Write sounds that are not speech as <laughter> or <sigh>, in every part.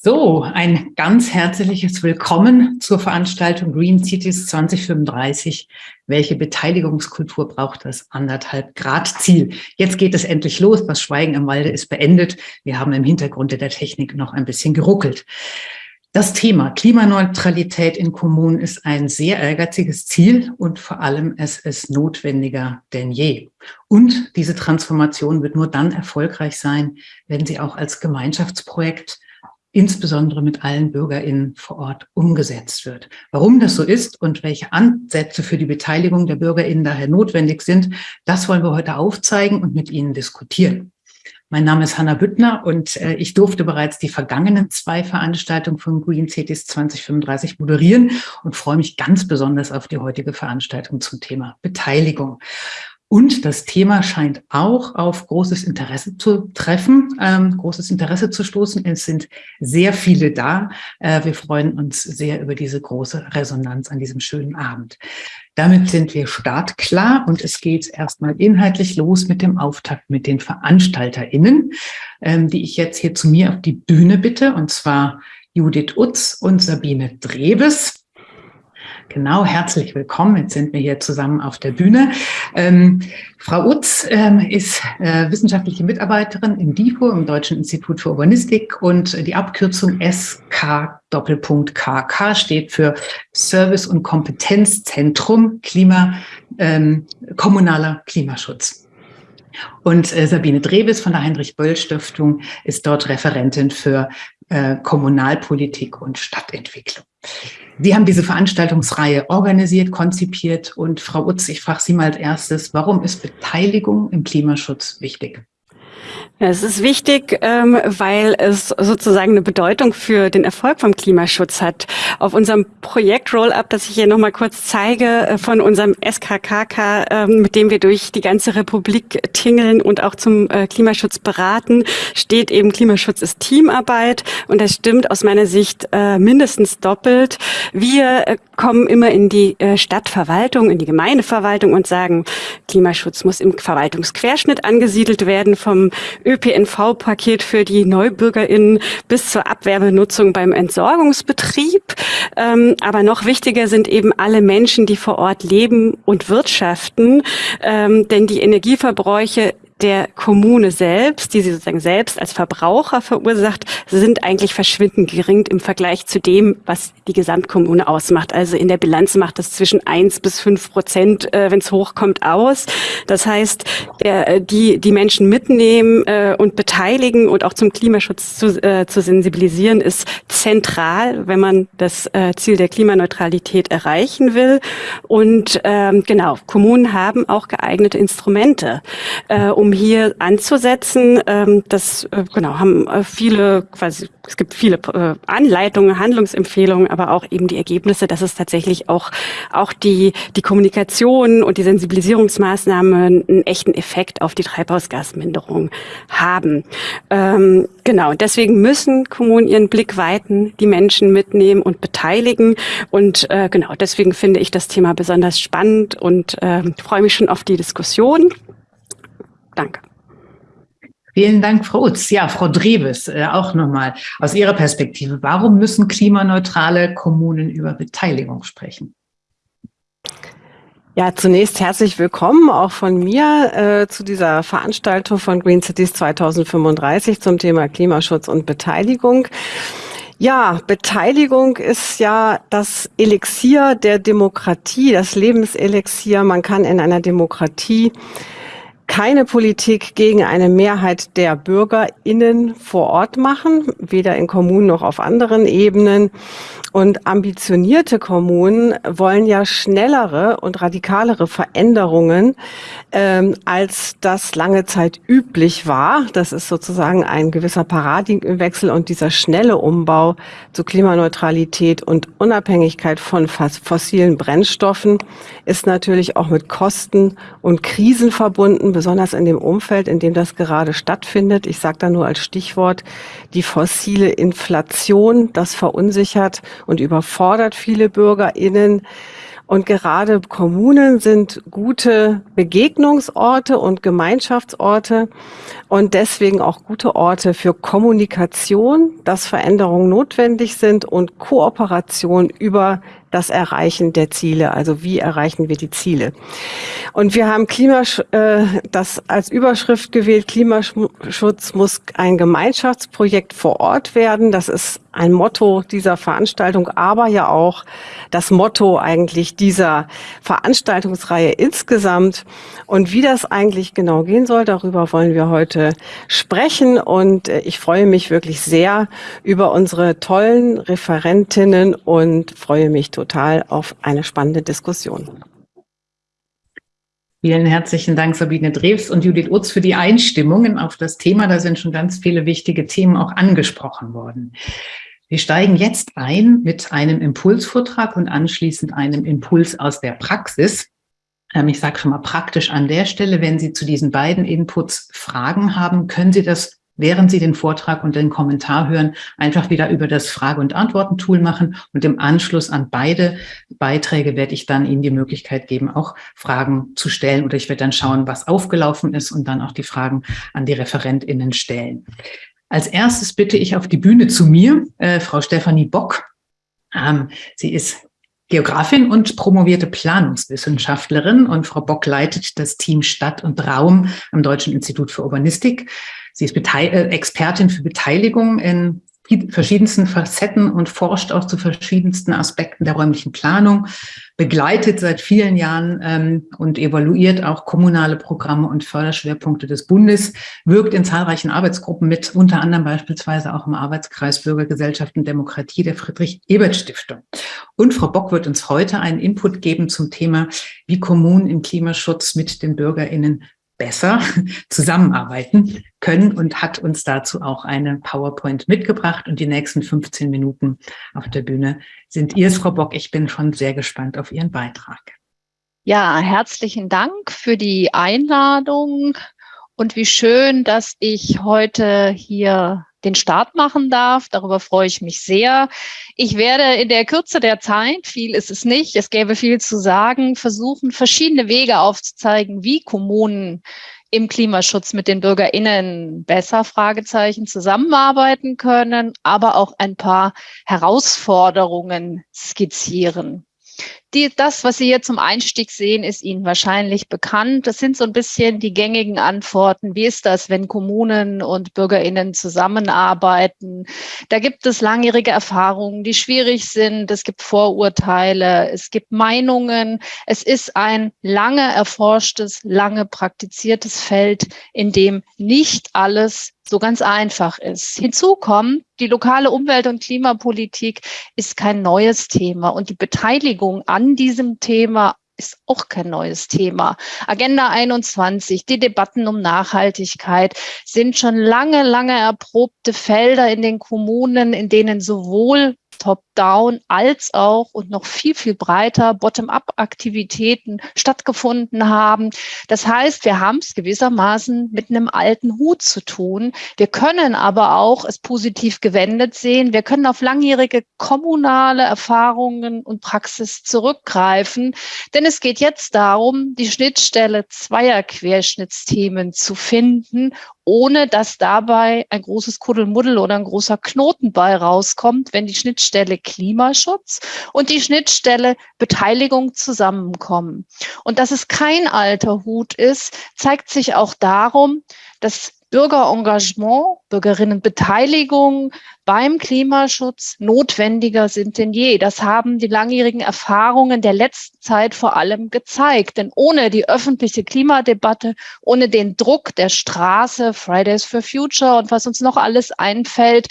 So, ein ganz herzliches Willkommen zur Veranstaltung Green Cities 2035. Welche Beteiligungskultur braucht das anderthalb Grad Ziel? Jetzt geht es endlich los. Das Schweigen im Walde ist beendet. Wir haben im Hintergrund der Technik noch ein bisschen geruckelt. Das Thema Klimaneutralität in Kommunen ist ein sehr ehrgeiziges Ziel und vor allem es ist notwendiger denn je. Und diese Transformation wird nur dann erfolgreich sein, wenn sie auch als Gemeinschaftsprojekt insbesondere mit allen BürgerInnen vor Ort umgesetzt wird. Warum das so ist und welche Ansätze für die Beteiligung der BürgerInnen daher notwendig sind, das wollen wir heute aufzeigen und mit Ihnen diskutieren. Mein Name ist Hanna Büttner und äh, ich durfte bereits die vergangenen zwei Veranstaltungen von Green Cities 2035 moderieren und freue mich ganz besonders auf die heutige Veranstaltung zum Thema Beteiligung. Und das Thema scheint auch auf großes Interesse zu treffen, ähm, großes Interesse zu stoßen. Es sind sehr viele da. Äh, wir freuen uns sehr über diese große Resonanz an diesem schönen Abend. Damit sind wir startklar und es geht erstmal inhaltlich los mit dem Auftakt mit den VeranstalterInnen, ähm, die ich jetzt hier zu mir auf die Bühne bitte, und zwar Judith Utz und Sabine Drebes. Genau, herzlich willkommen. Jetzt sind wir hier zusammen auf der Bühne. Ähm, Frau Utz ähm, ist äh, wissenschaftliche Mitarbeiterin im DIFO, im Deutschen Institut für Urbanistik und die Abkürzung SK Doppelpunkt KK steht für Service- und Kompetenzzentrum Klima, ähm, kommunaler Klimaschutz. Und äh, Sabine Drebes von der Heinrich-Böll-Stiftung ist dort Referentin für äh, Kommunalpolitik und Stadtentwicklung. Sie haben diese Veranstaltungsreihe organisiert, konzipiert und Frau Utz, ich frage Sie mal als erstes, warum ist Beteiligung im Klimaschutz wichtig? Es ist wichtig, ähm, weil es sozusagen eine Bedeutung für den Erfolg vom Klimaschutz hat. Auf unserem Projekt Roll-Up, das ich hier nochmal kurz zeige, äh, von unserem SKKK, ähm, mit dem wir durch die ganze Republik tingeln und auch zum äh, Klimaschutz beraten, steht eben Klimaschutz ist Teamarbeit. Und das stimmt aus meiner Sicht äh, mindestens doppelt. Wir kommen immer in die Stadtverwaltung, in die Gemeindeverwaltung und sagen, Klimaschutz muss im Verwaltungsquerschnitt angesiedelt werden vom ÖPNV-Paket für die NeubürgerInnen bis zur Abwerbenutzung beim Entsorgungsbetrieb. Ähm, aber noch wichtiger sind eben alle Menschen, die vor Ort leben und wirtschaften, ähm, denn die Energieverbräuche der Kommune selbst, die sie sozusagen selbst als Verbraucher verursacht, sind eigentlich verschwindend gering im Vergleich zu dem, was die Gesamtkommune ausmacht. Also in der Bilanz macht das zwischen eins bis fünf Prozent, äh, wenn es hochkommt, aus. Das heißt, der, äh, die, die Menschen mitnehmen äh, und beteiligen und auch zum Klimaschutz zu, äh, zu sensibilisieren, ist zentral, wenn man das äh, Ziel der Klimaneutralität erreichen will. Und ähm, genau, Kommunen haben auch geeignete Instrumente, äh, um hier anzusetzen. Ähm, das äh, genau haben äh, viele quasi es gibt viele äh, Anleitungen, Handlungsempfehlungen, aber auch eben die Ergebnisse, dass es tatsächlich auch auch die die Kommunikation und die Sensibilisierungsmaßnahmen einen echten Effekt auf die Treibhausgasminderung haben. Ähm, genau, deswegen müssen Kommunen ihren Blick weiten, die Menschen mitnehmen und beteiligen und äh, genau deswegen finde ich das Thema besonders spannend und äh, freue mich schon auf die Diskussion. Danke. Vielen Dank, Frau Utz. Ja, Frau Dreves, äh, auch nochmal aus Ihrer Perspektive. Warum müssen klimaneutrale Kommunen über Beteiligung sprechen? Ja, zunächst herzlich willkommen auch von mir äh, zu dieser Veranstaltung von Green Cities 2035 zum Thema Klimaschutz und Beteiligung. Ja, Beteiligung ist ja das Elixier der Demokratie, das Lebenselixier. Man kann in einer Demokratie keine Politik gegen eine Mehrheit der BürgerInnen vor Ort machen, weder in Kommunen noch auf anderen Ebenen. Und ambitionierte Kommunen wollen ja schnellere und radikalere Veränderungen, ähm, als das lange Zeit üblich war. Das ist sozusagen ein gewisser Paradigmenwechsel und dieser schnelle Umbau zu Klimaneutralität und Unabhängigkeit von fossilen Brennstoffen ist natürlich auch mit Kosten und Krisen verbunden, besonders in dem Umfeld, in dem das gerade stattfindet. Ich sage da nur als Stichwort die fossile Inflation, das verunsichert und überfordert viele BürgerInnen. Und gerade Kommunen sind gute Begegnungsorte und Gemeinschaftsorte und deswegen auch gute Orte für Kommunikation, dass Veränderungen notwendig sind und Kooperation über das Erreichen der Ziele. Also wie erreichen wir die Ziele? Und wir haben Klimasch äh, das als Überschrift gewählt, Klimaschutz muss ein Gemeinschaftsprojekt vor Ort werden. Das ist ein Motto dieser Veranstaltung, aber ja auch das Motto eigentlich dieser Veranstaltungsreihe insgesamt. Und wie das eigentlich genau gehen soll, darüber wollen wir heute sprechen. Und äh, ich freue mich wirklich sehr über unsere tollen Referentinnen und freue mich total auf eine spannende Diskussion. Vielen herzlichen Dank, Sabine Drews und Judith Utz, für die Einstimmungen auf das Thema. Da sind schon ganz viele wichtige Themen auch angesprochen worden. Wir steigen jetzt ein mit einem Impulsvortrag und anschließend einem Impuls aus der Praxis. Ähm, ich sage schon mal praktisch an der Stelle, wenn Sie zu diesen beiden Inputs Fragen haben, können Sie das während Sie den Vortrag und den Kommentar hören, einfach wieder über das Frage- und Antworten-Tool machen. Und im Anschluss an beide Beiträge werde ich dann Ihnen die Möglichkeit geben, auch Fragen zu stellen. Oder ich werde dann schauen, was aufgelaufen ist und dann auch die Fragen an die ReferentInnen stellen. Als erstes bitte ich auf die Bühne zu mir, äh, Frau Stefanie Bock. Ähm, sie ist Geografin und promovierte Planungswissenschaftlerin und Frau Bock leitet das Team Stadt und Raum am Deutschen Institut für Urbanistik. Sie ist Bete äh, Expertin für Beteiligung in verschiedensten Facetten und forscht auch zu verschiedensten Aspekten der räumlichen Planung, begleitet seit vielen Jahren ähm, und evaluiert auch kommunale Programme und Förderschwerpunkte des Bundes, wirkt in zahlreichen Arbeitsgruppen mit, unter anderem beispielsweise auch im Arbeitskreis Bürgergesellschaft und Demokratie der Friedrich-Ebert-Stiftung. Und Frau Bock wird uns heute einen Input geben zum Thema, wie Kommunen im Klimaschutz mit den BürgerInnen besser <laughs> zusammenarbeiten können und hat uns dazu auch eine PowerPoint mitgebracht. Und die nächsten 15 Minuten auf der Bühne sind ihr, Frau Bock. Ich bin schon sehr gespannt auf Ihren Beitrag. Ja, herzlichen Dank für die Einladung und wie schön, dass ich heute hier den Start machen darf. Darüber freue ich mich sehr. Ich werde in der Kürze der Zeit, viel ist es nicht, es gäbe viel zu sagen, versuchen, verschiedene Wege aufzuzeigen, wie Kommunen im Klimaschutz mit den BürgerInnen besser Fragezeichen zusammenarbeiten können, aber auch ein paar Herausforderungen skizzieren. Die, das, was Sie hier zum Einstieg sehen, ist Ihnen wahrscheinlich bekannt. Das sind so ein bisschen die gängigen Antworten. Wie ist das, wenn Kommunen und BürgerInnen zusammenarbeiten? Da gibt es langjährige Erfahrungen, die schwierig sind. Es gibt Vorurteile, es gibt Meinungen. Es ist ein lange erforschtes, lange praktiziertes Feld, in dem nicht alles so ganz einfach ist. Hinzu kommt, die lokale Umwelt- und Klimapolitik ist kein neues Thema und die Beteiligung an diesem Thema ist auch kein neues Thema. Agenda 21, die Debatten um Nachhaltigkeit sind schon lange, lange erprobte Felder in den Kommunen, in denen sowohl Top-Down als auch und noch viel, viel breiter Bottom-up-Aktivitäten stattgefunden haben. Das heißt, wir haben es gewissermaßen mit einem alten Hut zu tun. Wir können aber auch es positiv gewendet sehen. Wir können auf langjährige kommunale Erfahrungen und Praxis zurückgreifen, denn es geht jetzt darum, die Schnittstelle zweier Querschnittsthemen zu finden ohne dass dabei ein großes Kuddelmuddel oder ein großer Knoten bei rauskommt, wenn die Schnittstelle Klimaschutz und die Schnittstelle Beteiligung zusammenkommen. Und dass es kein alter Hut ist, zeigt sich auch darum, dass Bürgerengagement, Bürgerinnenbeteiligung beim Klimaschutz notwendiger sind denn je. Das haben die langjährigen Erfahrungen der letzten Zeit vor allem gezeigt. Denn ohne die öffentliche Klimadebatte, ohne den Druck der Straße, Fridays for Future und was uns noch alles einfällt,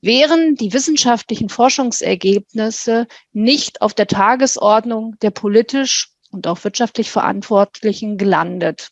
wären die wissenschaftlichen Forschungsergebnisse nicht auf der Tagesordnung der politisch und auch wirtschaftlich Verantwortlichen gelandet.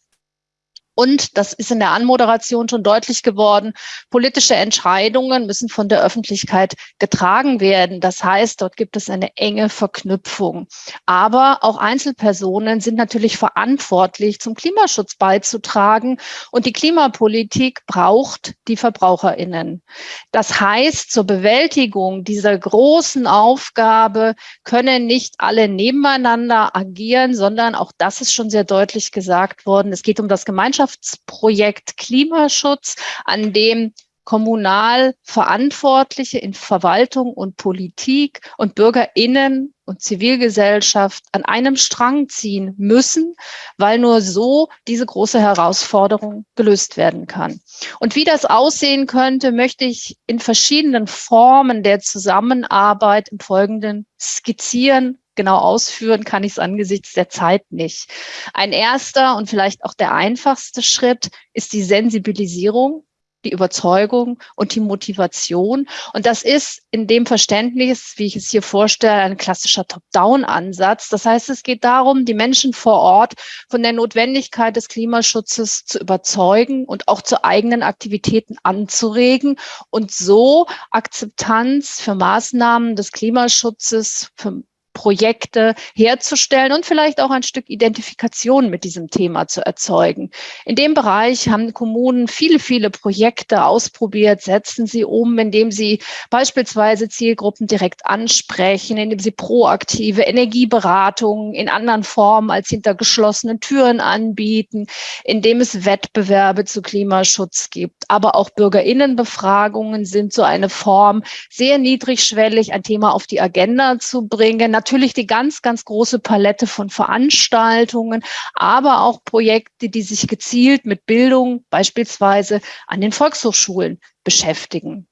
Und das ist in der Anmoderation schon deutlich geworden. Politische Entscheidungen müssen von der Öffentlichkeit getragen werden. Das heißt, dort gibt es eine enge Verknüpfung. Aber auch Einzelpersonen sind natürlich verantwortlich, zum Klimaschutz beizutragen. Und die Klimapolitik braucht die VerbraucherInnen. Das heißt, zur Bewältigung dieser großen Aufgabe können nicht alle nebeneinander agieren, sondern auch das ist schon sehr deutlich gesagt worden. Es geht um das Gemeinschafts Gemeinschaftsprojekt Klimaschutz, an dem kommunal Verantwortliche in Verwaltung und Politik und BürgerInnen und Zivilgesellschaft an einem Strang ziehen müssen, weil nur so diese große Herausforderung gelöst werden kann. Und wie das aussehen könnte, möchte ich in verschiedenen Formen der Zusammenarbeit im Folgenden skizzieren genau ausführen kann ich es angesichts der Zeit nicht. Ein erster und vielleicht auch der einfachste Schritt ist die Sensibilisierung die Überzeugung und die Motivation. Und das ist in dem Verständnis, wie ich es hier vorstelle, ein klassischer Top-Down-Ansatz. Das heißt, es geht darum, die Menschen vor Ort von der Notwendigkeit des Klimaschutzes zu überzeugen und auch zu eigenen Aktivitäten anzuregen und so Akzeptanz für Maßnahmen des Klimaschutzes, für Projekte herzustellen und vielleicht auch ein Stück Identifikation mit diesem Thema zu erzeugen. In dem Bereich haben Kommunen viele, viele Projekte ausprobiert, setzen sie um, indem sie beispielsweise Zielgruppen direkt ansprechen, indem sie proaktive Energieberatungen in anderen Formen als hinter geschlossenen Türen anbieten, indem es Wettbewerbe zu Klimaschutz gibt. Aber auch Bürgerinnenbefragungen sind so eine Form, sehr niedrigschwellig ein Thema auf die Agenda zu bringen natürlich die ganz, ganz große Palette von Veranstaltungen, aber auch Projekte, die sich gezielt mit Bildung beispielsweise an den Volkshochschulen beschäftigen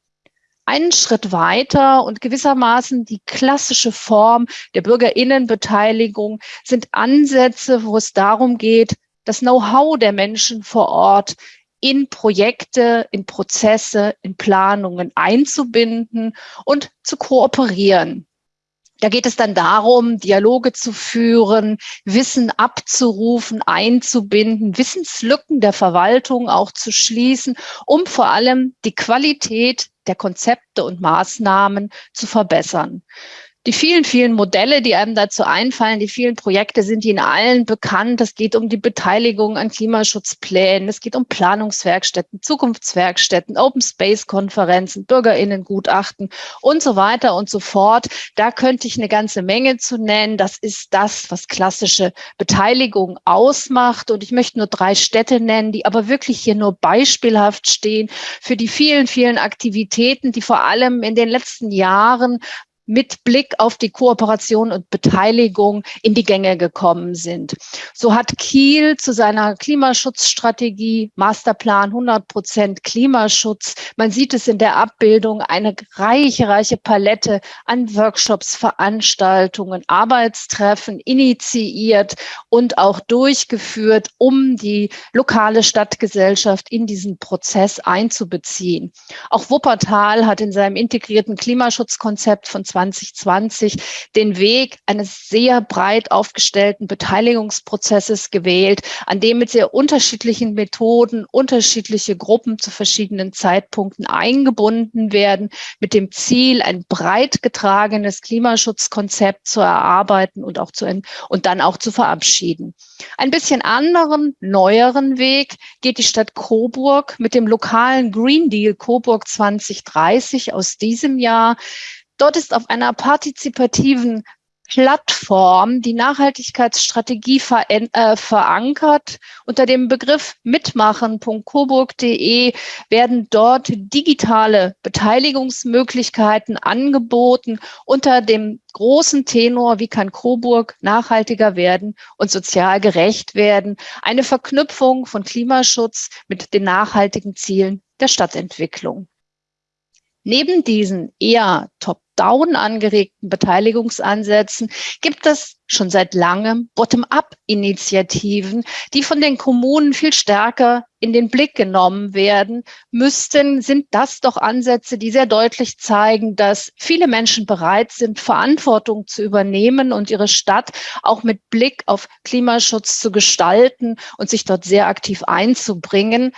einen Schritt weiter und gewissermaßen die klassische Form der Bürgerinnenbeteiligung sind Ansätze, wo es darum geht, das Know-how der Menschen vor Ort in Projekte, in Prozesse, in Planungen einzubinden und zu kooperieren. Da geht es dann darum, Dialoge zu führen, Wissen abzurufen, einzubinden, Wissenslücken der Verwaltung auch zu schließen, um vor allem die Qualität der Konzepte und Maßnahmen zu verbessern die vielen, vielen Modelle, die einem dazu einfallen, die vielen Projekte sind Ihnen allen bekannt. Es geht um die Beteiligung an Klimaschutzplänen, es geht um Planungswerkstätten, Zukunftswerkstätten, Open Space Konferenzen, Bürgerinnengutachten und so weiter und so fort. Da könnte ich eine ganze Menge zu nennen. Das ist das, was klassische Beteiligung ausmacht. Und ich möchte nur drei Städte nennen, die aber wirklich hier nur beispielhaft stehen für die vielen, vielen Aktivitäten, die vor allem in den letzten Jahren mit Blick auf die Kooperation und Beteiligung in die Gänge gekommen sind. So hat Kiel zu seiner Klimaschutzstrategie Masterplan 100 Prozent Klimaschutz. Man sieht es in der Abbildung eine reiche, reiche Palette an Workshops, Veranstaltungen, Arbeitstreffen initiiert und auch durchgeführt, um die lokale Stadtgesellschaft in diesen Prozess einzubeziehen. Auch Wuppertal hat in seinem integrierten Klimaschutzkonzept von 2020 den Weg eines sehr breit aufgestellten Beteiligungsprozesses gewählt, an dem mit sehr unterschiedlichen Methoden unterschiedliche Gruppen zu verschiedenen Zeitpunkten eingebunden werden, mit dem Ziel, ein breit getragenes Klimaschutzkonzept zu erarbeiten und auch zu und dann auch zu verabschieden. Ein bisschen anderen, neueren Weg geht die Stadt Coburg mit dem lokalen Green Deal Coburg 2030 aus diesem Jahr Dort ist auf einer partizipativen Plattform die Nachhaltigkeitsstrategie ver äh, verankert. Unter dem Begriff mitmachen.coburg.de werden dort digitale Beteiligungsmöglichkeiten angeboten unter dem großen Tenor, wie kann Coburg nachhaltiger werden und sozial gerecht werden. Eine Verknüpfung von Klimaschutz mit den nachhaltigen Zielen der Stadtentwicklung. Neben diesen eher top-down angeregten Beteiligungsansätzen gibt es schon seit langem Bottom-up-Initiativen, die von den Kommunen viel stärker in den Blick genommen werden müssten, sind das doch Ansätze, die sehr deutlich zeigen, dass viele Menschen bereit sind, Verantwortung zu übernehmen und ihre Stadt auch mit Blick auf Klimaschutz zu gestalten und sich dort sehr aktiv einzubringen.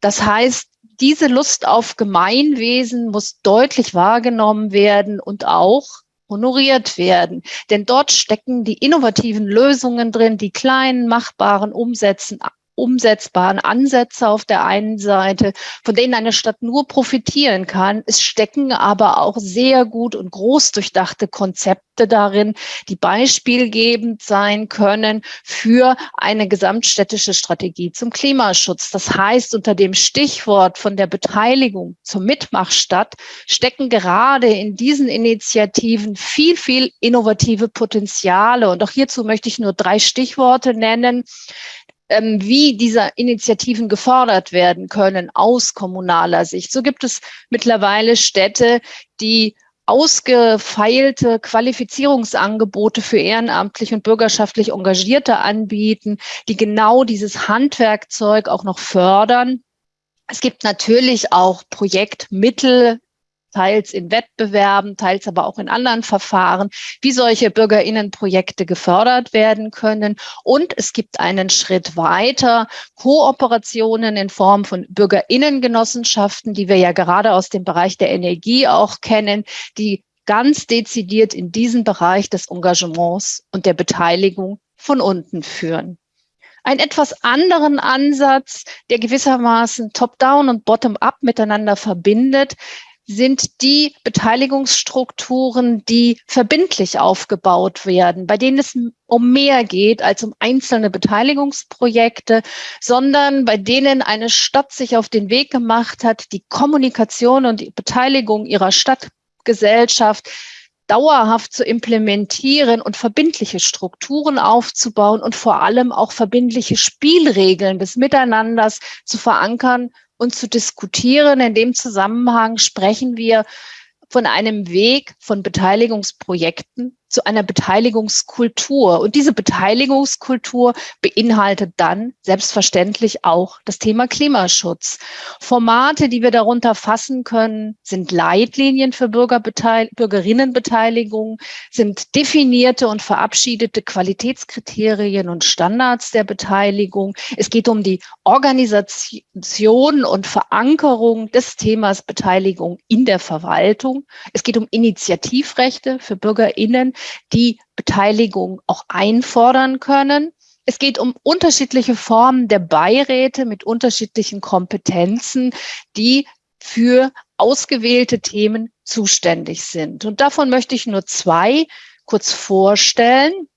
Das heißt, diese Lust auf Gemeinwesen muss deutlich wahrgenommen werden und auch honoriert werden. Denn dort stecken die innovativen Lösungen drin, die kleinen, machbaren Umsätzen, umsetzbaren Ansätze auf der einen Seite, von denen eine Stadt nur profitieren kann. Es stecken aber auch sehr gut und groß durchdachte Konzepte darin, die beispielgebend sein können für eine gesamtstädtische Strategie zum Klimaschutz. Das heißt, unter dem Stichwort von der Beteiligung zur Mitmachstadt stecken gerade in diesen Initiativen viel, viel innovative Potenziale. Und auch hierzu möchte ich nur drei Stichworte nennen ähm, wie diese Initiativen gefordert werden können aus kommunaler Sicht. So gibt es mittlerweile Städte, die ausgefeilte Qualifizierungsangebote für ehrenamtlich und bürgerschaftlich Engagierte anbieten, die genau dieses Handwerkzeug auch noch fördern. Es gibt natürlich auch Projektmittel teils in Wettbewerben, teils aber auch in anderen Verfahren, wie solche Bürgerinnenprojekte gefördert werden können. Und es gibt einen Schritt weiter, Kooperationen in Form von Bürgerinnengenossenschaften, die wir ja gerade aus dem Bereich der Energie auch kennen, die ganz dezidiert in diesen Bereich des Engagements und der Beteiligung von unten führen einen etwas anderen Ansatz, der gewissermaßen top-down und bottom-up miteinander verbindet, sind die Beteiligungsstrukturen, die verbindlich aufgebaut werden, bei denen es um mehr geht als um einzelne Beteiligungsprojekte, sondern bei denen eine Stadt sich auf den Weg gemacht hat, die Kommunikation und die Beteiligung ihrer Stadtgesellschaft dauerhaft zu implementieren und verbindliche Strukturen aufzubauen und vor allem auch verbindliche Spielregeln des Miteinanders zu verankern und zu diskutieren. In dem Zusammenhang sprechen wir von einem Weg von Beteiligungsprojekten zu einer Beteiligungskultur. Und diese Beteiligungskultur beinhaltet dann selbstverständlich auch das Thema Klimaschutz. Formate, die wir darunter fassen können, sind Leitlinien für Bürgerinnenbeteiligung, sind definierte und verabschiedete Qualitätskriterien und Standards der Beteiligung. Es geht um die Organisation und Verankerung des Themas Beteiligung in der Verwaltung. Es geht um Initiativrechte für Bürgerinnen, die Beteiligung auch einfordern können. Es geht um unterschiedliche Formen der Beiräte mit unterschiedlichen Kompetenzen, die für ausgewählte Themen zuständig sind. Und davon möchte ich nur zwei kurz vorstellen.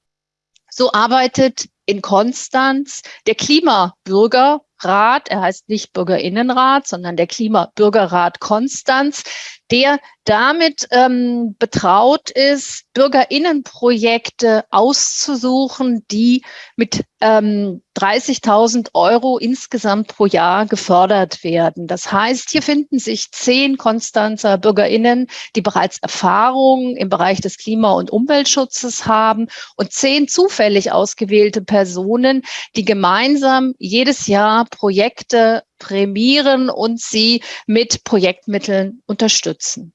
So arbeitet in Konstanz der Klimabürgerrat, er heißt nicht Bürgerinnenrat, sondern der Klimabürgerrat Konstanz, der damit ähm, betraut ist, Bürgerinnenprojekte auszusuchen, die mit ähm, 30.000 Euro insgesamt pro Jahr gefördert werden. Das heißt, hier finden sich zehn Konstanzer Bürgerinnen, die bereits Erfahrung im Bereich des Klima- und Umweltschutzes haben und zehn zufällig ausgewählte Personen, die gemeinsam jedes Jahr Projekte prämieren und sie mit Projektmitteln unterstützen.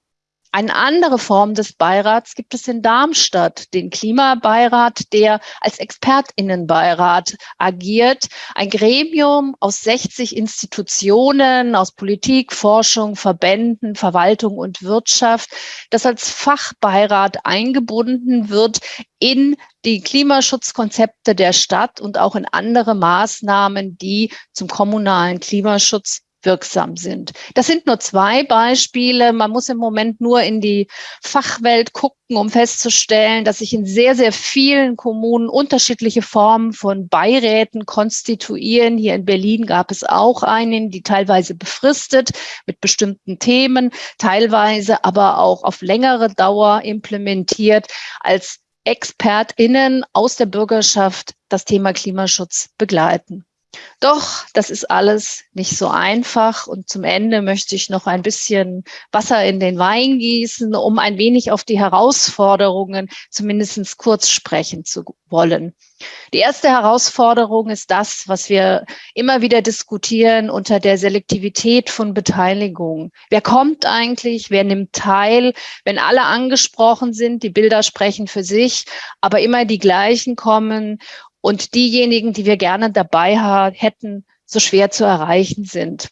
Eine andere Form des Beirats gibt es in Darmstadt, den Klimabeirat, der als Expertinnenbeirat agiert. Ein Gremium aus 60 Institutionen, aus Politik, Forschung, Verbänden, Verwaltung und Wirtschaft, das als Fachbeirat eingebunden wird in die Klimaschutzkonzepte der Stadt und auch in andere Maßnahmen, die zum kommunalen Klimaschutz wirksam sind. Das sind nur zwei Beispiele. Man muss im Moment nur in die Fachwelt gucken, um festzustellen, dass sich in sehr, sehr vielen Kommunen unterschiedliche Formen von Beiräten konstituieren. Hier in Berlin gab es auch einen, die teilweise befristet mit bestimmten Themen, teilweise aber auch auf längere Dauer implementiert als ExpertInnen aus der Bürgerschaft das Thema Klimaschutz begleiten. Doch, das ist alles nicht so einfach. Und zum Ende möchte ich noch ein bisschen Wasser in den Wein gießen, um ein wenig auf die Herausforderungen zumindest kurz sprechen zu wollen. Die erste Herausforderung ist das, was wir immer wieder diskutieren unter der Selektivität von Beteiligung. Wer kommt eigentlich? Wer nimmt teil? Wenn alle angesprochen sind, die Bilder sprechen für sich, aber immer die gleichen kommen und diejenigen, die wir gerne dabei hätten, so schwer zu erreichen sind.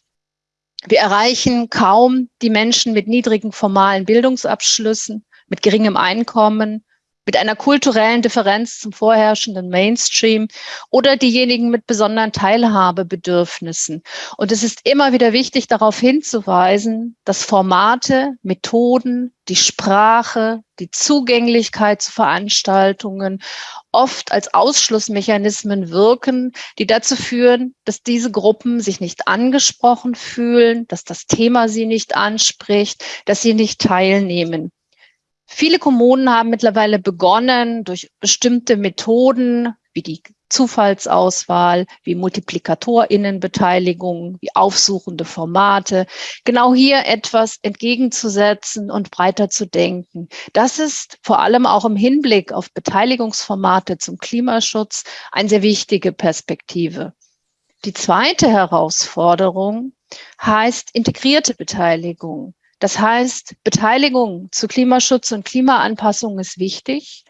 Wir erreichen kaum die Menschen mit niedrigen formalen Bildungsabschlüssen, mit geringem Einkommen, mit einer kulturellen Differenz zum vorherrschenden Mainstream oder diejenigen mit besonderen Teilhabebedürfnissen. Und es ist immer wieder wichtig, darauf hinzuweisen, dass Formate, Methoden, die Sprache, die Zugänglichkeit zu Veranstaltungen oft als Ausschlussmechanismen wirken, die dazu führen, dass diese Gruppen sich nicht angesprochen fühlen, dass das Thema sie nicht anspricht, dass sie nicht teilnehmen. Viele Kommunen haben mittlerweile begonnen, durch bestimmte Methoden wie die Zufallsauswahl, wie Multiplikatorinnenbeteiligung, wie aufsuchende Formate, genau hier etwas entgegenzusetzen und breiter zu denken. Das ist vor allem auch im Hinblick auf Beteiligungsformate zum Klimaschutz eine sehr wichtige Perspektive. Die zweite Herausforderung heißt integrierte Beteiligung. Das heißt, Beteiligung zu Klimaschutz und Klimaanpassung ist wichtig.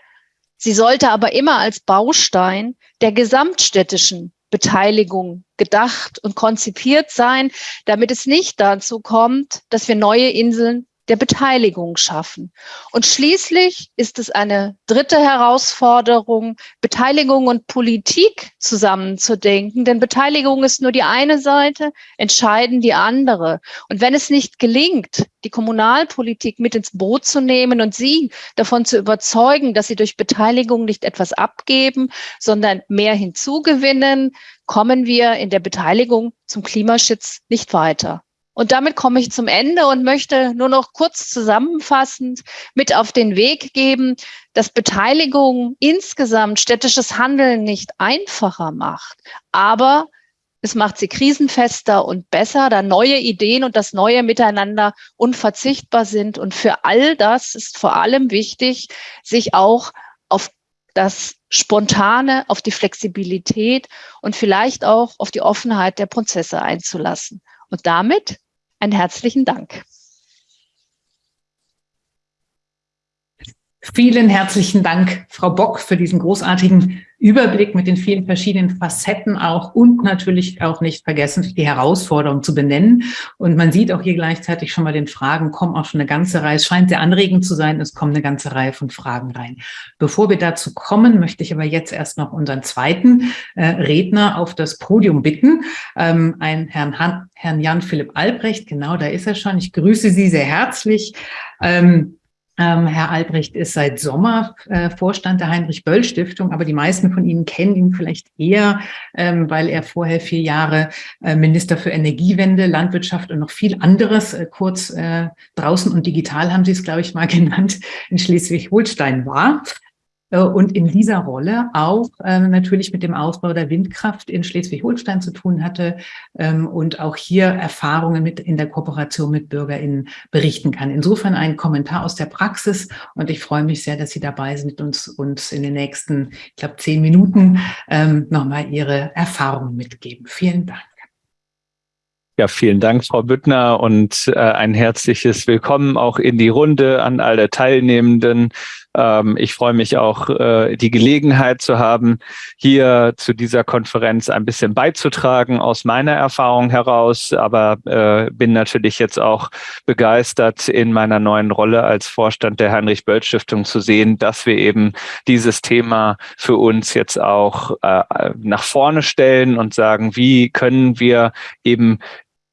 Sie sollte aber immer als Baustein der gesamtstädtischen Beteiligung gedacht und konzipiert sein, damit es nicht dazu kommt, dass wir neue Inseln der Beteiligung schaffen. Und schließlich ist es eine dritte Herausforderung, Beteiligung und Politik zusammenzudenken. Denn Beteiligung ist nur die eine Seite, entscheiden die andere. Und wenn es nicht gelingt, die Kommunalpolitik mit ins Boot zu nehmen und sie davon zu überzeugen, dass sie durch Beteiligung nicht etwas abgeben, sondern mehr hinzugewinnen, kommen wir in der Beteiligung zum Klimaschutz nicht weiter. Und damit komme ich zum Ende und möchte nur noch kurz zusammenfassend mit auf den Weg geben, dass Beteiligung insgesamt städtisches Handeln nicht einfacher macht, aber es macht sie krisenfester und besser, da neue Ideen und das neue Miteinander unverzichtbar sind. Und für all das ist vor allem wichtig, sich auch auf das Spontane, auf die Flexibilität und vielleicht auch auf die Offenheit der Prozesse einzulassen. Und damit einen herzlichen Dank. Vielen herzlichen Dank, Frau Bock, für diesen großartigen Überblick mit den vielen verschiedenen Facetten auch und natürlich auch nicht vergessen, die Herausforderungen zu benennen. Und man sieht auch hier gleichzeitig schon mal den Fragen, kommen auch schon eine ganze Reihe, es scheint sehr anregend zu sein, es kommen eine ganze Reihe von Fragen rein. Bevor wir dazu kommen, möchte ich aber jetzt erst noch unseren zweiten äh, Redner auf das Podium bitten, ähm, einen Herrn, Herrn Jan-Philipp Albrecht, genau, da ist er schon. Ich grüße Sie sehr herzlich. Ähm, ähm, Herr Albrecht ist seit Sommer äh, Vorstand der Heinrich-Böll-Stiftung, aber die meisten von Ihnen kennen ihn vielleicht eher, ähm, weil er vorher vier Jahre äh, Minister für Energiewende, Landwirtschaft und noch viel anderes, äh, kurz äh, draußen und digital haben Sie es, glaube ich, mal <laughs> genannt, in Schleswig-Holstein war. Äh, und in dieser Rolle auch äh, natürlich mit dem Ausbau der Windkraft in Schleswig-Holstein zu tun hatte ähm, und auch hier Erfahrungen mit in der Kooperation mit BürgerInnen berichten kann. Insofern ein Kommentar aus der Praxis und ich freue mich sehr, dass Sie dabei sind und uns, uns in den nächsten, ich glaube, zehn Minuten ähm, nochmal Ihre Erfahrungen mitgeben. Vielen Dank. Ja, vielen Dank, Frau Büttner, und äh, ein herzliches Willkommen auch in die Runde an alle Teilnehmenden. Ähm, ich freue mich auch, äh, die Gelegenheit zu haben, hier zu dieser Konferenz ein bisschen beizutragen aus meiner Erfahrung heraus, aber äh, bin natürlich jetzt auch begeistert, in meiner neuen Rolle als Vorstand der Heinrich-Böll-Stiftung zu sehen, dass wir eben dieses Thema für uns jetzt auch äh, nach vorne stellen und sagen, wie können wir eben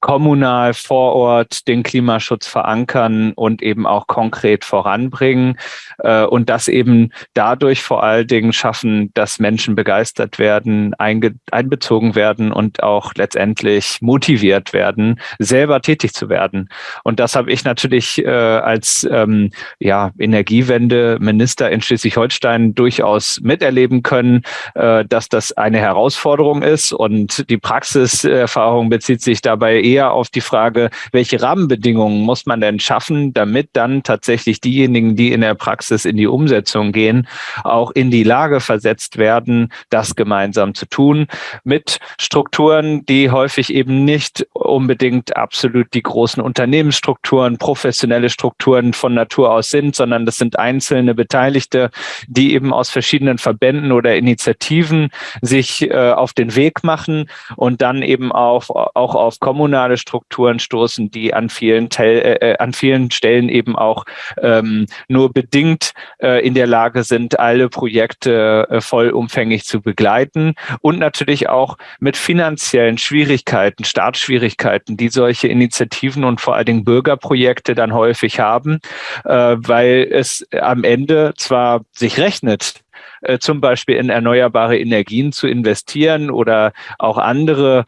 kommunal vor Ort den Klimaschutz verankern und eben auch konkret voranbringen äh, und das eben dadurch vor allen Dingen schaffen, dass Menschen begeistert werden, einbezogen werden und auch letztendlich motiviert werden, selber tätig zu werden. Und das habe ich natürlich äh, als ähm, ja, Energiewende-Minister in Schleswig-Holstein durchaus miterleben können, äh, dass das eine Herausforderung ist und die Praxiserfahrung bezieht sich dabei eher auf die Frage, welche Rahmenbedingungen muss man denn schaffen, damit dann tatsächlich diejenigen, die in der Praxis in die Umsetzung gehen, auch in die Lage versetzt werden, das gemeinsam zu tun mit Strukturen, die häufig eben nicht unbedingt absolut die großen Unternehmensstrukturen, professionelle Strukturen von Natur aus sind, sondern das sind einzelne Beteiligte, die eben aus verschiedenen Verbänden oder Initiativen sich äh, auf den Weg machen und dann eben auch, auch auf kommunale Strukturen stoßen, die an vielen, Tel äh, äh, an vielen Stellen eben auch ähm, nur bedingt äh, in der Lage sind, alle Projekte äh, vollumfänglich zu begleiten und natürlich auch mit finanziellen Schwierigkeiten, Startschwierigkeiten, die solche Initiativen und vor allen Dingen Bürgerprojekte dann häufig haben, äh, weil es am Ende zwar sich rechnet, äh, zum Beispiel in erneuerbare Energien zu investieren oder auch andere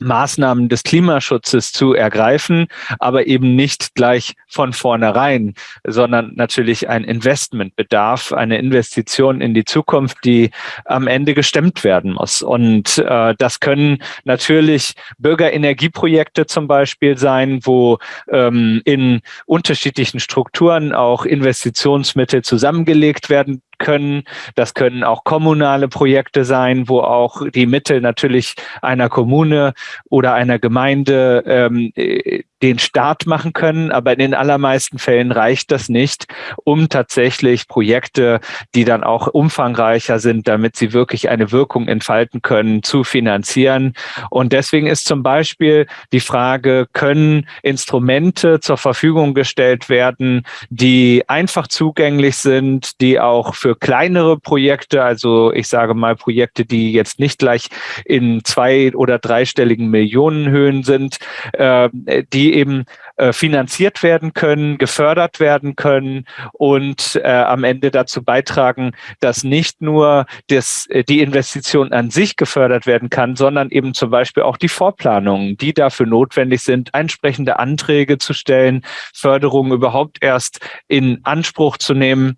Maßnahmen des Klimaschutzes zu ergreifen, aber eben nicht gleich von vornherein, sondern natürlich ein Investment bedarf, eine Investition in die Zukunft, die am Ende gestemmt werden muss. Und äh, das können natürlich Bürgerenergieprojekte zum Beispiel sein, wo ähm, in unterschiedlichen Strukturen auch Investitionsmittel zusammengelegt werden können. Das können auch kommunale Projekte sein, wo auch die Mittel natürlich einer Kommune oder einer Gemeinde ähm, äh, den Start machen können. Aber in den allermeisten Fällen reicht das nicht, um tatsächlich Projekte, die dann auch umfangreicher sind, damit sie wirklich eine Wirkung entfalten können, zu finanzieren. Und deswegen ist zum Beispiel die Frage, können Instrumente zur Verfügung gestellt werden, die einfach zugänglich sind, die auch für kleinere Projekte, also ich sage mal Projekte, die jetzt nicht gleich in zwei- oder dreistelligen Millionenhöhen sind, äh, die eben äh, finanziert werden können, gefördert werden können und äh, am Ende dazu beitragen, dass nicht nur das, äh, die Investition an sich gefördert werden kann, sondern eben zum Beispiel auch die Vorplanungen, die dafür notwendig sind, entsprechende Anträge zu stellen, Förderungen überhaupt erst in Anspruch zu nehmen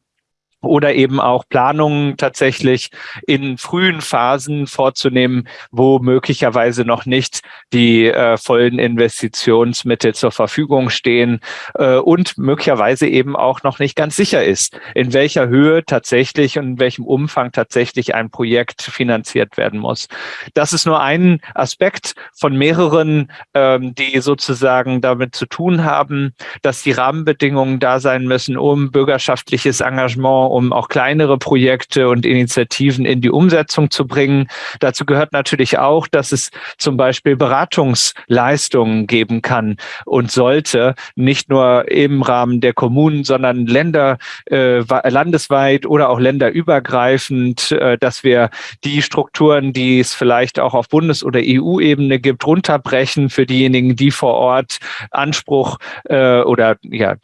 oder eben auch Planungen tatsächlich in frühen Phasen vorzunehmen, wo möglicherweise noch nicht die äh, vollen Investitionsmittel zur Verfügung stehen äh, und möglicherweise eben auch noch nicht ganz sicher ist, in welcher Höhe tatsächlich und in welchem Umfang tatsächlich ein Projekt finanziert werden muss. Das ist nur ein Aspekt von mehreren, ähm, die sozusagen damit zu tun haben, dass die Rahmenbedingungen da sein müssen, um bürgerschaftliches Engagement um auch kleinere Projekte und Initiativen in die Umsetzung zu bringen. Dazu gehört natürlich auch, dass es zum Beispiel Beratungsleistungen geben kann und sollte, nicht nur im Rahmen der Kommunen, sondern Länder, äh, landesweit oder auch länderübergreifend, äh, dass wir die Strukturen, die es vielleicht auch auf Bundes- oder EU-Ebene gibt, runterbrechen für diejenigen, die vor Ort Anspruch äh, oder ja,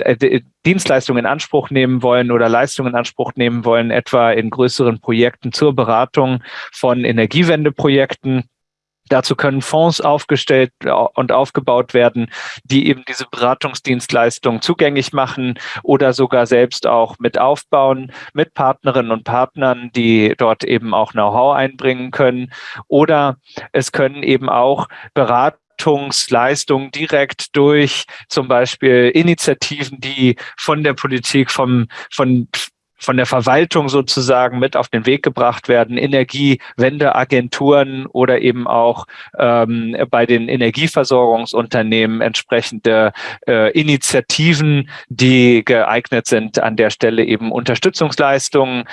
Dienstleistungen in Anspruch nehmen wollen oder Leistungen in Anspruch nehmen wollen, etwa in größeren Projekten zur Beratung von Energiewendeprojekten. Dazu können Fonds aufgestellt und aufgebaut werden, die eben diese Beratungsdienstleistungen zugänglich machen oder sogar selbst auch mit aufbauen, mit Partnerinnen und Partnern, die dort eben auch Know-how einbringen können. Oder es können eben auch Berat Beratungsleistung direkt durch zum Beispiel Initiativen, die von der Politik, vom, von von der Verwaltung sozusagen mit auf den Weg gebracht werden, Energiewendeagenturen oder eben auch ähm, bei den Energieversorgungsunternehmen entsprechende äh, Initiativen, die geeignet sind, an der Stelle eben Unterstützungsleistungen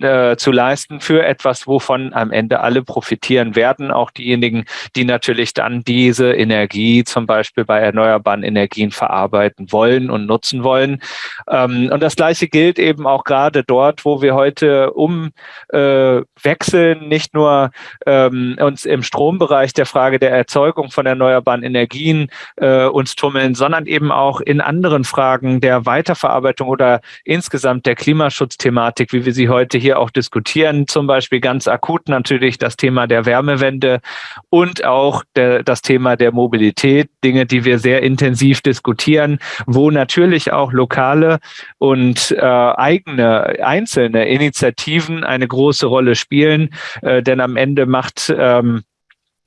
äh, zu leisten für etwas, wovon am Ende alle profitieren werden, auch diejenigen, die natürlich dann diese Energie zum Beispiel bei erneuerbaren Energien verarbeiten wollen und nutzen wollen. Ähm, und das Gleiche gilt eben auch gerade dort, wo wir heute umwechseln, äh, nicht nur ähm, uns im Strombereich der Frage der Erzeugung von erneuerbaren Energien äh, uns tummeln, sondern eben auch in anderen Fragen der Weiterverarbeitung oder insgesamt der Klimaschutzthematik, wie wir sie heute hier auch diskutieren, zum Beispiel ganz akut natürlich das Thema der Wärmewende und auch der, das Thema der Mobilität, Dinge, die wir sehr intensiv diskutieren, wo natürlich auch lokale und äh, eigene einzelne Initiativen eine große Rolle spielen, äh, denn am Ende macht ähm,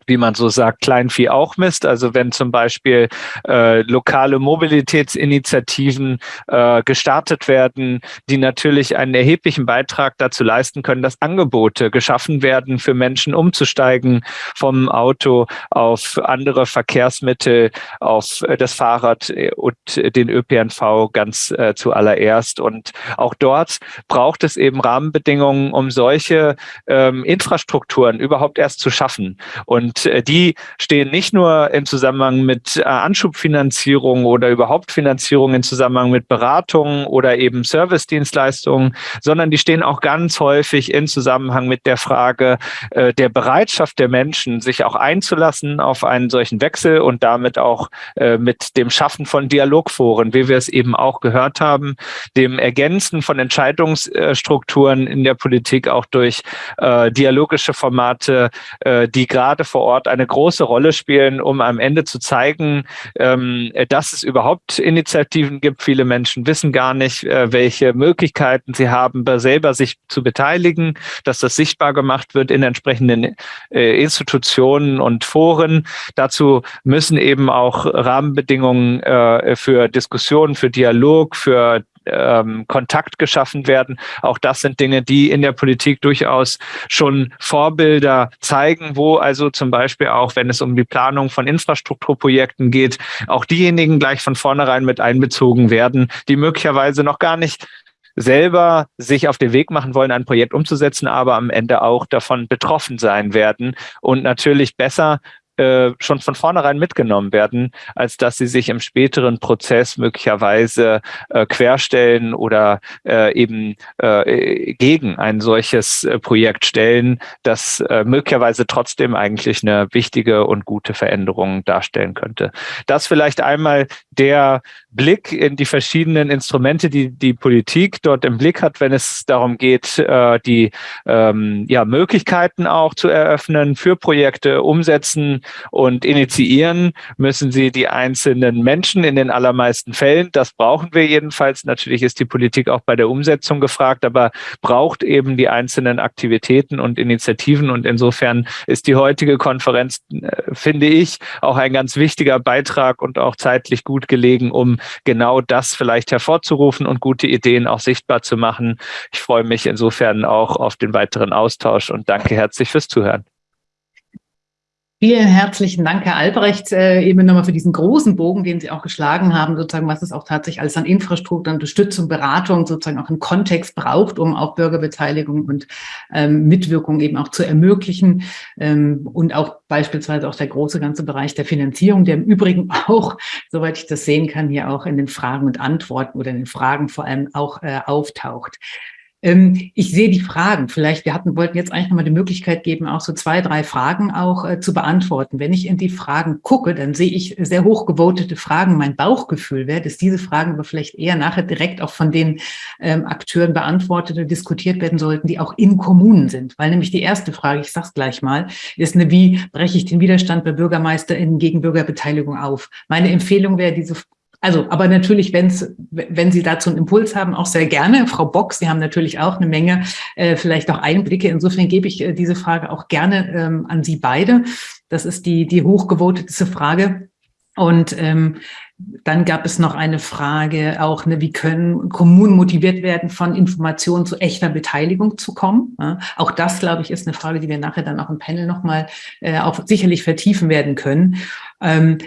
wie man so sagt, Kleinvieh auch misst. Also wenn zum Beispiel äh, lokale Mobilitätsinitiativen äh, gestartet werden, die natürlich einen erheblichen Beitrag dazu leisten können, dass Angebote geschaffen werden für Menschen umzusteigen vom Auto auf andere Verkehrsmittel, auf das Fahrrad äh, und den ÖPNV ganz äh, zuallererst. Und auch dort braucht es eben Rahmenbedingungen, um solche ähm, Infrastrukturen überhaupt erst zu schaffen. Und und äh, die stehen nicht nur im Zusammenhang mit äh, Anschubfinanzierung oder überhaupt Finanzierung im Zusammenhang mit Beratungen oder eben Servicedienstleistungen, sondern die stehen auch ganz häufig in Zusammenhang mit der Frage äh, der Bereitschaft der Menschen, sich auch einzulassen auf einen solchen Wechsel und damit auch mit dem Schaffen von Dialogforen, wie wir es eben auch gehört haben, dem Ergänzen von Entscheidungsstrukturen in der Politik auch durch dialogische Formate, die gerade vor Ort eine große Rolle spielen, um am Ende zu zeigen, ähm, dass es überhaupt Initiativen gibt. Viele Menschen wissen gar nicht, äh, welche Möglichkeiten sie haben, selber sich zu beteiligen, dass das sichtbar gemacht wird in entsprechenden äh, Institutionen und Foren. Dazu müssen eben auch Rahmenbedingungen äh, für Diskussionen, für Dialog, für ähm, Kontakt geschaffen werden. Auch das sind Dinge, die in der Politik durchaus schon Vorbilder zeigen, wo also zum Beispiel auch, wenn es um die Planung von Infrastrukturprojekten geht, auch diejenigen gleich von vornherein mit einbezogen werden, die möglicherweise noch gar nicht selber sich auf den Weg machen wollen, ein Projekt umzusetzen, aber am Ende auch davon betroffen sein werden und natürlich besser äh, schon von vornherein mitgenommen werden, als dass sie sich im späteren Prozess möglicherweise äh, querstellen oder äh, eben äh, gegen ein solches äh, Projekt stellen, das äh, möglicherweise trotzdem eigentlich eine wichtige und gute Veränderung darstellen könnte. Das vielleicht einmal der Blick in die verschiedenen Instrumente, die die Politik dort im Blick hat, wenn es darum geht, äh, die ähm, ja, Möglichkeiten auch zu eröffnen für Projekte, umsetzen und initiieren, müssen sie die einzelnen Menschen in den allermeisten Fällen. Das brauchen wir jedenfalls. Natürlich ist die Politik auch bei der Umsetzung gefragt, aber braucht eben die einzelnen Aktivitäten und Initiativen. Und insofern ist die heutige Konferenz, äh, finde ich, auch ein ganz wichtiger Beitrag und auch zeitlich gut gelegen, um genau das vielleicht hervorzurufen und gute Ideen auch sichtbar zu machen. Ich freue mich insofern auch auf den weiteren Austausch und danke herzlich fürs Zuhören. Vielen herzlichen Dank, Herr Albrecht, äh, eben nochmal für diesen großen Bogen, den Sie auch geschlagen haben, sozusagen, was es auch tatsächlich alles an Infrastruktur, Unterstützung, Beratung sozusagen auch einen Kontext braucht, um auch Bürgerbeteiligung und ähm, Mitwirkung eben auch zu ermöglichen ähm, und auch beispielsweise auch der große ganze Bereich der Finanzierung, der im Übrigen <laughs> auch, soweit ich das sehen kann, hier auch in den Fragen und Antworten oder in den Fragen vor allem auch äh, auftaucht. Ähm, ich sehe die Fragen. Vielleicht, wir hatten, wollten jetzt eigentlich nochmal die Möglichkeit geben, auch so zwei, drei Fragen auch äh, zu beantworten. Wenn ich in die Fragen gucke, dann sehe ich sehr hochgevotete Fragen. Mein Bauchgefühl wäre, dass diese Fragen aber vielleicht eher nachher direkt auch von den ähm, Akteuren beantwortet und diskutiert werden sollten, die auch in Kommunen sind. Weil nämlich die erste Frage, ich sage es gleich mal, ist eine, wie breche ich den Widerstand bei BürgermeisterInnen gegen Bürgerbeteiligung auf? Meine Empfehlung wäre, diese also, aber natürlich, wenn's, wenn Sie dazu einen Impuls haben, auch sehr gerne. Frau Bock, Sie haben natürlich auch eine Menge, äh, vielleicht auch Einblicke. Insofern gebe ich äh, diese Frage auch gerne ähm, an Sie beide. Das ist die, die hochgevotetste Frage. Und ähm, dann gab es noch eine Frage auch, ne, wie können Kommunen motiviert werden, von Informationen zu echter Beteiligung zu kommen? Ja, auch das, glaube ich, ist eine Frage, die wir nachher dann auch im Panel nochmal äh, auch sicherlich vertiefen werden können. Ähm,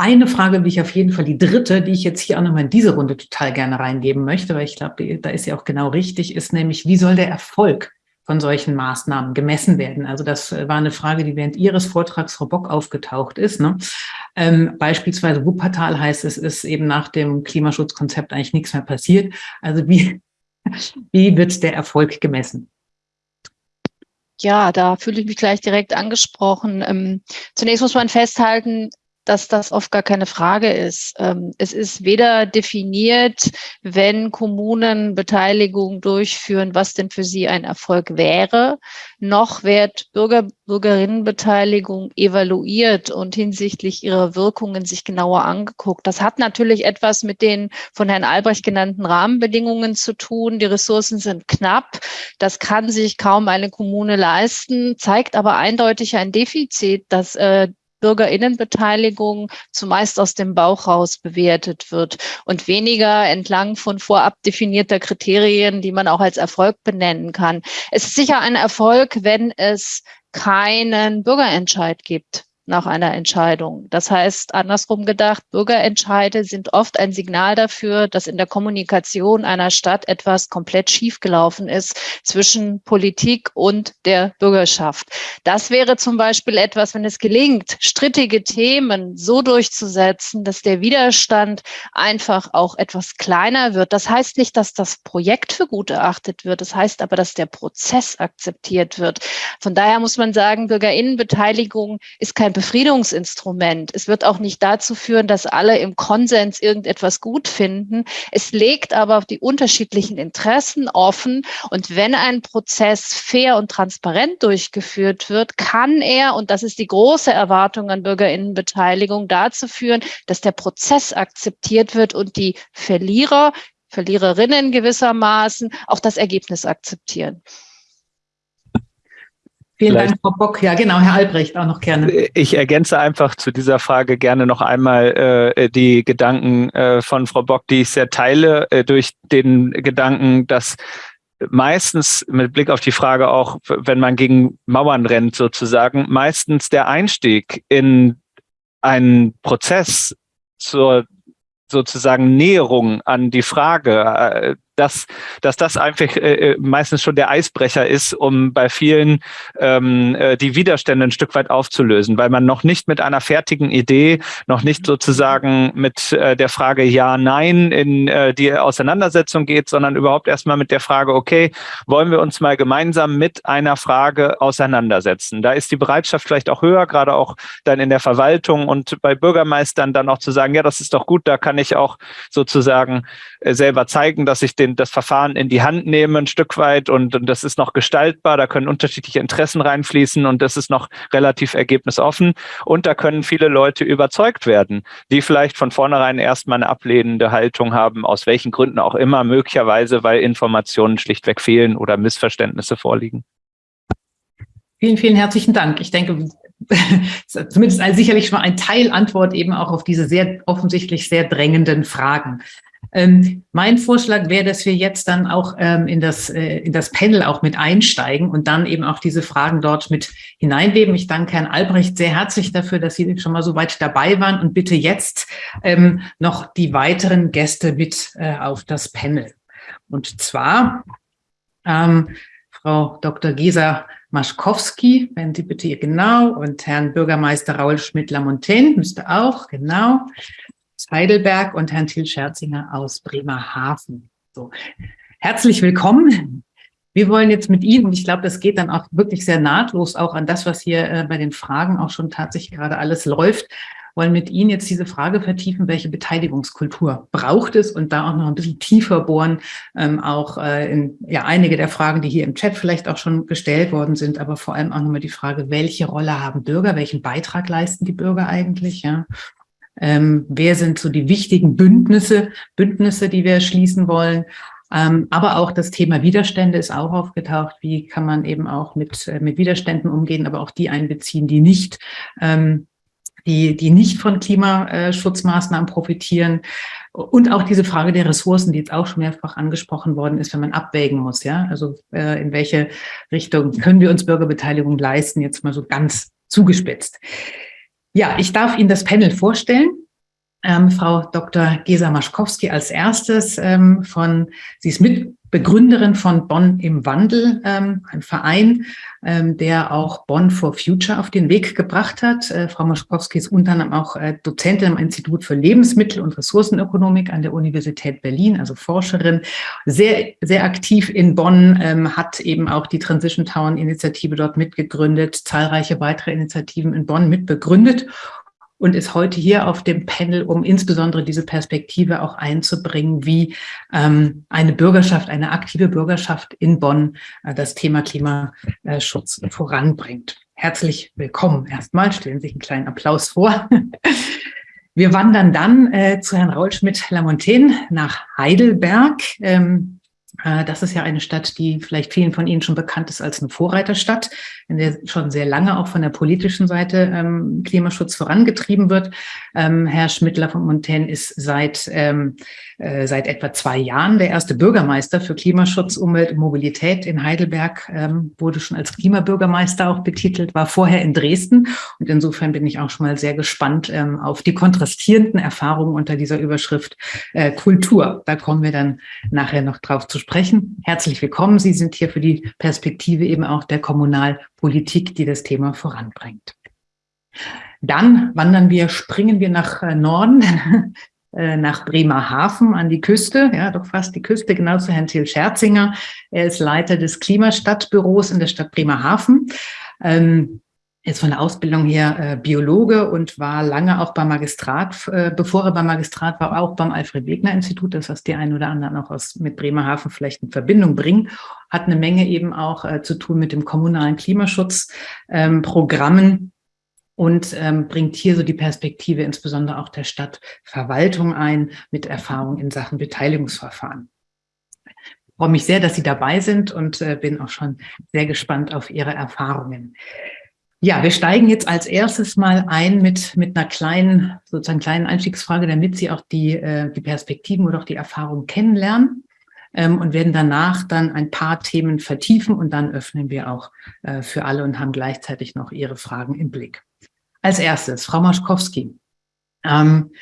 eine Frage, die ich auf jeden Fall, die dritte, die ich jetzt hier auch nochmal in diese Runde total gerne reingeben möchte, weil ich glaube, da ist ja auch genau richtig, ist nämlich, wie soll der Erfolg von solchen Maßnahmen gemessen werden? Also das war eine Frage, die während Ihres Vortrags, Frau Bock, aufgetaucht ist. Ne? Ähm, beispielsweise Wuppertal heißt es, ist eben nach dem Klimaschutzkonzept eigentlich nichts mehr passiert. Also wie, <laughs> wie wird der Erfolg gemessen? Ja, da fühle ich mich gleich direkt angesprochen. Ähm, zunächst muss man festhalten, dass das oft gar keine Frage ist. Ähm, es ist weder definiert, wenn Kommunen Beteiligung durchführen, was denn für sie ein Erfolg wäre, noch wird Bürger, Bürgerinnenbeteiligung evaluiert und hinsichtlich ihrer Wirkungen sich genauer angeguckt. Das hat natürlich etwas mit den von Herrn Albrecht genannten Rahmenbedingungen zu tun. Die Ressourcen sind knapp. Das kann sich kaum eine Kommune leisten, zeigt aber eindeutig ein Defizit, dass äh, Bürgerinnenbeteiligung zumeist aus dem Bauch raus bewertet wird und weniger entlang von vorab definierter Kriterien, die man auch als Erfolg benennen kann. Es ist sicher ein Erfolg, wenn es keinen Bürgerentscheid gibt nach einer Entscheidung. Das heißt, andersrum gedacht, Bürgerentscheide sind oft ein Signal dafür, dass in der Kommunikation einer Stadt etwas komplett schiefgelaufen ist zwischen Politik und der Bürgerschaft. Das wäre zum Beispiel etwas, wenn es gelingt, strittige Themen so durchzusetzen, dass der Widerstand einfach auch etwas kleiner wird. Das heißt nicht, dass das Projekt für gut erachtet wird. Das heißt aber, dass der Prozess akzeptiert wird. Von daher muss man sagen, Bürgerinnenbeteiligung ist kein Befriedungsinstrument. Es wird auch nicht dazu führen, dass alle im Konsens irgendetwas gut finden. Es legt aber die unterschiedlichen Interessen offen. Und wenn ein Prozess fair und transparent durchgeführt wird, kann er, und das ist die große Erwartung an Bürgerinnenbeteiligung, dazu führen, dass der Prozess akzeptiert wird und die Verlierer, Verliererinnen gewissermaßen auch das Ergebnis akzeptieren. Vielen Vielleicht, Dank, Frau Bock. Ja, genau, Herr Albrecht auch noch gerne. Ich ergänze einfach zu dieser Frage gerne noch einmal äh, die Gedanken äh, von Frau Bock, die ich sehr teile, äh, durch den Gedanken, dass meistens mit Blick auf die Frage auch, wenn man gegen Mauern rennt sozusagen, meistens der Einstieg in einen Prozess zur sozusagen Näherung an die Frage dass, dass das einfach äh, äh, meistens schon der Eisbrecher ist, um bei vielen ähm, äh, die Widerstände ein Stück weit aufzulösen, weil man noch nicht mit einer fertigen Idee, noch nicht sozusagen mit äh, der Frage Ja, Nein in äh, die Auseinandersetzung geht, sondern überhaupt erstmal mit der Frage, okay, wollen wir uns mal gemeinsam mit einer Frage auseinandersetzen? Da ist die Bereitschaft vielleicht auch höher, gerade auch dann in der Verwaltung und bei Bürgermeistern dann auch zu sagen, ja, das ist doch gut, da kann ich auch sozusagen äh, selber zeigen, dass ich den den, das Verfahren in die Hand nehmen ein Stück weit und, und das ist noch gestaltbar, da können unterschiedliche Interessen reinfließen und das ist noch relativ ergebnisoffen und da können viele Leute überzeugt werden, die vielleicht von vornherein erstmal eine ablehnende Haltung haben, aus welchen Gründen auch immer, möglicherweise, weil Informationen schlichtweg fehlen oder Missverständnisse vorliegen. Vielen, vielen herzlichen Dank. Ich denke, <laughs> zumindest sicherlich schon ein Teilantwort eben auch auf diese sehr offensichtlich sehr drängenden Fragen. Ähm, mein Vorschlag wäre, dass wir jetzt dann auch ähm, in, das, äh, in das Panel auch mit einsteigen und dann eben auch diese Fragen dort mit hineinweben. Ich danke Herrn Albrecht sehr herzlich dafür, dass Sie schon mal so weit dabei waren und bitte jetzt ähm, noch die weiteren Gäste mit äh, auf das Panel. Und zwar ähm, Frau Dr. Gesa Maschkowski, wenn Sie bitte hier genau, und Herrn Bürgermeister Raul Schmidt-Lamontaine müsste auch, genau. Heidelberg und Herrn Till Scherzinger aus Bremerhaven. So. Herzlich willkommen. Wir wollen jetzt mit Ihnen, und ich glaube, das geht dann auch wirklich sehr nahtlos auch an das, was hier äh, bei den Fragen auch schon tatsächlich gerade alles läuft, wollen mit Ihnen jetzt diese Frage vertiefen, welche Beteiligungskultur braucht es und da auch noch ein bisschen tiefer bohren, ähm, auch äh, in ja, einige der Fragen, die hier im Chat vielleicht auch schon gestellt worden sind, aber vor allem auch nochmal die Frage, welche Rolle haben Bürger, welchen Beitrag leisten die Bürger eigentlich, ja, ähm, wer sind so die wichtigen Bündnisse, Bündnisse, die wir schließen wollen. Ähm, aber auch das Thema Widerstände ist auch aufgetaucht. Wie kann man eben auch mit, äh, mit Widerständen umgehen, aber auch die einbeziehen, die nicht, ähm, die, die nicht von Klimaschutzmaßnahmen profitieren. Und auch diese Frage der Ressourcen, die jetzt auch schon mehrfach angesprochen worden ist, wenn man abwägen muss. Ja, also äh, in welche Richtung können wir uns Bürgerbeteiligung leisten? Jetzt mal so ganz zugespitzt. Ja, ich darf Ihnen das Panel vorstellen. ähm, Frau Dr. Gesa Maschkowski als erstes ähm, von, sie ist Mitbegründerin von Bonn im Wandel, ähm, ein Verein, ähm, der auch Bonn for Future auf den Weg gebracht hat. Äh, Frau Maschkowski ist unter anderem auch äh, Dozentin am Institut für Lebensmittel- und Ressourcenökonomik an der Universität Berlin, also Forscherin, sehr, sehr aktiv in Bonn, ähm, hat eben auch die Transition Town Initiative dort mitgegründet, zahlreiche weitere Initiativen in Bonn mitbegründet und ist heute hier auf dem Panel, um insbesondere diese Perspektive auch einzubringen, wie ähm, eine Bürgerschaft, eine aktive Bürgerschaft in Bonn äh, das Thema Klimaschutz voranbringt. Herzlich willkommen. Erstmal stellen Sie sich einen kleinen Applaus vor. Wir wandern dann äh, zu Herrn Raul Schmidt-Lamontaine nach Heidelberg. Ähm, äh, das ist ja eine Stadt, die vielleicht vielen von Ihnen schon bekannt ist als eine Vorreiterstadt, in der schon sehr lange auch von der politischen Seite ähm, Klimaschutz vorangetrieben wird. Ähm, Herr Schmidtler von Montaigne ist seit, ähm, äh, seit etwa zwei Jahren der erste Bürgermeister für Klimaschutz, Umwelt und Mobilität in Heidelberg, ähm, wurde schon als Klimabürgermeister auch betitelt, war vorher in Dresden. Und insofern bin ich auch schon mal sehr gespannt ähm, auf die kontrastierenden Erfahrungen unter dieser Überschrift äh, Kultur. Da kommen wir dann nachher noch drauf zu sprechen. Herzlich willkommen. Sie sind hier für die Perspektive eben auch der Kommunalpolitik, die das Thema voranbringt. Dann wandern wir, springen wir nach äh, Norden, <laughs> äh, nach Bremerhaven an die Küste, ja, doch fast die Küste, genau zu Herrn Till Scherzinger. Er ist Leiter des Klimastadtbüros in der Stadt Bremerhaven. Ähm, ist von der Ausbildung her äh, Biologe und war lange auch beim Magistrat, äh, bevor er beim Magistrat war, auch beim Alfred-Wegener-Institut, das was die einen oder anderen auch aus, mit Bremerhaven vielleicht in Verbindung bringen, hat eine Menge eben auch äh, zu tun mit dem kommunalen Klimaschutzprogrammen ähm, und ähm, bringt hier so die Perspektive insbesondere auch der Stadtverwaltung ein mit Erfahrung in Sachen Beteiligungsverfahren. Ich freue mich sehr, dass Sie dabei sind und äh, bin auch schon sehr gespannt auf Ihre Erfahrungen. Ja, wir steigen jetzt als erstes mal ein mit, mit einer kleinen, sozusagen kleinen Einstiegsfrage, damit Sie auch die, äh, die Perspektiven oder auch die Erfahrungen kennenlernen ähm, und werden danach dann ein paar Themen vertiefen und dann öffnen wir auch äh, für alle und haben gleichzeitig noch Ihre Fragen im Blick. Als erstes, Frau Maschkowski. Ähm,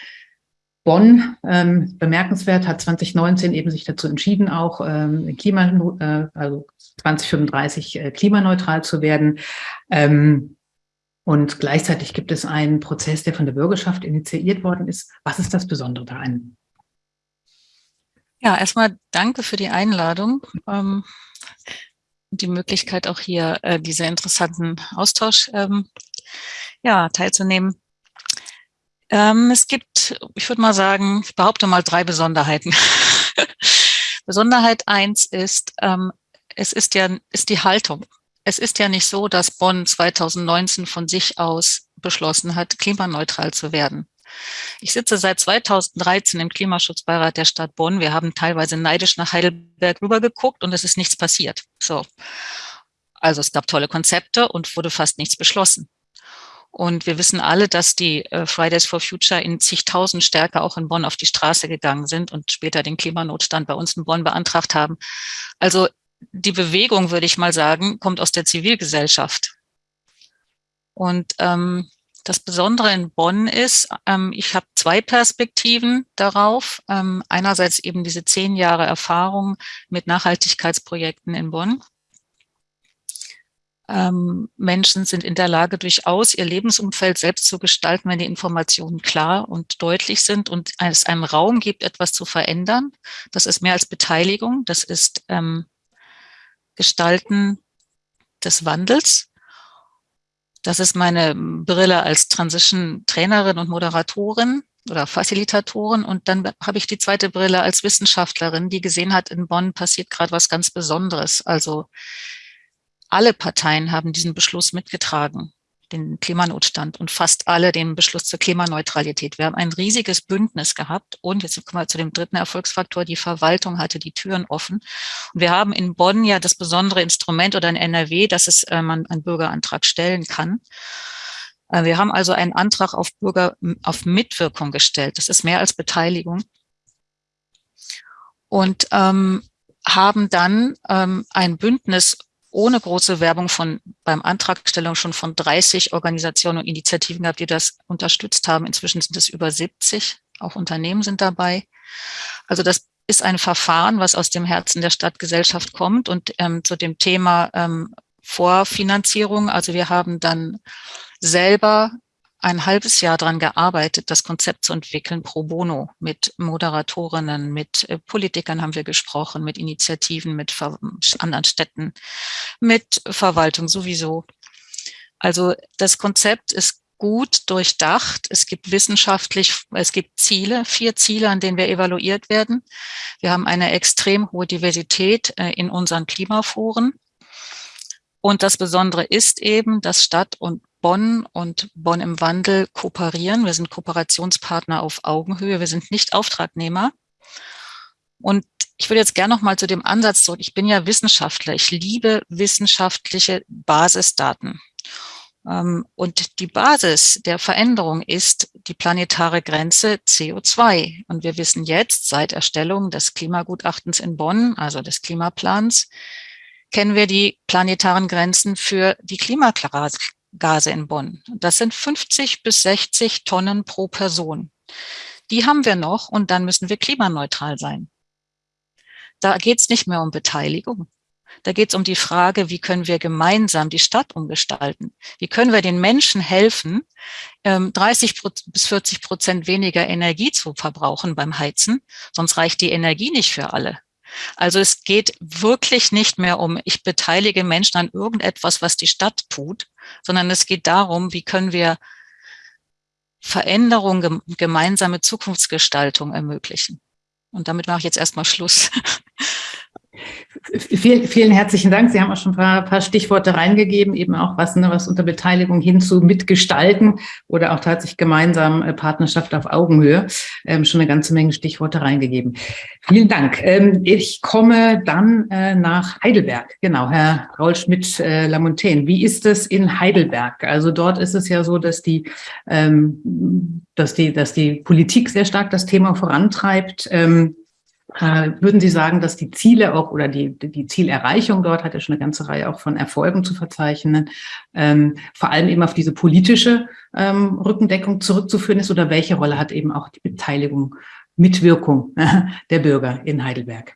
Bonn, ähm, bemerkenswert, hat 2019 eben sich dazu entschieden, auch ähm, Klima, äh, also 2035 äh, klimaneutral zu werden. Ähm, und gleichzeitig gibt es einen Prozess, der von der Bürgerschaft initiiert worden ist. Was ist das Besondere daran? Ja, erstmal danke für die Einladung ähm, die Möglichkeit, auch hier äh, dieser interessanten Austausch ähm, ja, teilzunehmen. Es gibt, ich würde mal sagen, ich behaupte mal drei Besonderheiten. <laughs> Besonderheit eins ist, es ist ja ist die Haltung. Es ist ja nicht so, dass Bonn 2019 von sich aus beschlossen hat, klimaneutral zu werden. Ich sitze seit 2013 im Klimaschutzbeirat der Stadt Bonn. Wir haben teilweise neidisch nach Heidelberg rübergeguckt und es ist nichts passiert. So. Also es gab tolle Konzepte und wurde fast nichts beschlossen. Und wir wissen alle, dass die äh, Fridays for Future in zigtausend stärker auch in Bonn auf die Straße gegangen sind und später den Klimanotstand bei uns in Bonn beantragt haben. Also die Bewegung, würde ich mal sagen, kommt aus der Zivilgesellschaft. Und ähm, das Besondere in Bonn ist, ähm, ich habe zwei Perspektiven darauf. Ähm, einerseits eben diese zehn Jahre Erfahrung mit Nachhaltigkeitsprojekten in Bonn ähm, Menschen sind in der Lage, durchaus ihr Lebensumfeld selbst zu gestalten, wenn die Informationen klar und deutlich sind und es einem Raum gibt, etwas zu verändern. Das ist mehr als Beteiligung, das ist ähm, Gestalten des Wandels. Das ist meine Brille als Transition-Trainerin und Moderatorin oder Facilitatorin. Und dann habe ich die zweite Brille als Wissenschaftlerin, die gesehen hat, in Bonn passiert gerade was ganz Besonderes. Also alle Parteien haben diesen Beschluss mitgetragen, den Klimanotstand und fast alle den Beschluss zur Klimaneutralität. Wir haben ein riesiges Bündnis gehabt und jetzt kommen wir zu dem dritten Erfolgsfaktor, die Verwaltung hatte die Türen offen. Und wir haben in Bonn ja das besondere Instrument oder in NRW, dass es, äh, man einen Bürgerantrag stellen kann. Äh, wir haben also einen Antrag auf Bürger, auf Mitwirkung gestellt. Das ist mehr als Beteiligung. Und ähm, haben dann ähm, ein Bündnis ohne große Werbung von beim Antragstellung schon von 30 Organisationen und Initiativen gehabt, die das unterstützt haben. Inzwischen sind es über 70 auch Unternehmen sind dabei. Also das ist ein Verfahren, was aus dem Herzen der Stadtgesellschaft kommt und ähm, zu dem Thema ähm, Vorfinanzierung. Also wir haben dann selber ein halbes Jahr daran gearbeitet, das Konzept zu entwickeln pro bono. Mit Moderatorinnen, mit äh, Politikern haben wir gesprochen, mit Initiativen, mit anderen Städten, mit Verwaltung sowieso. Also das Konzept ist gut durchdacht. Es gibt wissenschaftlich, es gibt Ziele, vier Ziele, an denen wir evaluiert werden. Wir haben eine extrem hohe Diversität äh, in unseren Klimaforen. Und das Besondere ist eben, dass Stadt und Bonn und Bonn im Wandel kooperieren. Wir sind Kooperationspartner auf Augenhöhe. Wir sind nicht Auftragnehmer. Und ich würde jetzt gerne noch mal zu dem Ansatz zurück. Ich bin ja Wissenschaftler. Ich liebe wissenschaftliche Basisdaten. Ähm, und die Basis der Veränderung ist die planetare Grenze CO2. Und wir wissen jetzt seit Erstellung des Klimagutachtens in Bonn, also des Klimaplans, kennen wir die planetaren Grenzen für die Klimagase in Bonn. Das sind 50 bis 60 Tonnen pro Person. Die haben wir noch und dann müssen wir klimaneutral sein. Da geht es nicht mehr um Beteiligung. Da geht es um die Frage, wie können wir gemeinsam die Stadt umgestalten? Wie können wir den Menschen helfen, 30 ähm, bis 40 Prozent weniger Energie zu verbrauchen beim Heizen? Sonst reicht die Energie nicht für alle. Also es geht wirklich nicht mehr um, ich beteilige Menschen an irgendetwas, was die Stadt tut, sondern es geht darum, wie können wir Veränderung, gemeinsame Zukunftsgestaltung ermöglichen. Und damit mache ich jetzt erstmal Schluss. <laughs> Vielen, vielen herzlichen Dank. Sie haben auch schon ein paar, paar Stichworte reingegeben, eben auch was, ne, was unter Beteiligung hin zu mitgestalten oder auch tatsächlich gemeinsam äh, Partnerschaft auf Augenhöhe. Ähm, schon eine ganze Menge Stichworte reingegeben. Vielen Dank. Ähm, ich komme dann äh, nach Heidelberg. Genau, Herr Raul Schmidt-Lamontaine. Äh, Wie ist es in Heidelberg? Also dort ist es ja so, dass die, ähm, dass die, dass die Politik sehr stark das Thema vorantreibt. Ähm, äh, würden Sie sagen, dass die Ziele auch oder die, die Zielerreichung dort hat ja schon eine ganze Reihe auch von Erfolgen zu verzeichnen, ähm, vor allem eben auf diese politische ähm, Rückendeckung zurückzuführen ist oder welche Rolle hat eben auch die Beteiligung, Mitwirkung der Bürger in Heidelberg?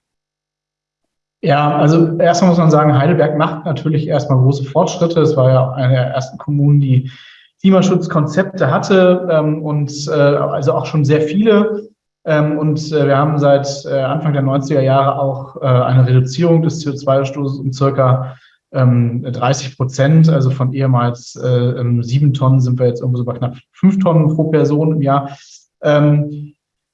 Ja, also erstmal muss man sagen, Heidelberg macht natürlich erstmal große Fortschritte. Es war ja eine der ersten Kommunen, die Klimaschutzkonzepte hatte ähm, und äh, also auch schon sehr viele. Ähm, und äh, wir haben seit äh, Anfang der 90er Jahre auch äh, eine Reduzierung des CO2-Ausstoßes um circa 30 ähm, Prozent, also von ehemals ähm, sieben Tonnen sind wir jetzt irgendwo so bei knapp fünf Tonnen pro Person im Jahr.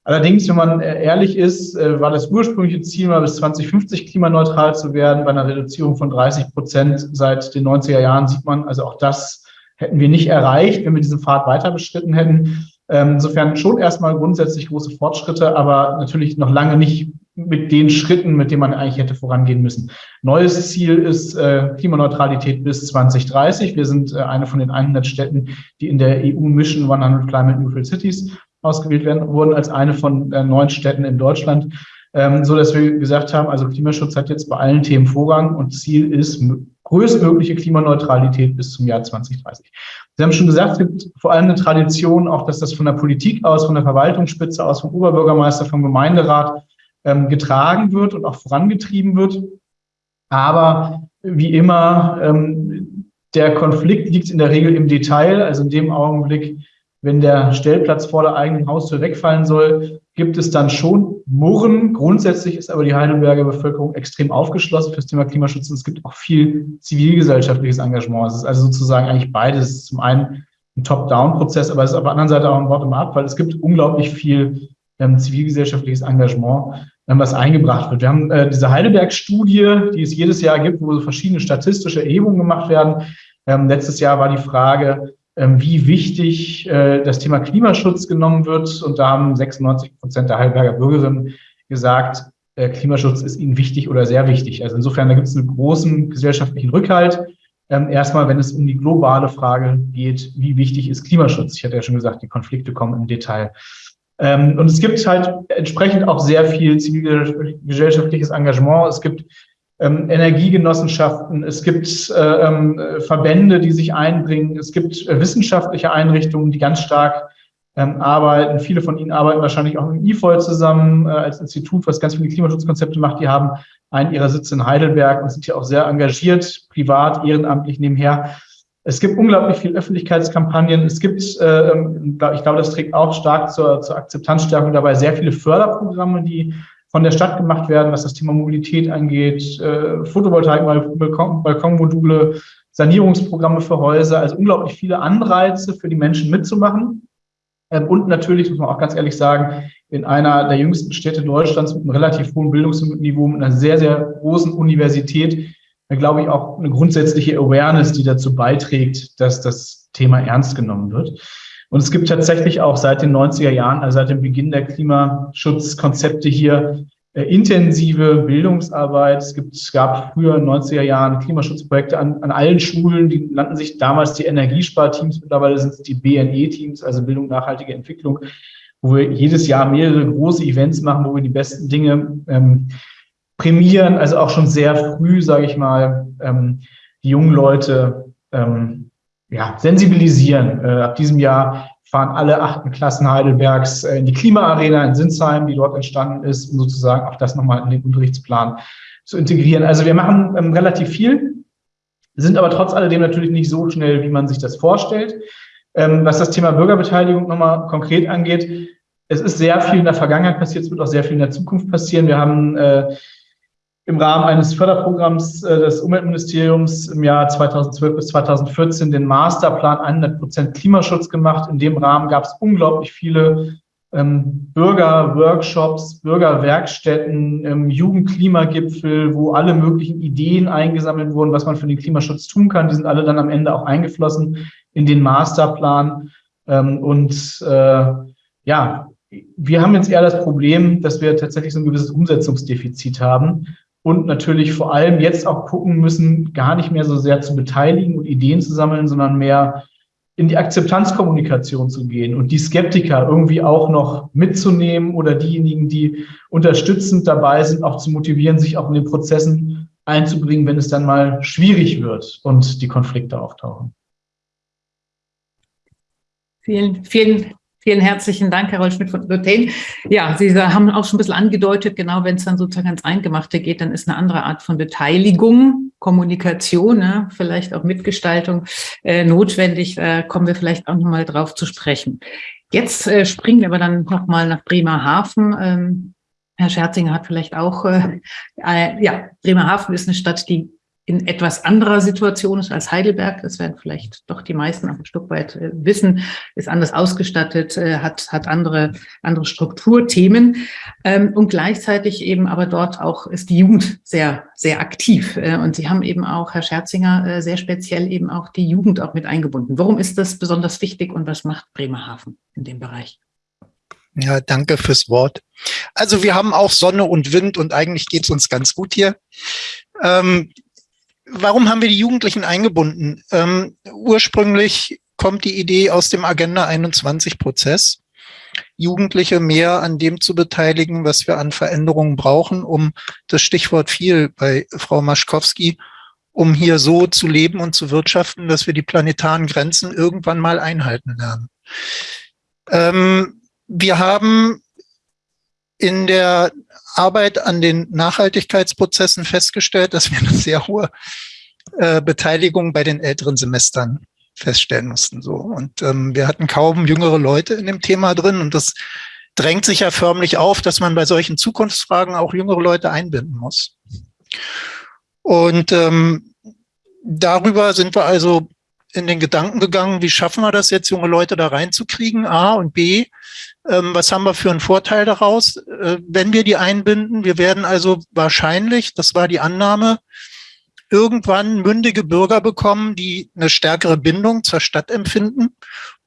allerdings, wenn man ehrlich ist, war das ursprüngliche Ziel mal bis 2050 klimaneutral zu werden. Bei einer Reduzierung von 30 Prozent seit den 90er Jahren sieht man, also auch das hätten wir nicht erreicht, wenn wir diesen Pfad weiter beschritten hätten. Ähm, insofern schon erstmal grundsätzlich große Fortschritte, aber natürlich noch lange nicht mit den Schritten, mit denen man eigentlich hätte vorangehen müssen. Neues Ziel ist äh, Klimaneutralität bis 2030. Wir sind äh, eine von den 100 Städten, die in der EU Mission 100 Climate Neutral Cities ausgewählt werden, wurden als eine von äh, neun Städten in Deutschland ähm, so dass wir gesagt haben, also Klimaschutz hat jetzt bei allen Themen Vorrang und Ziel ist größtmögliche Klimaneutralität bis zum Jahr 2030. Sie haben schon gesagt, es gibt vor allem eine Tradition, auch dass das von der Politik aus, von der Verwaltungsspitze aus, vom Oberbürgermeister, vom Gemeinderat ähm, getragen wird und auch vorangetrieben wird. Aber wie immer, ähm, der Konflikt liegt in der Regel im Detail, also in dem Augenblick, wenn der Stellplatz vor der eigenen Haustür wegfallen soll, gibt es dann schon Murren. Grundsätzlich ist aber die Heidelberger Bevölkerung extrem aufgeschlossen für das Thema Klimaschutz und es gibt auch viel zivilgesellschaftliches Engagement. Es ist also sozusagen eigentlich beides. Zum einen ein Top-Down-Prozess, aber es ist auf der anderen Seite auch ein Bottom-up, weil es gibt unglaublich viel ähm, zivilgesellschaftliches Engagement, ähm, was eingebracht wird. Wir haben äh, diese Heidelberg-Studie, die es jedes Jahr gibt, wo so verschiedene statistische Erhebungen gemacht werden. Ähm, letztes Jahr war die Frage, wie wichtig äh, das Thema Klimaschutz genommen wird. Und da haben 96 Prozent der Heidelberger Bürgerinnen gesagt, äh, Klimaschutz ist ihnen wichtig oder sehr wichtig. Also insofern, da gibt es einen großen gesellschaftlichen Rückhalt. Ähm, erstmal, wenn es um die globale Frage geht, wie wichtig ist Klimaschutz? Ich hatte ja schon gesagt, die Konflikte kommen im Detail. Ähm, und es gibt halt entsprechend auch sehr viel zivilgesellschaftliches Engagement. Es gibt ähm, Energiegenossenschaften, es gibt äh, ähm, Verbände, die sich einbringen, es gibt äh, wissenschaftliche Einrichtungen, die ganz stark ähm, arbeiten. Viele von Ihnen arbeiten wahrscheinlich auch mit IFOL zusammen äh, als Institut, was ganz viele Klimaschutzkonzepte macht. Die haben einen ihrer Sitze in Heidelberg und sind hier auch sehr engagiert, privat, ehrenamtlich nebenher. Es gibt unglaublich viel Öffentlichkeitskampagnen. Es gibt, äh, ähm, ich glaube, das trägt auch stark zur, zur Akzeptanzstärkung dabei, sehr viele Förderprogramme, die von der Stadt gemacht werden, was das Thema Mobilität angeht, äh, Photovoltaik, Balkon, Balkonmodule, Sanierungsprogramme für Häuser, also unglaublich viele Anreize für die Menschen mitzumachen. Ähm, und natürlich, muss man auch ganz ehrlich sagen, in einer der jüngsten Städte Deutschlands mit einem relativ hohen Bildungsniveau, mit einer sehr, sehr großen Universität, glaube ich, auch eine grundsätzliche Awareness, die dazu beiträgt, dass das Thema ernst genommen wird. Und es gibt tatsächlich auch seit den 90er Jahren, also seit dem Beginn der Klimaschutzkonzepte hier, äh, intensive Bildungsarbeit. Es, gibt, es gab früher in den 90er Jahren Klimaschutzprojekte an, an allen Schulen, die nannten sich damals die Energiesparteams, mittlerweile sind es die BNE-Teams, also Bildung nachhaltige Entwicklung, wo wir jedes Jahr mehrere große Events machen, wo wir die besten Dinge ähm, prämieren, also auch schon sehr früh, sage ich mal, ähm, die jungen Leute ähm, ja, sensibilisieren. Äh, ab diesem Jahr fahren alle achten Klassen Heidelbergs äh, in die Klimaarena in Sinsheim, die dort entstanden ist, um sozusagen auch das nochmal in den Unterrichtsplan zu integrieren. Also wir machen ähm, relativ viel, sind aber trotz alledem natürlich nicht so schnell, wie man sich das vorstellt. Ähm, was das Thema Bürgerbeteiligung nochmal konkret angeht, es ist sehr viel in der Vergangenheit passiert, es wird auch sehr viel in der Zukunft passieren. Wir haben äh, im Rahmen eines Förderprogramms äh, des Umweltministeriums im Jahr 2012 bis 2014 den Masterplan 100 Prozent Klimaschutz gemacht. In dem Rahmen gab es unglaublich viele ähm, Bürgerworkshops, Bürgerwerkstätten, ähm, Jugendklimagipfel, wo alle möglichen Ideen eingesammelt wurden, was man für den Klimaschutz tun kann. Die sind alle dann am Ende auch eingeflossen in den Masterplan. Ähm, und äh, ja, wir haben jetzt eher das Problem, dass wir tatsächlich so ein gewisses Umsetzungsdefizit haben und natürlich vor allem jetzt auch gucken müssen, gar nicht mehr so sehr zu beteiligen und Ideen zu sammeln, sondern mehr in die Akzeptanzkommunikation zu gehen und die Skeptiker irgendwie auch noch mitzunehmen oder diejenigen, die unterstützend dabei sind, auch zu motivieren, sich auch in den Prozessen einzubringen, wenn es dann mal schwierig wird und die Konflikte auftauchen. Vielen, vielen Vielen herzlichen Dank, Carol Schmidt von Lutain. Ja, Sie haben auch schon ein bisschen angedeutet, genau wenn es dann sozusagen ans Eingemachte geht, dann ist eine andere Art von Beteiligung, Kommunikation, ne, vielleicht auch Mitgestaltung äh, notwendig. Da kommen wir vielleicht auch nochmal drauf zu sprechen. Jetzt äh, springen wir aber dann nochmal nach Bremerhaven. Ähm, Herr Scherzinger hat vielleicht auch, äh, äh, ja, Bremerhaven ist eine Stadt, die in etwas anderer Situation ist als Heidelberg. Das werden vielleicht doch die meisten auch ein Stück weit äh, wissen, ist anders ausgestattet, äh, hat, hat andere, andere Strukturthemen. Ähm, und gleichzeitig eben aber dort auch ist die Jugend sehr, sehr aktiv. Äh, und Sie haben eben auch, Herr Scherzinger, sehr speziell eben auch die Jugend auch mit eingebunden. Warum ist das besonders wichtig und was macht Bremerhaven in dem Bereich? Ja, danke fürs Wort. Also wir haben auch Sonne und Wind und eigentlich geht es uns ganz gut hier. Ähm, warum haben wir die Jugendlichen eingebunden? Ähm, ursprünglich kommt die Idee aus dem Agenda 21 Prozess, Jugendliche mehr an dem zu beteiligen, was wir an Veränderungen brauchen, um das Stichwort viel bei Frau Maschkowski, um hier so zu leben und zu wirtschaften, dass wir die planetaren Grenzen irgendwann mal einhalten lernen. Ähm, wir haben in der Arbeit an den Nachhaltigkeitsprozessen festgestellt, dass wir eine sehr hohe äh, Beteiligung bei den älteren Semestern feststellen mussten. So. Und ähm, wir hatten kaum jüngere Leute in dem Thema drin und das drängt sich ja förmlich auf, dass man bei solchen Zukunftsfragen auch jüngere Leute einbinden muss. Und ähm, darüber sind wir also in den Gedanken gegangen, wie schaffen wir das jetzt, junge Leute da reinzukriegen, A und B, was haben wir für einen Vorteil daraus, äh, wenn wir die einbinden? Wir werden also wahrscheinlich, das war die Annahme, irgendwann mündige Bürger bekommen, die eine stärkere Bindung zur Stadt empfinden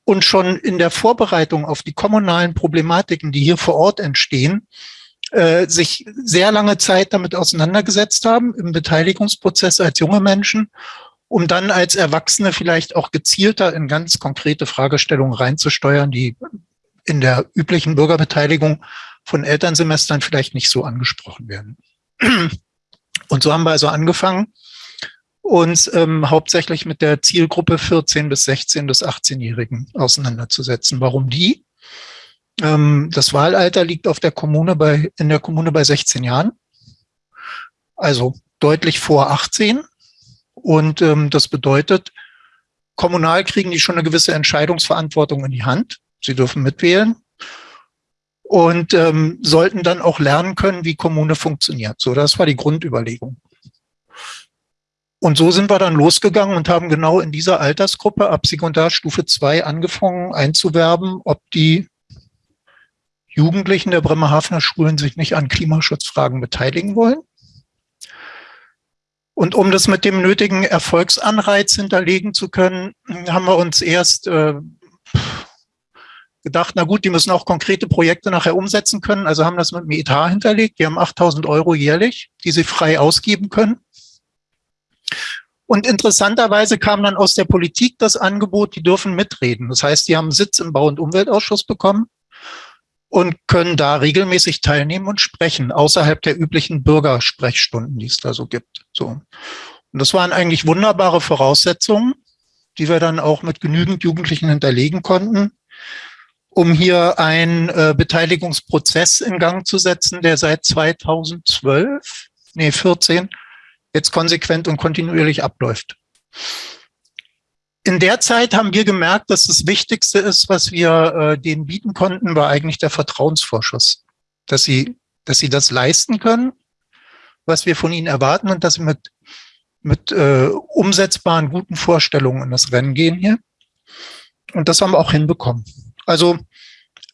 und schon in der Vorbereitung auf die kommunalen Problematiken, die hier vor Ort entstehen, äh, sich sehr lange Zeit damit auseinandergesetzt haben im Beteiligungsprozess als junge Menschen, um dann als Erwachsene vielleicht auch gezielter in ganz konkrete Fragestellungen reinzusteuern, die in der üblichen Bürgerbeteiligung von Elternsemestern vielleicht nicht so angesprochen werden. Und so haben wir also angefangen, uns ähm, hauptsächlich mit der Zielgruppe 14 bis 16 bis 18-Jährigen auseinanderzusetzen. Warum die? Ähm, das Wahlalter liegt auf der Kommune bei, in der Kommune bei 16 Jahren. Also deutlich vor 18. Und ähm, das bedeutet, kommunal kriegen die schon eine gewisse Entscheidungsverantwortung in die Hand. Sie dürfen mitwählen und ähm, sollten dann auch lernen können, wie Kommune funktioniert. So, das war die Grundüberlegung. Und so sind wir dann losgegangen und haben genau in dieser Altersgruppe ab Sekundarstufe 2 angefangen einzuwerben, ob die Jugendlichen der Bremerhavener Schulen sich nicht an Klimaschutzfragen beteiligen wollen. Und um das mit dem nötigen Erfolgsanreiz hinterlegen zu können, haben wir uns erst äh, gedacht, na gut, die müssen auch konkrete Projekte nachher umsetzen können. Also haben das mit dem Etat hinterlegt. Die haben 8000 Euro jährlich, die sie frei ausgeben können. Und interessanterweise kam dann aus der Politik das Angebot, die dürfen mitreden. Das heißt, die haben Sitz im Bau- und Umweltausschuss bekommen und können da regelmäßig teilnehmen und sprechen, außerhalb der üblichen Bürgersprechstunden, die es da so gibt. So. Und das waren eigentlich wunderbare Voraussetzungen, die wir dann auch mit genügend Jugendlichen hinterlegen konnten, um hier einen äh, Beteiligungsprozess in Gang zu setzen, der seit 2012, nee, 14, jetzt konsequent und kontinuierlich abläuft. In der Zeit haben wir gemerkt, dass das Wichtigste ist, was wir äh, denen bieten konnten, war eigentlich der Vertrauensvorschuss. Dass sie, dass sie das leisten können, was wir von ihnen erwarten und dass sie mit, mit äh, umsetzbaren, guten Vorstellungen in das Rennen gehen hier. Und das haben wir auch hinbekommen. Also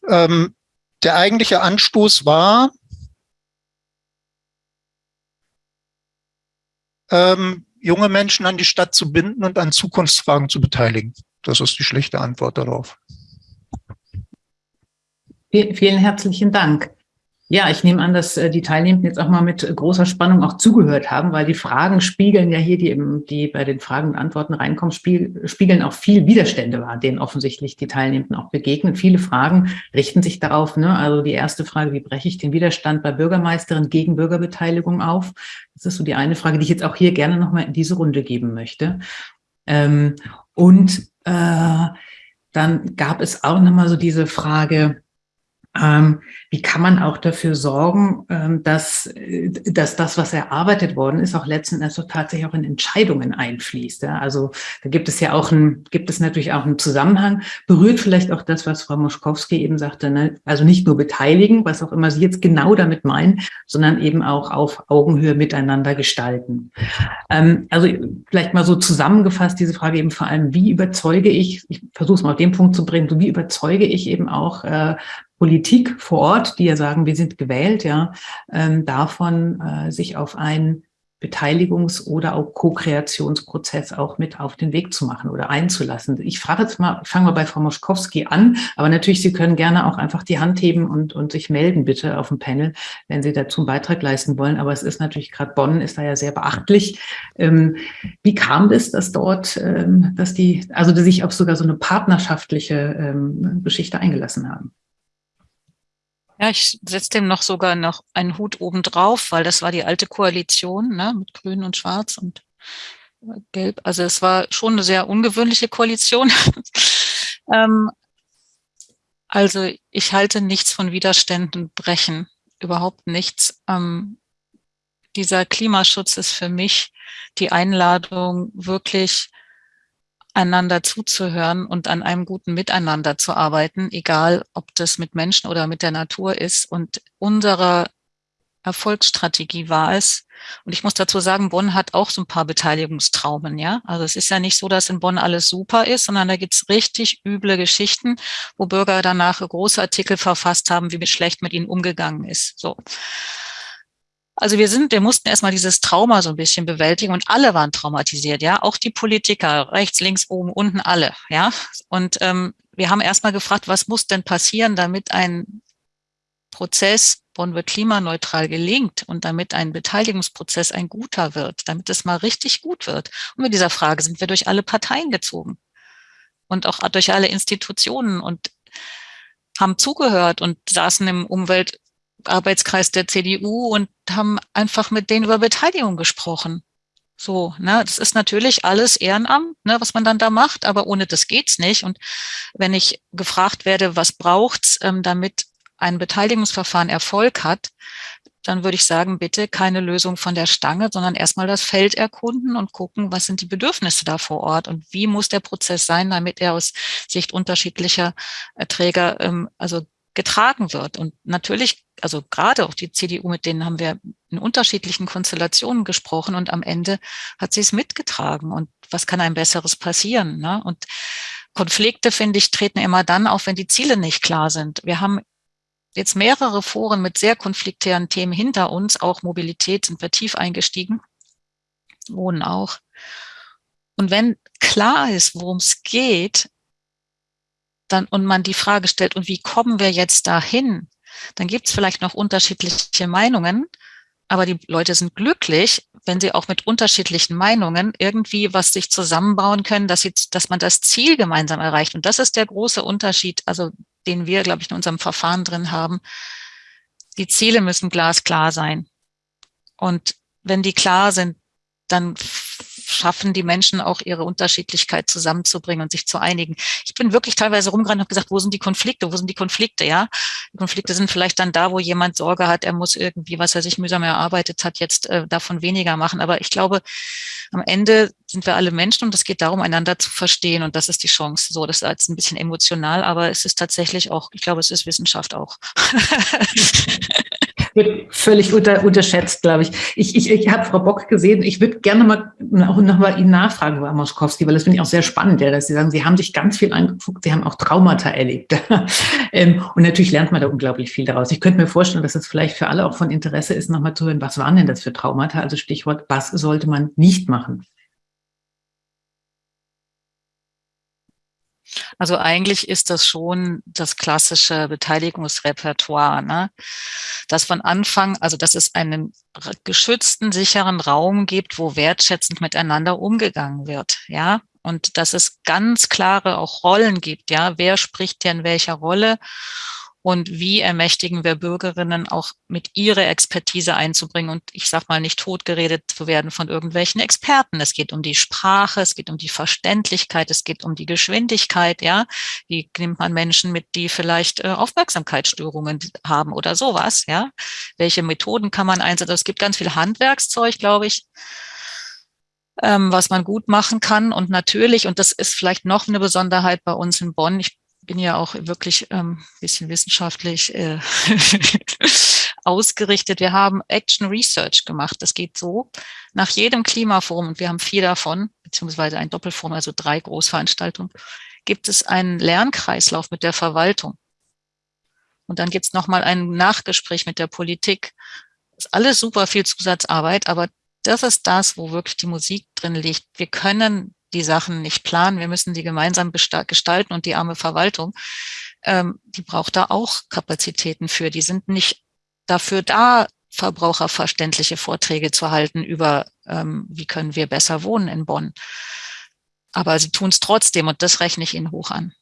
ähm, der eigentliche Anstoß war, ähm, junge Menschen an die Stadt zu binden und an Zukunftsfragen zu beteiligen. Das ist die schlichte Antwort darauf. Vielen herzlichen Dank. Ja, ich nehme an, dass äh, die Teilnehmenden jetzt auch mal mit großer Spannung auch zugehört haben, weil die Fragen spiegeln ja hier, die, eben, die bei den Fragen und Antworten reinkommen, spiegeln auch viel Widerstände wahr, denen offensichtlich die Teilnehmenden auch begegnen. Viele Fragen richten sich darauf, ne? also die erste Frage, wie breche ich den Widerstand bei Bürgermeisterin gegen Bürgerbeteiligung auf? Das ist so die eine Frage, die ich jetzt auch hier gerne nochmal in diese Runde geben möchte. Ähm, und äh, dann gab es auch nochmal so diese Frage, wie kann man auch dafür sorgen, ähm, dass, äh, dass das, was erarbeitet worden ist, auch letzten Endes tatsächlich auch in Entscheidungen einfließt. Also da gibt es ja auch ein, gibt es natürlich auch einen Zusammenhang, berührt vielleicht auch das, was Frau Moschkowski eben sagte, ne? also nicht nur beteiligen, was auch immer Sie jetzt genau damit meinen, sondern eben auch auf Augenhöhe miteinander gestalten. Ähm, also vielleicht mal so zusammengefasst diese Frage eben vor allem, wie überzeuge ich, ich versuche es mal auf den Punkt zu bringen, so wie überzeuge ich eben auch äh, Politik vor Ort, die ja sagen, wir sind gewählt, ja, ähm, davon äh, sich auf einen Beteiligungs- oder auch Co-Kreationsprozess auch mit auf den Weg zu machen oder einzulassen. Ich frage jetzt mal, ich fange mal bei Frau Moschkowski an, aber natürlich, Sie können gerne auch einfach die Hand heben und, und sich melden bitte auf dem Panel, wenn Sie dazu einen Beitrag leisten wollen. Aber es ist natürlich gerade Bonn ist da ja sehr beachtlich. Ähm, wie kam das, dass dort, ähm, dass die, also dass sich auf sogar so eine partnerschaftliche ähm, Geschichte eingelassen haben? Ja, ich setze dem noch sogar noch einen Hut oben drauf, weil das war die alte Koalition ne, mit Grün und Schwarz und Gelb. Also es war schon eine sehr ungewöhnliche Koalition. <laughs> ähm, also ich halte nichts von Widerständen brechen, überhaupt nichts. Ähm, dieser Klimaschutz ist für mich die Einladung, wirklich einander zuzuhören und an einem guten Miteinander zu arbeiten, egal ob das mit Menschen oder mit der Natur ist. Und unsere Erfolgsstrategie war es, und ich muss dazu sagen, Bonn hat auch so ein paar Beteiligungstraumen, ja. Also es ist ja nicht so, dass in Bonn alles super ist, sondern da gibt's richtig üble Geschichten, wo Bürger danach große Artikel verfasst haben, wie schlecht mit ihnen umgegangen ist. So. Also wir sind, wir mussten erstmal dieses Trauma so ein bisschen bewältigen und alle waren traumatisiert, ja, auch die Politiker, rechts, links, oben, unten, alle, ja. Und ähm, wir haben erstmal gefragt, was muss denn passieren, damit ein Prozess, Bonn wird klimaneutral gelingt und damit ein Beteiligungsprozess ein guter wird, damit es mal richtig gut wird. Und mit dieser Frage sind wir durch alle Parteien gezogen und auch durch alle Institutionen und haben zugehört und saßen im Umwelt Arbeitskreis der CDU und haben einfach mit denen über Beteiligung gesprochen. So, ne, das ist natürlich alles Ehrenamt, ne, was man dann da macht, aber ohne das geht's nicht. Und wenn ich gefragt werde, was braucht's, ähm, damit ein Beteiligungsverfahren Erfolg hat, dann würde ich sagen, bitte keine Lösung von der Stange, sondern erstmal das Feld erkunden und gucken, was sind die Bedürfnisse da vor Ort und wie muss der Prozess sein, damit er aus Sicht unterschiedlicher Träger ähm, also getragen wird. Und natürlich, also gerade auch die CDU, mit denen haben wir in unterschiedlichen Konstellationen gesprochen und am Ende hat sie es mitgetragen. Und was kann ein besseres passieren? Ne? Und Konflikte, finde ich, treten immer dann auf, wenn die Ziele nicht klar sind. Wir haben jetzt mehrere Foren mit sehr konfliktären Themen hinter uns, auch Mobilität sind wir tief eingestiegen, Wohnen auch. Und wenn klar ist, worum es geht, dann, und man die Frage stellt, und wie kommen wir jetzt dahin? Dann gibt es vielleicht noch unterschiedliche Meinungen, aber die Leute sind glücklich, wenn sie auch mit unterschiedlichen Meinungen irgendwie was sich zusammenbauen können, dass, sie, dass man das Ziel gemeinsam erreicht. Und das ist der große Unterschied, also den wir, glaube ich, in unserem Verfahren drin haben. Die Ziele müssen glasklar sein. Und wenn die klar sind, dann schaffen die Menschen auch ihre Unterschiedlichkeit zusammenzubringen und sich zu einigen. Ich bin wirklich teilweise rumgerannt und habe gesagt, wo sind die Konflikte? Wo sind die Konflikte? Ja, die Konflikte sind vielleicht dann da, wo jemand Sorge hat, er muss irgendwie, was er sich mühsam erarbeitet hat, jetzt äh, davon weniger machen. Aber ich glaube, am Ende sind wir alle Menschen und es geht darum, einander zu verstehen und das ist die Chance. So, das ist jetzt ein bisschen emotional, aber es ist tatsächlich auch, ich glaube, es ist Wissenschaft auch. <laughs> wird völlig unter, unterschätzt, glaube ich. Ich, ich, ich habe Frau Bock gesehen. Ich würde gerne mal auch noch mal Ihnen nachfragen, Frau Moskowski, weil das finde ich auch sehr spannend, ja, dass Sie sagen, Sie haben sich ganz viel angeguckt, Sie haben auch Traumata erlebt. <laughs> Ähm, und natürlich lernt man da unglaublich viel daraus. Ich könnte mir vorstellen, dass es vielleicht für alle auch von Interesse ist, nochmal zu hören, was waren denn das für Traumata? Also Stichwort, was sollte man nicht machen? Also eigentlich ist das schon das klassische Beteiligungsrepertoire, ne? dass von Anfang, also dass es einen geschützten, sicheren Raum gibt, wo wertschätzend miteinander umgegangen wird, ja, und dass es ganz klare auch Rollen gibt, ja, wer spricht in welcher Rolle und wie ermächtigen wir Bürgerinnen auch mit ihrer Expertise einzubringen und ich sag mal nicht totgeredet zu werden von irgendwelchen Experten. Es geht um die Sprache, es geht um die Verständlichkeit, es geht um die Geschwindigkeit, ja. Wie nimmt man Menschen mit, die vielleicht äh, Aufmerksamkeitsstörungen haben oder sowas, ja? Welche Methoden kann man einsetzen? Es gibt ganz viel Handwerkszeug, glaube ich ähm, was man gut machen kann. Und natürlich, und das ist vielleicht noch eine Besonderheit bei uns in Bonn, ich bin ja auch wirklich ähm, bisschen wissenschaftlich äh, <laughs> ausgerichtet. Wir haben Action Research gemacht. Das geht so. Nach jedem Klimaforum, und wir haben vier davon, beziehungsweise ein Doppelforum, also drei Großveranstaltungen, gibt es einen Lernkreislauf mit der Verwaltung. Und dann gibt es nochmal ein Nachgespräch mit der Politik. Das ist alles super viel Zusatzarbeit, aber das ist das, wo wirklich die Musik drin liegt. Wir können die Sachen nicht planen, wir müssen die gemeinsam gestalten und die arme Verwaltung, ähm, die braucht da auch Kapazitäten für. Die sind nicht dafür da, verbraucherverständliche Vorträge zu halten über, ähm, wie können wir besser wohnen in Bonn. Aber sie tun es trotzdem und das rechne ich Ihnen hoch an.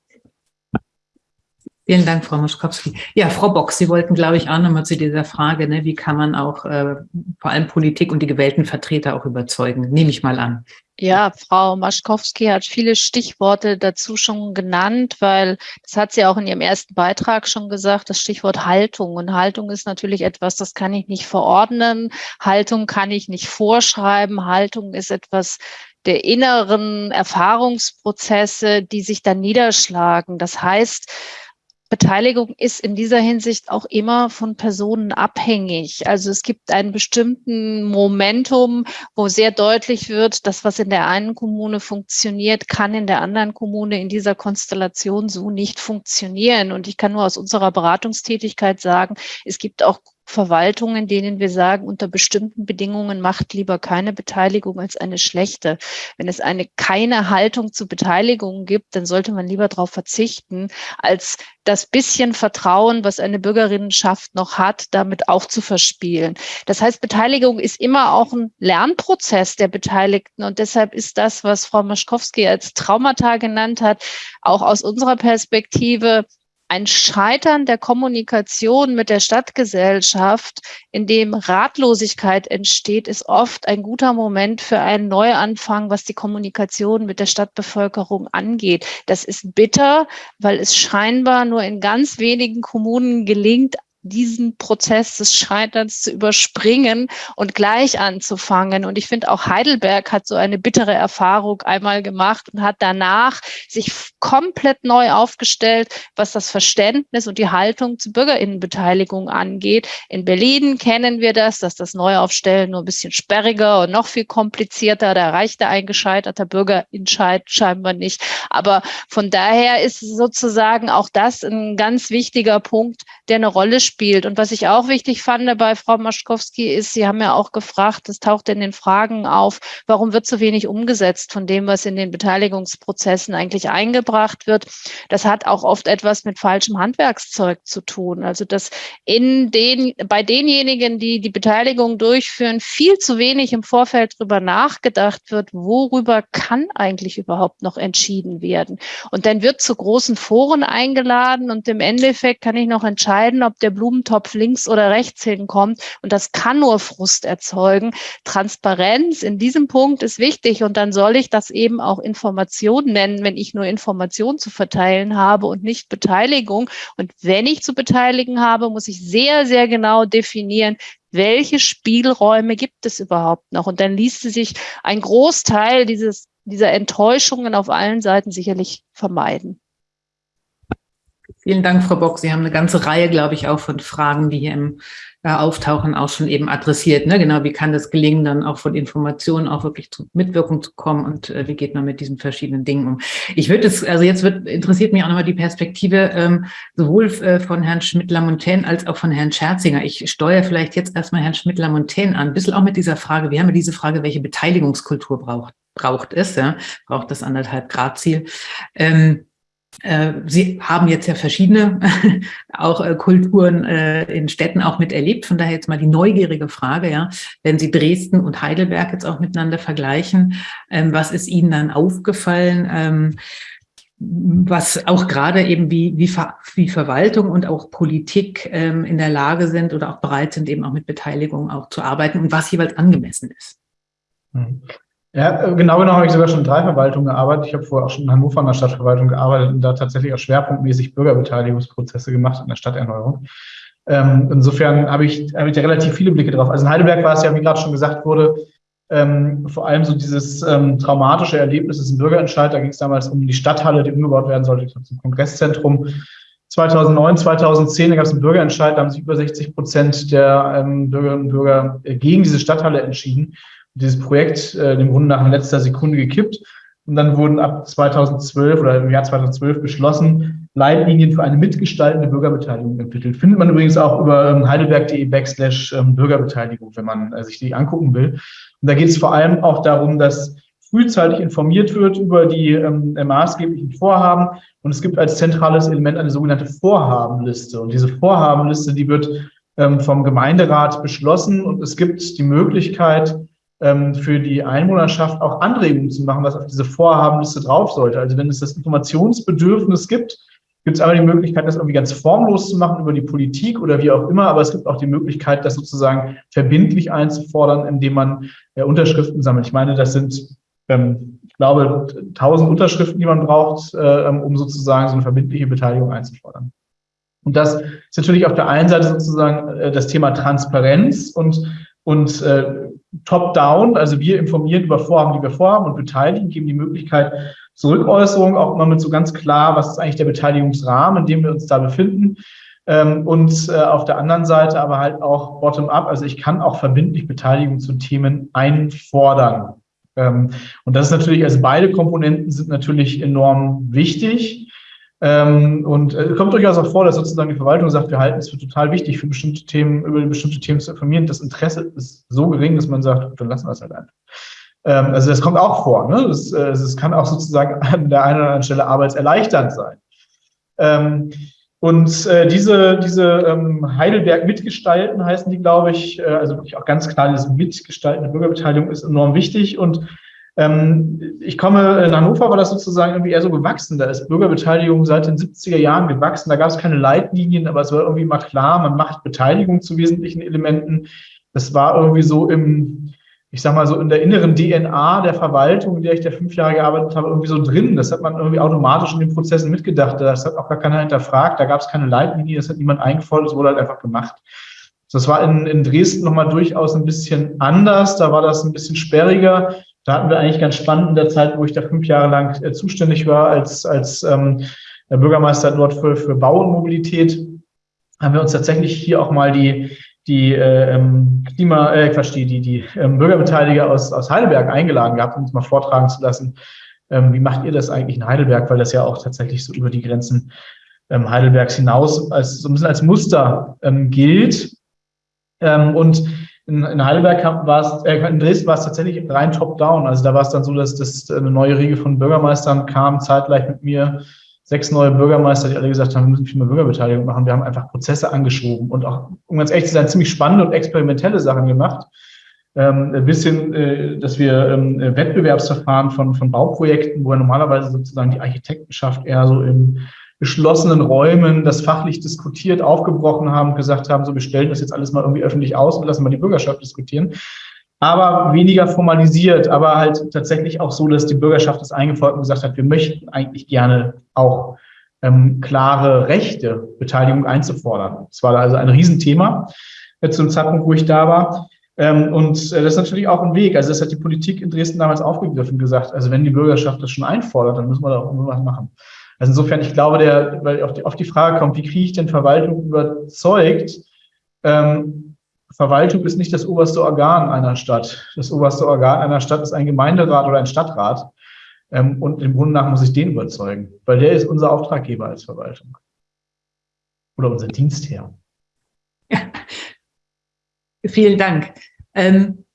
Vielen Dank, Frau Moschkowski. Ja, Frau Bock, Sie wollten, glaube ich, auch nochmal zu dieser Frage, ne, wie kann man auch äh, vor allem Politik und die gewählten Vertreter auch überzeugen, nehme ich mal an. Ja, Frau Maschkowski hat viele Stichworte dazu schon genannt, weil das hat sie auch in ihrem ersten Beitrag schon gesagt, das Stichwort Haltung. Und Haltung ist natürlich etwas, das kann ich nicht verordnen. Haltung kann ich nicht vorschreiben. Haltung ist etwas der inneren Erfahrungsprozesse, die sich dann niederschlagen. Das heißt, Beteiligung ist in dieser Hinsicht auch immer von Personen abhängig. Also es gibt einen bestimmten Momentum, wo sehr deutlich wird, dass was in der einen Kommune funktioniert, kann in der anderen Kommune in dieser Konstellation so nicht funktionieren. Und ich kann nur aus unserer Beratungstätigkeit sagen, es gibt auch Verwaltungen, denen wir sagen, unter bestimmten Bedingungen macht lieber keine Beteiligung als eine schlechte. Wenn es eine keine Haltung zu Beteiligung gibt, dann sollte man lieber darauf verzichten, als das bisschen Vertrauen, was eine Bürgerinnenschaft noch hat, damit auch zu verspielen. Das heißt, Beteiligung ist immer auch ein Lernprozess der Beteiligten und deshalb ist das, was Frau Maschkowski als Traumata genannt hat, auch aus unserer Perspektive ein Scheitern der Kommunikation mit der Stadtgesellschaft, in dem Ratlosigkeit entsteht, ist oft ein guter Moment für einen Neuanfang, was die Kommunikation mit der Stadtbevölkerung angeht. Das ist bitter, weil es scheinbar nur in ganz wenigen Kommunen gelingt, diesen Prozess des Scheiterns zu überspringen und gleich anzufangen. Und ich finde auch Heidelberg hat so eine bittere Erfahrung einmal gemacht und hat danach sich komplett neu aufgestellt, was das Verständnis und die Haltung zur Bürgerinnenbeteiligung angeht. In Berlin kennen wir das, dass das Neuaufstellen nur ein bisschen sperriger und noch viel komplizierter. Da reicht der ein gescheiterter Bürgerentscheid scheinbar nicht. Aber von daher ist sozusagen auch das ein ganz wichtiger Punkt, der eine Rolle spielt spielt. Und was ich auch wichtig fand bei Frau Maschkowski ist, Sie haben ja auch gefragt, das taucht in den Fragen auf, warum wird so wenig umgesetzt von dem, was in den Beteiligungsprozessen eigentlich eingebracht wird. Das hat auch oft etwas mit falschem Handwerkszeug zu tun. Also dass in den, bei denjenigen, die die Beteiligung durchführen, viel zu wenig im Vorfeld darüber nachgedacht wird, worüber kann eigentlich überhaupt noch entschieden werden. Und dann wird zu großen Foren eingeladen und im Endeffekt kann ich noch entscheiden, ob der Blut Blumentopf links oder rechts hinkommt. Und das kann nur Frust erzeugen. Transparenz in diesem Punkt ist wichtig. Und dann soll ich das eben auch Information nennen, wenn ich nur Information zu verteilen habe und nicht Beteiligung. Und wenn ich zu beteiligen habe, muss ich sehr, sehr genau definieren, welche Spielräume gibt es überhaupt noch? Und dann ließ sich ein Großteil dieses, dieser Enttäuschungen auf allen Seiten sicherlich vermeiden. Vielen Dank, Frau Bock. Sie haben eine ganze Reihe, glaube ich, auch von Fragen, die hier im äh, Auftauchen auch schon eben adressiert. Ne? Genau, wie kann das gelingen, dann auch von Informationen auch wirklich zur Mitwirkung zu kommen und äh, wie geht man mit diesen verschiedenen Dingen um? Ich würde es, also jetzt wird, interessiert mich auch nochmal die Perspektive ähm, sowohl äh, von Herrn Schmidt-Lamontaine als auch von Herrn Scherzinger. Ich steuere vielleicht jetzt erstmal Herrn Schmidt-Lamontaine an, ein bisschen auch mit dieser Frage, wir haben ja diese Frage, welche Beteiligungskultur braucht, braucht es, ja? braucht das anderthalb Grad Ziel. Ähm, äh, Sie haben jetzt ja verschiedene <laughs> auch äh, Kulturen äh, in Städten auch miterlebt. Von daher jetzt mal die neugierige Frage, ja, wenn Sie Dresden und Heidelberg jetzt auch miteinander vergleichen, ähm, was ist Ihnen dann aufgefallen? Ähm, was auch gerade eben wie, wie, Ver, wie Verwaltung und auch Politik ähm, in der Lage sind oder auch bereit sind, eben auch mit Beteiligung auch zu arbeiten und was jeweils angemessen ist. Ja, genau genommen habe ich sogar schon in drei Verwaltungen gearbeitet. Ich habe vorher auch schon in Hannover in der Stadtverwaltung gearbeitet und da tatsächlich auch schwerpunktmäßig Bürgerbeteiligungsprozesse gemacht in der Stadterneuerung. Ähm, insofern habe ich, habe ich da relativ viele Blicke drauf. Also in Heidelberg war es ja, wie gerade schon gesagt wurde, ähm, vor allem so dieses ähm, traumatische Erlebnis ist ein Bürgerentscheid. Da ging es damals um die Stadthalle, die umgebaut werden sollte zum Kongresszentrum. 2009, 2010, da gab es einen Bürgerentscheid, da haben sich über 60 Prozent der ähm, Bürgerinnen und Bürger gegen diese Stadthalle entschieden dieses Projekt äh, im Grunde nach letzter Sekunde gekippt. Und dann wurden ab 2012 oder im Jahr 2012 beschlossen, Leitlinien für eine mitgestaltende Bürgerbeteiligung entwickelt. Findet man übrigens auch über ähm, heidelberg.de backslash ähm, Bürgerbeteiligung, wenn man äh, sich die angucken will. Und da geht es vor allem auch darum, dass frühzeitig informiert wird über die ähm, maßgeblichen Vorhaben. Und es gibt als zentrales Element eine sogenannte Vorhabenliste. Und diese Vorhabenliste, die wird ähm, vom Gemeinderat beschlossen und es gibt die Möglichkeit, für die Einwohnerschaft auch Anregungen zu machen, was auf diese Vorhabenliste drauf sollte. Also wenn es das Informationsbedürfnis gibt, gibt es einmal die Möglichkeit, das irgendwie ganz formlos zu machen über die Politik oder wie auch immer, aber es gibt auch die Möglichkeit, das sozusagen verbindlich einzufordern, indem man äh, Unterschriften sammelt. Ich meine, das sind, ähm, ich glaube, tausend Unterschriften, die man braucht, äh, um sozusagen so eine verbindliche Beteiligung einzufordern. Und das ist natürlich auf der einen Seite sozusagen äh, das Thema Transparenz und und äh, top-down, also wir informieren über Vorhaben, die wir vorhaben und beteiligen, geben die Möglichkeit zur Rückäußerung, auch immer mit so ganz klar, was ist eigentlich der Beteiligungsrahmen, in dem wir uns da befinden. Ähm, und äh, auf der anderen Seite aber halt auch bottom-up, also ich kann auch verbindlich Beteiligung zu Themen einfordern. Ähm, und das ist natürlich, also beide Komponenten sind natürlich enorm wichtig. Ähm, und es äh, kommt durchaus auch vor, dass sozusagen die Verwaltung sagt, wir halten es für total wichtig, für bestimmte Themen, über bestimmte Themen zu informieren. Das Interesse ist so gering, dass man sagt, dann lassen wir es halt einfach. Ähm, also das kommt auch vor. Ne? Das, äh, das kann auch sozusagen an der einen oder anderen Stelle arbeitserleichternd sein. Ähm, und äh, diese, diese ähm, Heidelberg mitgestalten heißen die, glaube ich, äh, also wirklich auch ganz klar, diese mitgestaltende Bürgerbeteiligung ist enorm wichtig. Und ich komme, in Hannover war das sozusagen irgendwie eher so gewachsen. Da ist Bürgerbeteiligung seit den 70er Jahren gewachsen. Da gab es keine Leitlinien, aber es war irgendwie mal klar, man macht Beteiligung zu wesentlichen Elementen. Das war irgendwie so im, ich sag mal so in der inneren DNA der Verwaltung, in der ich da fünf Jahre gearbeitet habe, irgendwie so drin. Das hat man irgendwie automatisch in den Prozessen mitgedacht. Das hat auch gar keiner hinterfragt. Da gab es keine Leitlinie, das hat niemand eingefordert, es wurde halt einfach gemacht. Das war in, in Dresden nochmal durchaus ein bisschen anders. Da war das ein bisschen sperriger. Da hatten wir eigentlich ganz spannend in der Zeit, wo ich da fünf Jahre lang äh, zuständig war als, als ähm, Bürgermeister dort für, für Bau und Mobilität, haben wir uns tatsächlich hier auch mal die, die äh, ähm, Klima, äh, Quatsch, die, die, die ähm, Bürgerbeteiliger aus, aus Heidelberg eingeladen gehabt, um uns mal vortragen zu lassen. Ähm, wie macht ihr das eigentlich in Heidelberg? Weil das ja auch tatsächlich so über die Grenzen ähm, Heidelbergs hinaus als so ein bisschen als Muster ähm, gilt. Ähm, und in, in Heidelberg war es, äh, in Dresden war es tatsächlich rein top-down. Also da war es dann so, dass das eine neue Riege von Bürgermeistern kam, zeitgleich mit mir sechs neue Bürgermeister, die alle gesagt haben, wir müssen viel mehr Bürgerbeteiligung machen. Wir haben einfach Prozesse angeschoben und auch, um ganz ehrlich zu sein, ziemlich spannende und experimentelle Sachen gemacht. Ähm, ein bisschen, äh, dass wir ähm, Wettbewerbsverfahren von, von Bauprojekten, wo ja normalerweise sozusagen die Architektenschaft eher so im geschlossenen Räumen das fachlich diskutiert, aufgebrochen haben, gesagt haben, so wir stellen das jetzt alles mal irgendwie öffentlich aus und lassen mal die Bürgerschaft diskutieren. Aber weniger formalisiert, aber halt tatsächlich auch so, dass die Bürgerschaft das eingefordert und gesagt hat, wir möchten eigentlich gerne auch ähm, klare Rechte, Beteiligung einzufordern. Das war also ein Riesenthema äh, zum Zeitpunkt, wo ich da war. Ähm, und äh, das ist natürlich auch ein Weg. Also das hat die Politik in Dresden damals aufgegriffen, gesagt, also wenn die Bürgerschaft das schon einfordert, dann müssen wir da auch irgendwas machen. Also insofern, ich glaube, der, weil auf die, auf die Frage kommt, wie kriege ich denn Verwaltung überzeugt? Ähm, Verwaltung ist nicht das oberste Organ einer Stadt. Das oberste Organ einer Stadt ist ein Gemeinderat oder ein Stadtrat. Ähm, und im Grunde nach muss ich den überzeugen, weil der ist unser Auftraggeber als Verwaltung. Oder unser Dienstherr. Ja. <laughs> Vielen Dank. Ähm,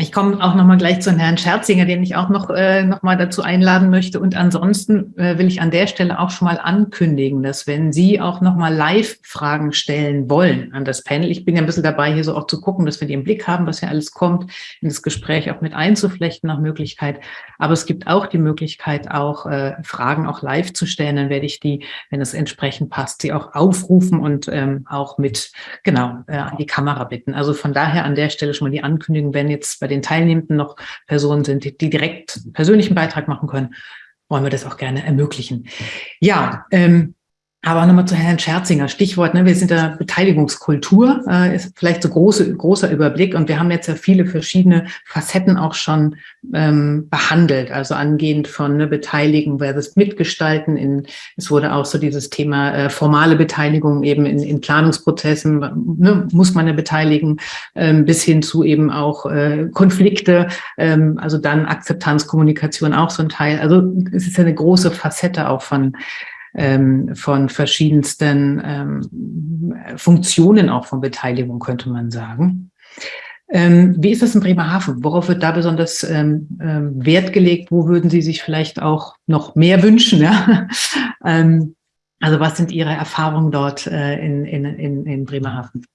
ich komme auch noch mal gleich zu Herrn Scherzinger, den ich auch noch, äh, noch mal dazu einladen möchte. Und ansonsten äh, will ich an der Stelle auch schon mal ankündigen, dass wenn Sie auch noch mal Live-Fragen stellen wollen an das Panel, ich bin ja ein bisschen dabei, hier so auch zu gucken, dass wir die im Blick haben, was ja alles kommt, in das Gespräch auch mit einzuflechten nach Möglichkeit. Aber es gibt auch die Möglichkeit, auch äh, Fragen auch live zu stellen. Dann werde ich die, wenn es entsprechend passt, sie auch aufrufen und ähm, auch mit, genau, äh, an die Kamera bitten. Also von daher an der Stelle schon mal die Ankündigung, wenn jetzt bei bei den Teilnehmenden noch Personen sind, die, direkt persönlichen Beitrag machen können, wollen wir das auch gerne ermöglichen. Ja, ähm, aber nochmal zu Herrn Scherzinger, Stichwort, ne, wir sind da Beteiligungskultur, äh, ist vielleicht so große, großer Überblick und wir haben jetzt ja viele verschiedene Facetten auch schon ähm, behandelt, also angehend von ne, Beteiligen versus Mitgestalten. In, es wurde auch so dieses Thema äh, formale Beteiligung eben in, in Planungsprozessen, ne, muss man ja beteiligen, ähm, bis hin zu eben auch äh, Konflikte, ähm, also dann Akzeptanz, Kommunikation auch so ein Teil. Also es ist ja eine große Facette auch von ähm, von verschiedensten ähm, Funktionen auch von Beteiligung, könnte man sagen. Ähm, wie ist das in Bremerhaven? Worauf wird da besonders ähm, ähm, Wert gelegt? Wo würden Sie sich vielleicht auch noch mehr wünschen? Ja? <laughs> ähm, also was sind Ihre Erfahrungen dort äh, in, in, in, in Bremerhaven?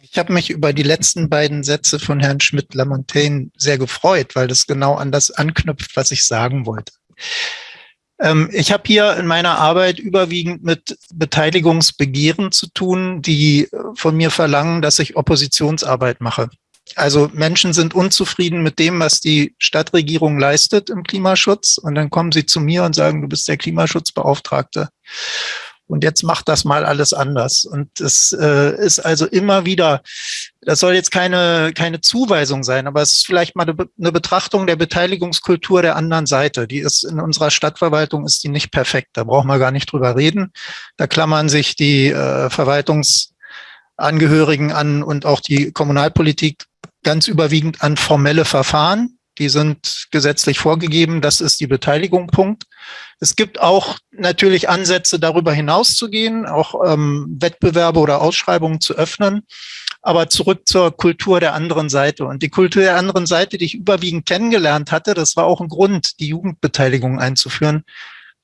Ich habe mich über die letzten beiden Sätze von Herrn Schmidt-Lamontaine sehr gefreut, weil das genau an das anknüpft, was ich sagen wollte. Ähm, ich habe hier in meiner Arbeit überwiegend mit Beteiligungsbegehren zu tun, die äh, von mir verlangen, dass ich Oppositionsarbeit mache. Also Menschen sind unzufrieden mit dem, was die Stadtregierung leistet im Klimaschutz. Und dann kommen sie zu mir und sagen, du bist der Klimaschutzbeauftragte und jetzt macht das mal alles anders. Und es äh, ist also immer wieder, das soll jetzt keine, keine Zuweisung sein, aber es ist vielleicht mal eine Betrachtung der Beteiligungskultur der anderen Seite. Die ist in unserer Stadtverwaltung ist die nicht perfekt. Da brauchen wir gar nicht drüber reden. Da klammern sich die äh, Verwaltungsangehörigen an und auch die Kommunalpolitik ganz überwiegend an formelle Verfahren die sind gesetzlich vorgegeben. Das ist die Beteiligung, Punkt. Es gibt auch natürlich Ansätze, darüber hinaus zu gehen, auch ähm, Wettbewerbe oder Ausschreibungen zu öffnen. Aber zurück zur Kultur der anderen Seite. Und die Kultur der anderen Seite, die ich überwiegend kennengelernt hatte, das war auch ein Grund, die Jugendbeteiligung einzuführen,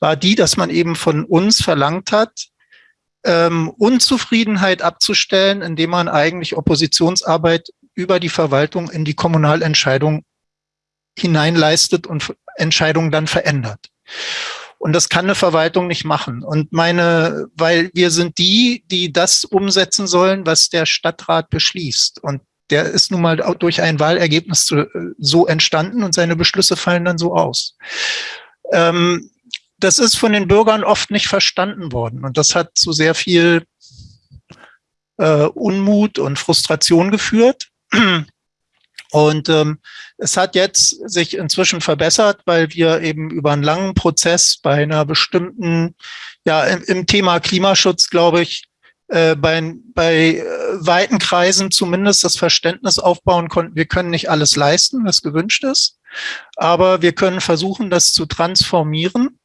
war die, dass man eben von uns verlangt hat, ähm, Unzufriedenheit abzustellen, indem man eigentlich Oppositionsarbeit über die Verwaltung in die Kommunalentscheidung hineinleistet und Entscheidungen dann verändert. Und das kann eine Verwaltung nicht machen. Und meine, weil wir sind die, die das umsetzen sollen, was der Stadtrat beschließt. Und der ist nun mal durch ein Wahlergebnis so entstanden und seine Beschlüsse fallen dann so aus. Ähm, das ist von den Bürgern oft nicht verstanden worden und das hat zu sehr viel äh, Unmut und Frustration geführt. Und ähm, es hat jetzt sich inzwischen verbessert, weil wir eben über einen langen Prozess bei einer bestimmten, ja, im, im Thema Klimaschutz, glaube ich, äh, bei, bei äh, weiten Kreisen zumindest das Verständnis aufbauen konnten, wir können nicht alles leisten, was gewünscht ist, aber wir können versuchen, das zu transformieren,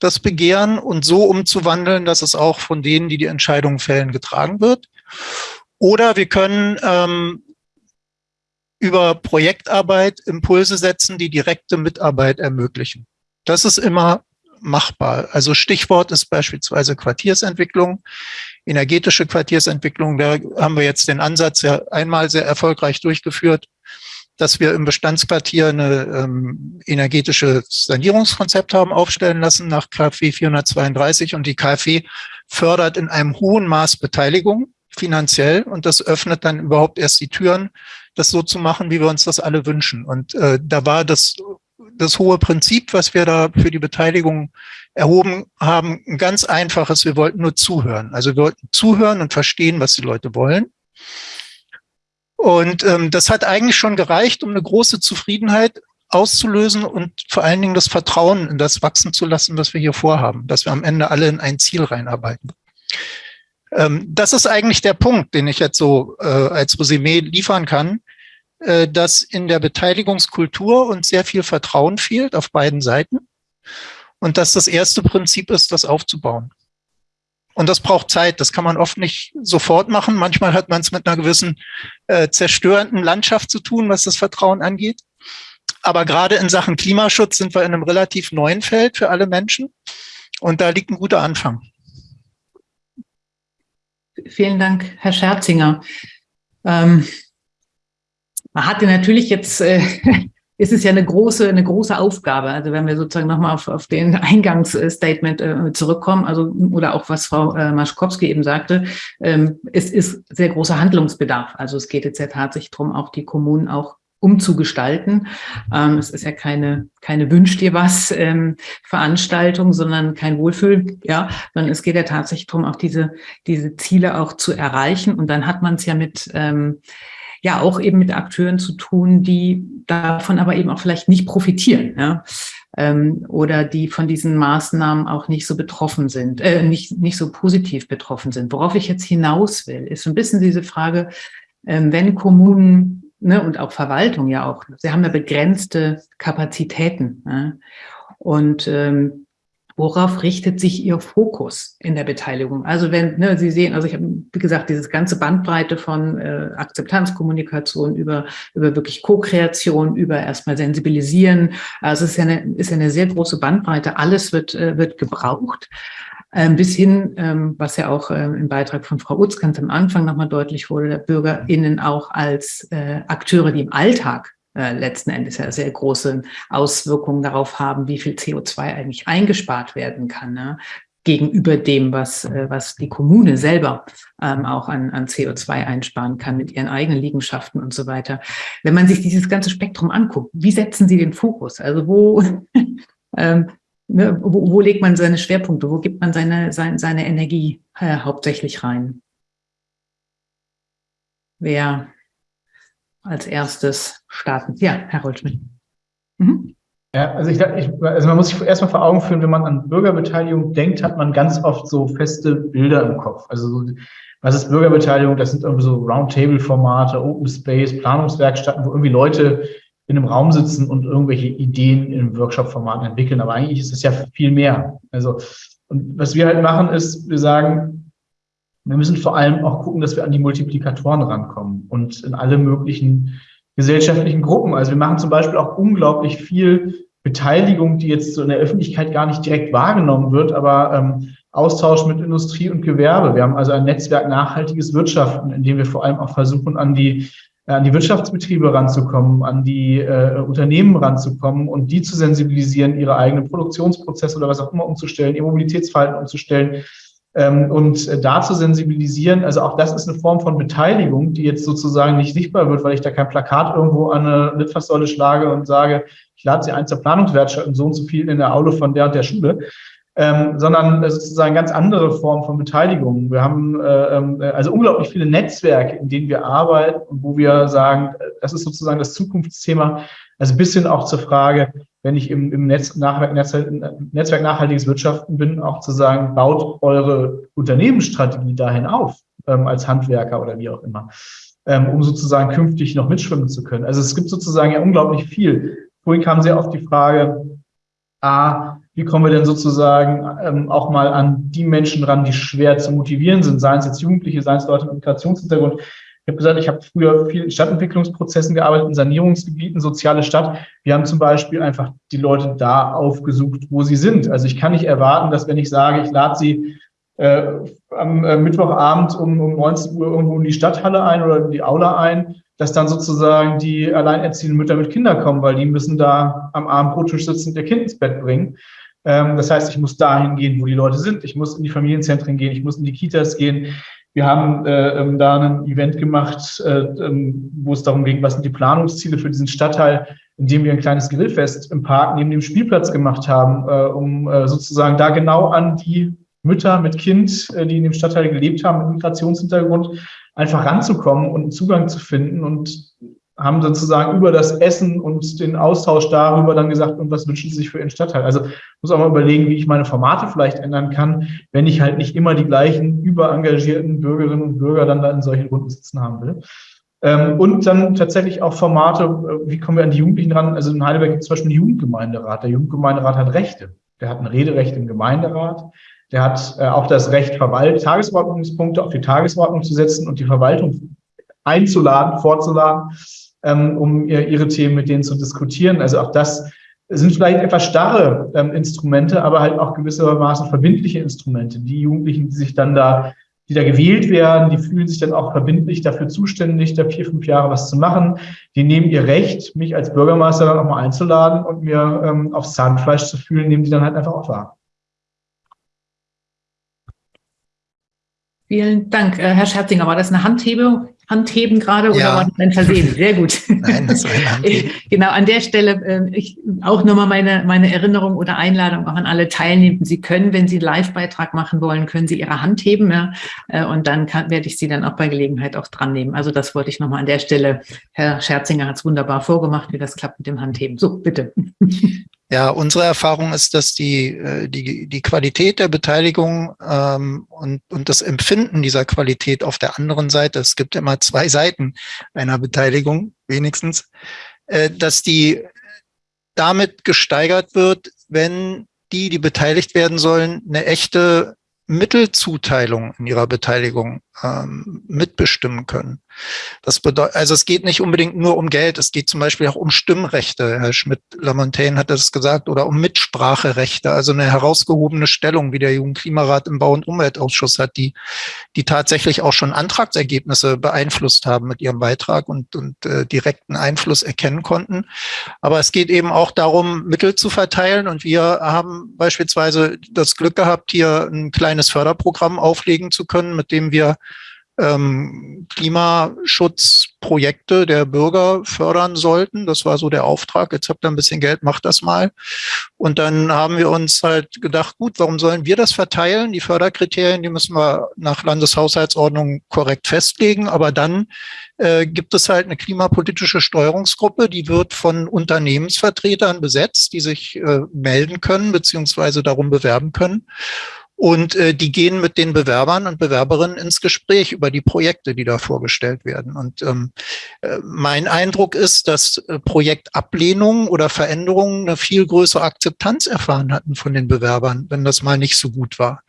das Begehren und so umzuwandeln, dass es auch von denen, die die Entscheidungen fällen, getragen wird. Oder wir können ähm, über Projektarbeit Impulse setzen, die direkte Mitarbeit ermöglichen. Das ist immer machbar. Also Stichwort ist beispielsweise Quartiersentwicklung, energetische Quartiersentwicklung. Da haben wir jetzt den Ansatz ja einmal sehr erfolgreich durchgeführt, dass wir im Bestandsquartier eine ähm, energetische Sanierungskonzept haben aufstellen lassen nach KfW 432 und die KfW fördert in einem hohen Maß Beteiligung finanziell und das öffnet dann überhaupt erst die Türen, das so zu machen, wie wir uns das alle wünschen. Und äh, da war das, das hohe Prinzip, was wir da für die Beteiligung erhoben haben, ein ganz einfaches. Wir wollten nur zuhören. Also wir wollten zuhören und verstehen, was die Leute wollen. Und ähm, das hat eigentlich schon gereicht, um eine große Zufriedenheit auszulösen und vor allen Dingen das Vertrauen in das wachsen zu lassen, was wir hier vorhaben, dass wir am Ende alle in ein Ziel reinarbeiten. Ähm, das ist eigentlich der Punkt, den ich jetzt so äh, als Resümee liefern kann, äh, dass in der Beteiligungskultur uns sehr viel Vertrauen fehlt auf beiden Seiten und dass das erste Prinzip ist, das aufzubauen. Und das braucht Zeit. Das kann man oft nicht sofort machen. Manchmal hat man es mit einer gewissen äh, zerstörenden Landschaft zu tun, was das Vertrauen angeht. Aber gerade in Sachen Klimaschutz sind wir in einem relativ neuen Feld für alle Menschen. Und da liegt ein guter Anfang. Vielen Dank, Herr Scherzinger. Ähm, man hatte natürlich jetzt, äh, <laughs> ist es ja eine große, eine große Aufgabe. Also wenn wir sozusagen nochmal auf, auf den Eingangsstatement äh, zurückkommen, also oder auch was Frau äh, Maschkowski eben sagte, ähm, es ist sehr großer Handlungsbedarf. Also es geht jetzt ja tatsächlich darum, auch die Kommunen auch umzugestalten. Ähm, es ist ja keine, keine Wünsch dir was ähm, Veranstaltung, sondern kein Wohlfühl, ja, sondern es geht ja tatsächlich darum, auch diese, diese Ziele auch zu erreichen. Und dann hat man es ja mit, ähm, ja, auch eben mit Akteuren zu tun, die davon aber eben auch vielleicht nicht profitieren, ja, ähm, oder die von diesen Maßnahmen auch nicht so betroffen sind, äh, nicht, nicht so positiv betroffen sind. Worauf ich jetzt hinaus will, ist so ein bisschen diese Frage, ähm, wenn Kommunen ne, und auch Verwaltung ja auch, sie haben ja begrenzte Kapazitäten. Ne? Und ähm, worauf richtet sich Ihr Fokus in der Beteiligung? Also wenn ne, Sie sehen, also ich habe, wie gesagt, dieses ganze Bandbreite von äh, Akzeptanzkommunikation über, über wirklich Co-Kreation, über erstmal Sensibilisieren. Also es ist ja eine, ist ja eine sehr große Bandbreite. Alles wird, äh, wird gebraucht. Ähm, bis hin, ähm, was ja auch ähm, im Beitrag von Frau Utz ganz am Anfang nochmal deutlich wurde, der BürgerInnen auch als äh, Akteure, die im Alltag äh, letzten Endes ja sehr große Auswirkungen darauf haben, wie viel CO2 eigentlich eingespart werden kann. Ne? gegenüber dem, was, äh, was die Kommune selber ähm, auch an, an CO2 einsparen kann mit ihren eigenen Liegenschaften und so weiter. Wenn man sich dieses ganze Spektrum anguckt, wie setzen Sie den Fokus? Also wo, <laughs> ähm, ne, wo, wo legt man seine Schwerpunkte, wo gibt man seine, seine, seine Energie äh, hauptsächlich rein? Wer als erstes starten? Ja, Herr Rollschmidt. Mhm. Ja, also, ich, ich, also man muss sich erstmal vor Augen führen, wenn man an Bürgerbeteiligung denkt, hat man ganz oft so feste Bilder im Kopf. Also so, was ist Bürgerbeteiligung? Das sind irgendwie so Roundtable-Formate, Open Space, Planungswerkstätten, wo irgendwie Leute in einem Raum sitzen und irgendwelche Ideen in Workshop-Formaten entwickeln. Aber eigentlich ist es ja viel mehr. Also, und was wir halt machen, ist, wir sagen, wir müssen vor allem auch gucken, dass wir an die Multiplikatoren rankommen und in alle möglichen gesellschaftlichen Gruppen. Also wir machen zum Beispiel auch unglaublich viel Beteiligung, die jetzt so in der Öffentlichkeit gar nicht direkt wahrgenommen wird, aber ähm, Austausch mit Industrie und Gewerbe. Wir haben also ein Netzwerk nachhaltiges Wirtschaften, in dem wir vor allem auch versuchen, an die an die Wirtschaftsbetriebe ranzukommen, an die äh, Unternehmen ranzukommen und die zu sensibilisieren, ihre eigenen Produktionsprozesse oder was auch immer umzustellen, ihr Mobilitätsverhalten umzustellen ähm, und äh, da zu sensibilisieren. Also auch das ist eine Form von Beteiligung, die jetzt sozusagen nicht sichtbar wird, weil ich da kein Plakat irgendwo an eine Litfaßsäule schlage und sage, ich lade Sie ein zur Planungswerkstatt so und so viel in der Aule von der und der Schule, ähm, sondern sozusagen ganz andere Formen von Beteiligung. Wir haben äh, ähm, also unglaublich viele Netzwerke, in denen wir arbeiten und wo wir sagen, das ist sozusagen das Zukunftsthema. Also bis hin auch zur Frage, wenn ich im, im Netz, Nachwerk, Netzwerk, Netzwerk nachhaltiges Wirtschaften bin, auch zu sagen, baut eure Unternehmensstrategie dahin auf, ähm, als Handwerker oder wie auch immer, ähm, um sozusagen künftig noch mitschwimmen zu können. Also es gibt sozusagen ja unglaublich viel. Vorhin kam sehr oft die Frage, A, wie kommen wir denn sozusagen ähm, auch mal an die Menschen ran, die schwer zu motivieren sind, seien es jetzt Jugendliche, seien es Leute mit Migrationshintergrund. Ich habe gesagt, ich habe früher viel in Stadtentwicklungsprozessen gearbeitet, in Sanierungsgebieten, soziale Stadt. Wir haben zum Beispiel einfach die Leute da aufgesucht, wo sie sind. Also ich kann nicht erwarten, dass wenn ich sage, ich lade sie äh, am äh, Mittwochabend um, um 19 Uhr irgendwo in die Stadthalle ein oder in die Aula ein, dass dann sozusagen die alleinerziehenden Mütter mit Kindern kommen, weil die müssen da am Abendbrottisch sitzen und ihr Kind ins Bett bringen. Ähm, das heißt, ich muss dahin gehen, wo die Leute sind. Ich muss in die Familienzentren gehen, ich muss in die Kitas gehen. Wir haben äh, ähm, da ein Event gemacht, äh, ähm, wo es darum ging, was sind die Planungsziele für diesen Stadtteil, indem wir ein kleines Grillfest im Park neben dem Spielplatz gemacht haben, äh, um äh, sozusagen da genau an die Mütter mit Kind, äh, die in dem Stadtteil gelebt haben, mit Migrationshintergrund, einfach ranzukommen und einen Zugang zu finden und haben sozusagen über das Essen und den Austausch darüber dann gesagt, und was wünschen Sie sich für Ihren Stadtteil? Also muss auch mal überlegen, wie ich meine Formate vielleicht ändern kann, wenn ich halt nicht immer die gleichen überengagierten Bürgerinnen und Bürger dann da in solchen Runden sitzen haben will. Ähm, und dann tatsächlich auch Formate, äh, wie kommen wir an die Jugendlichen ran? Also in Heidelberg gibt es zum Beispiel einen Jugendgemeinderat. Der Jugendgemeinderat hat Rechte. Der hat ein Rederecht im Gemeinderat. Der hat äh, auch das Recht, Tagesordnungspunkte auf die Tagesordnung zu setzen und die Verwaltung einzuladen, vorzuladen um ihre Themen mit denen zu diskutieren. Also auch das sind vielleicht etwas starre ähm, Instrumente, aber halt auch gewissermaßen verbindliche Instrumente. Die Jugendlichen, die sich dann da, die da gewählt werden, die fühlen sich dann auch verbindlich dafür zuständig, da vier, fünf Jahre was zu machen. Die nehmen ihr Recht, mich als Bürgermeister dann auch mal einzuladen und mir ähm, aufs Zahnfleisch zu fühlen, nehmen die dann halt einfach auch wahr. Vielen Dank. Äh, Herr Scherzinger, war das eine Handhebung? Handheben gerade oder Ja. war das ein Versehen? Sehr gut. <laughs> Nein, das war ein Handheben. Genau, an der Stelle äh, ich, auch nochmal meine, meine Erinnerung oder Einladung auch an alle Teilnehmenden. Sie können, wenn Sie einen Live-Beitrag machen wollen, können Sie Ihre Hand heben ja, äh, und dann kann, werde ich Sie dann auch bei Gelegenheit auch dran nehmen. Also das wollte ich nochmal an der Stelle. Herr Scherzinger hat es wunderbar vorgemacht, wie das klappt mit dem Handheben. So, bitte. <laughs> Ja, unsere Erfahrung ist, dass die, äh, die, die Qualität der Beteiligung ähm, und, und das Empfinden dieser Qualität auf der anderen Seite, es gibt immer zwei Seiten einer Beteiligung wenigstens, äh, dass die damit gesteigert wird, wenn die, die beteiligt werden sollen, eine echte Mittelzuteilung in ihrer Beteiligung ähm, mitbestimmen können. Das bedeutet, also es geht nicht unbedingt nur um Geld, es geht zum Beispiel auch um Stimmrechte. Herr Schmidt-Lamontaine hat das gesagt, oder um Mitspracherechte, also eine herausgehobene Stellung, wie der Jugendklimarat im Bau- und Umweltausschuss hat, die, die tatsächlich auch schon Antragsergebnisse beeinflusst haben mit ihrem Beitrag und, und äh, direkten Einfluss erkennen konnten. Aber es geht eben auch darum, Mittel zu verteilen. Und wir haben beispielsweise das Glück gehabt, hier ein kleines Förderprogramm auflegen zu können, mit dem wir ähm, Klimaschutzprojekte der Bürger fördern sollten. Das war so der Auftrag. Jetzt habt ihr ein bisschen Geld, macht das mal. Und dann haben wir uns halt gedacht, gut, warum sollen wir das verteilen? Die Förderkriterien, die müssen wir nach Landeshaushaltsordnung korrekt festlegen. Aber dann äh, gibt es halt eine klimapolitische Steuerungsgruppe, die wird von Unternehmensvertretern besetzt, die sich äh, melden können beziehungsweise darum bewerben können. Und äh, die gehen mit den Bewerbern und Bewerberinnen ins Gespräch über die Projekte, die da vorgestellt werden. Und ähm, äh, mein Eindruck ist, dass äh, Projektablehnungen oder Veränderungen eine viel größere Akzeptanz erfahren hatten von den Bewerbern, wenn das mal nicht so gut war.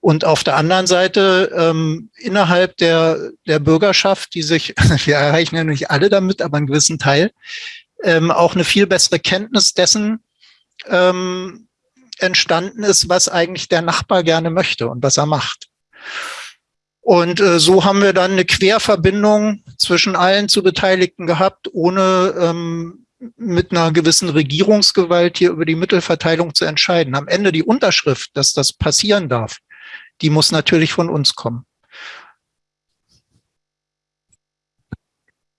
Und auf der anderen Seite ähm, innerhalb der, der Bürgerschaft, die sich, <laughs> wir erreichen ja nicht alle damit, aber einen gewissen Teil, ähm, auch eine viel bessere Kenntnis dessen, ähm, entstanden ist, was eigentlich der Nachbar gerne möchte und was er macht. Und äh, so haben wir dann eine Querverbindung zwischen allen zu Beteiligten gehabt, ohne ähm, mit einer gewissen Regierungsgewalt hier über die Mittelverteilung zu entscheiden. Am Ende die Unterschrift, dass das passieren darf, die muss natürlich von uns kommen.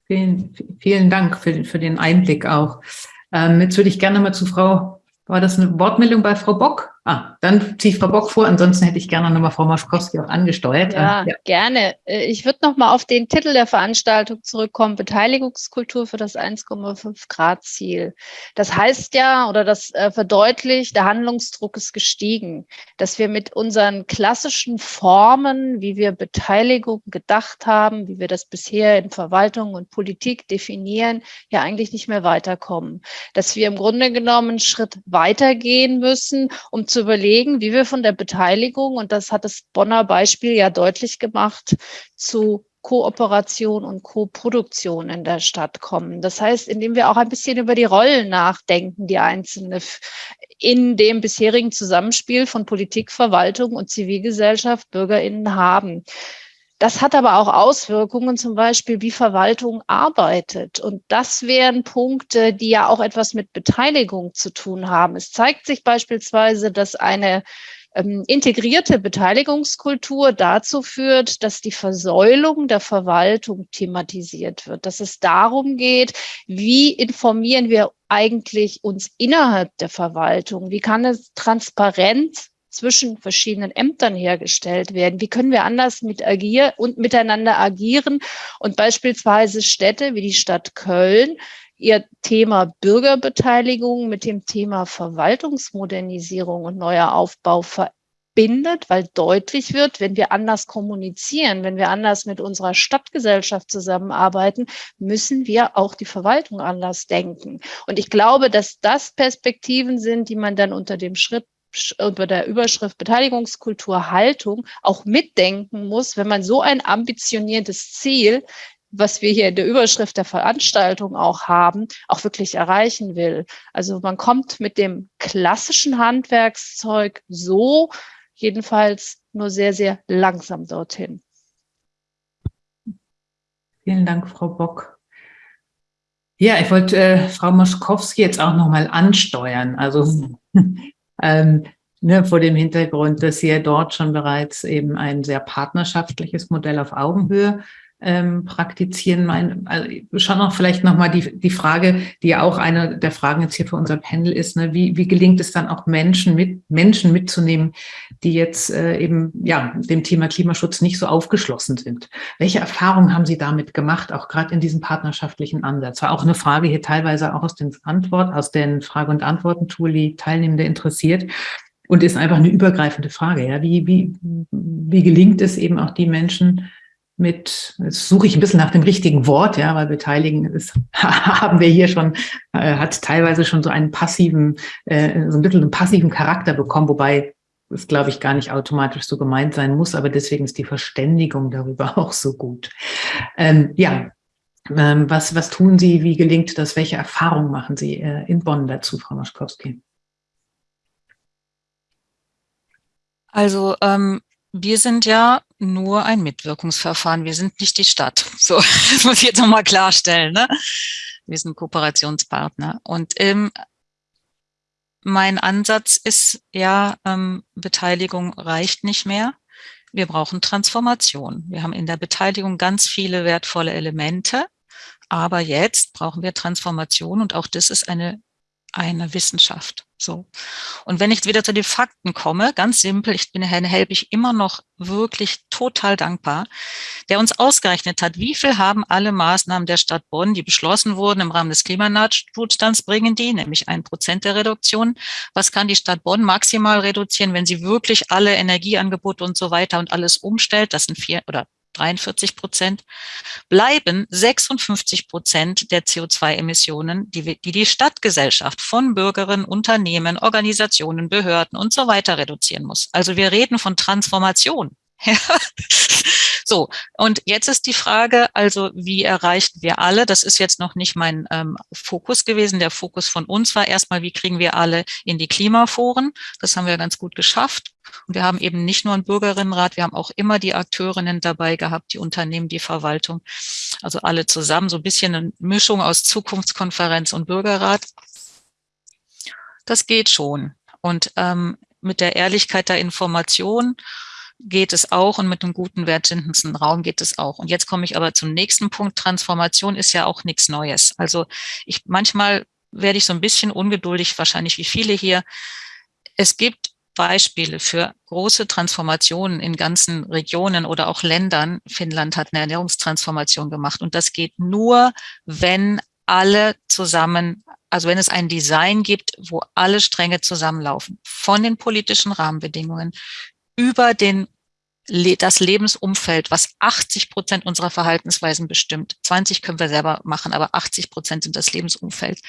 Vielen, vielen Dank für, für den Einblick auch. Ähm, jetzt würde ich gerne mal zu Frau, war das eine Wortmeldung bei Frau Bock? Ah, dann ziehe ich Frau Bock vor, ansonsten hätte ich gerne nochmal Frau Maschkowski auch angesteuert. Ja, ja. gerne. Äh, ich würde nochmal auf den Titel der Veranstaltung zurückkommen, Beteiligungskultur für das 1,5 Grad Ziel. Das heißt ja, oder das äh, verdeutlicht, der Handlungsdruck ist gestiegen, dass wir mit unseren klassischen Formen, wie wir Beteiligung gedacht haben, wie wir das bisher in Verwaltung und Politik definieren, ja eigentlich nicht mehr weiterkommen. Dass wir im Grunde genommen einen Schritt weitergehen müssen, um zu überlegen, wie wir von der Beteiligung, und das hat das Bonner Beispiel ja deutlich gemacht, zu Kooperation und Koproduktion in der Stadt kommen. Das heißt, indem wir auch ein bisschen über die Rollen nachdenken, die einzelne in dem bisherigen Zusammenspiel von Politik, Verwaltung und Zivilgesellschaft, BürgerInnen haben. Das hat aber auch Auswirkungen, zum Beispiel, wie Verwaltung arbeitet. Und das wären Punkte, die ja auch etwas mit Beteiligung zu tun haben. Es zeigt sich beispielsweise, dass eine ähm, integrierte Beteiligungskultur dazu führt, dass die Versäulung der Verwaltung thematisiert wird, dass es darum geht, wie informieren wir eigentlich uns innerhalb der Verwaltung? Wie kann es transparent zwischen verschiedenen Ämtern hergestellt werden? Wie können wir anders mit agieren und miteinander agieren und beispielsweise Städte wie die Stadt Köln ihr Thema Bürgerbeteiligung mit dem Thema Verwaltungsmodernisierung und neuer Aufbau verbindet, weil deutlich wird, wenn wir anders kommunizieren, wenn wir anders mit unserer Stadtgesellschaft zusammenarbeiten, müssen wir auch die Verwaltung anders denken. Und ich glaube, dass das Perspektiven sind, die man dann unter dem Schritt unter der Überschrift Beteiligungskultur Haltung auch mitdenken muss, wenn man so ein ambitioniertes Ziel, was wir hier in der Überschrift der Veranstaltung auch haben, auch wirklich erreichen will. Also man kommt mit dem klassischen Handwerkszeug so jedenfalls nur sehr, sehr langsam dorthin. Vielen Dank, Frau Bock. Ja, ich wollte äh, Frau Moschkowski jetzt auch noch mal ansteuern. Also ähm, ne, vor dem Hintergrund, dass ja dort schon bereits eben ein sehr partnerschaftliches Modell auf Augenhöhe ähm, praktizieren. Mein, also schon noch vielleicht nochmal die, die Frage, die ja auch eine der Fragen jetzt hier für unser Panel ist, ne, wie, wie gelingt es dann auch Menschen mit Menschen mitzunehmen, die jetzt äh, eben ja dem Thema Klimaschutz nicht so aufgeschlossen sind? Welche Erfahrungen haben Sie damit gemacht, auch gerade in diesem partnerschaftlichen Ansatz? War auch eine Frage hier teilweise auch aus den Antwort, aus den Frage- und Antworten-Tool, die Teilnehmende interessiert. Und ist einfach eine übergreifende Frage. Ja, wie, wie, wie gelingt es eben auch die Menschen, mit, jetzt suche ich ein bisschen nach dem richtigen Wort, ja, weil beteiligen ist, <laughs> haben wir hier schon, äh, hat teilweise schon so einen passiven, äh, so ein bisschen einen passiven Charakter bekommen, wobei es, glaube ich, gar nicht automatisch so gemeint sein muss, aber deswegen ist die Verständigung darüber <laughs> auch so gut. Ähm, ja, ähm, was, was tun Sie, wie gelingt das, welche Erfahrungen machen Sie äh, in Bonn dazu, Frau Maschkowski? Also ähm, wir sind ja nur ein Mitwirkungsverfahren. Wir sind nicht die Stadt. <laughs> So, das muss ich jetzt nochmal klarstellen. Ne? Wir sind Kooperationspartner. Und ähm, mein Ansatz ist ja, ähm, Beteiligung reicht nicht mehr. Wir brauchen Transformation. Wir haben in der Beteiligung ganz viele wertvolle Elemente. Aber jetzt brauchen wir Transformation und auch das ist eine, eine Wissenschaft. So. Und wenn ich wieder zu den Fakten komme, ganz simpel, ich bin Herrn Helbig immer noch wirklich total dankbar, der uns ausgerechnet hat, wie viel haben alle Maßnahmen der Stadt Bonn, die beschlossen wurden im Rahmen des Klimanotstands, bringen die, nämlich ein Prozent der Reduktion. Was kann die Stadt Bonn maximal reduzieren, wenn sie wirklich alle Energieangebote und so weiter und alles umstellt? Das sind vier oder 43 Prozent, bleiben 56 Prozent der CO2-Emissionen, die, die die Stadtgesellschaft von Bürgerinnen, Unternehmen, Organisationen, Behörden und so weiter reduzieren muss. Also wir reden von Transformation. <laughs> So, und jetzt ist die Frage, also wie erreichen wir alle? Das ist jetzt noch nicht mein ähm, Fokus gewesen. Der Fokus von uns war erstmal, wie kriegen wir alle in die Klimaforen? Das haben wir ganz gut geschafft. Und wir haben eben nicht nur einen Bürgerinnenrat, wir haben auch immer die Akteurinnen dabei gehabt, die Unternehmen, die Verwaltung, also alle zusammen, so ein bisschen eine Mischung aus Zukunftskonferenz und Bürgerrat. Das geht schon. Und ähm, mit der Ehrlichkeit der Information geht es auch und mit einem guten wertschätzenden Raum geht es auch. Und jetzt komme ich aber zum nächsten Punkt. Transformation ist ja auch nichts Neues. Also ich manchmal werde ich so ein bisschen ungeduldig, wahrscheinlich wie viele hier. Es gibt Beispiele für große Transformationen in ganzen Regionen oder auch Ländern. Finnland hat eine Ernährungstransformation gemacht und das geht nur, wenn alle zusammen, also wenn es ein Design gibt, wo alle Stränge zusammenlaufen, von den politischen Rahmenbedingungen über den das Lebensumfeld, was 80 Prozent unserer Verhaltensweisen bestimmt. 20 können wir selber machen, aber 80 Prozent sind das Lebensumfeld.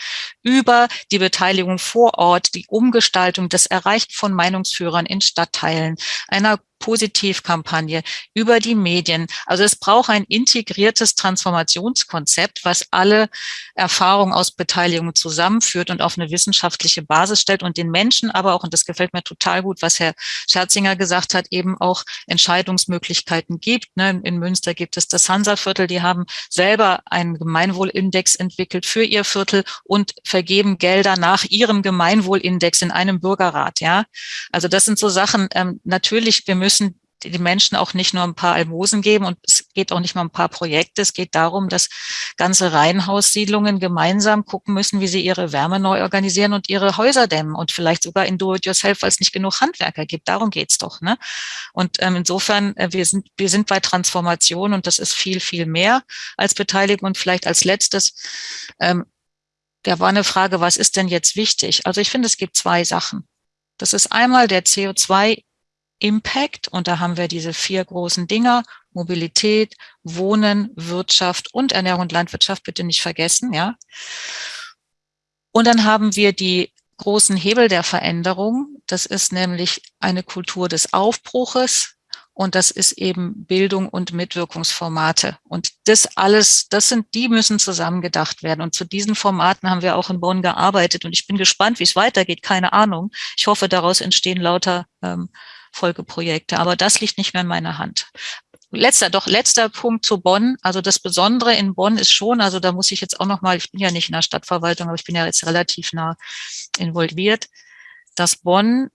Über die Beteiligung vor Ort, die Umgestaltung, das Erreichen von Meinungsführern in Stadtteilen, einer Positivkampagne, über die Medien. Also es braucht ein integriertes Transformationskonzept, was alle Erfahrungen aus Beteiligung zusammenführt und auf eine wissenschaftliche Basis stellt und den Menschen aber auch, und das gefällt mir total gut, was Herr Scherzinger gesagt hat, eben auch Entscheidungsmöglichkeiten gibt. Ne? In Münster gibt es das Hansa-Viertel, die haben selber einen Gemeinwohlindex entwickelt für ihr Viertel und vergeben Gelder nach ihrem Gemeinwohlindex in einem Bürgerrat. Ja, Also das sind so Sachen, ähm, natürlich, wir müssen müssen die Menschen auch nicht nur ein paar Almosen geben und es geht auch nicht mal ein paar Projekte. Es geht darum, dass ganze Reihenhaussiedlungen gemeinsam gucken müssen, wie sie ihre Wärme neu organisieren und ihre Häuser dämmen und vielleicht sogar in Do-it-yourself, weil es nicht genug Handwerker gibt. Darum geht's doch. Ne? Und ähm, insofern, äh, wir, sind, wir sind bei Transformation und das ist viel, viel mehr als Beteiligung. Und vielleicht als letztes, ähm, da war eine Frage, was ist denn jetzt wichtig? Also ich finde, es gibt zwei Sachen. Das ist einmal der CO2 Impact. Und da haben wir diese vier großen Dinger, Mobilität, Wohnen, Wirtschaft und Ernährung und Landwirtschaft, bitte nicht vergessen, ja. Und dann haben wir die großen Hebel der Veränderung. Das ist nämlich eine Kultur des Aufbruches, und das ist eben Bildung und Mitwirkungsformate. Und das alles, das sind, die müssen zusammengedacht werden. Und zu diesen Formaten haben wir auch in Bonn gearbeitet. Und ich bin gespannt, wie es weitergeht. Keine Ahnung. Ich hoffe, daraus entstehen lauter ähm, Folgeprojekte. Aber das liegt nicht mehr in meiner Hand. Letzter, doch letzter Punkt zu Bonn. Also das Besondere in Bonn ist schon, also da muss ich jetzt auch noch mal, ich bin ja nicht in der Stadtverwaltung, aber ich bin ja jetzt relativ nah involviert, dass Bonn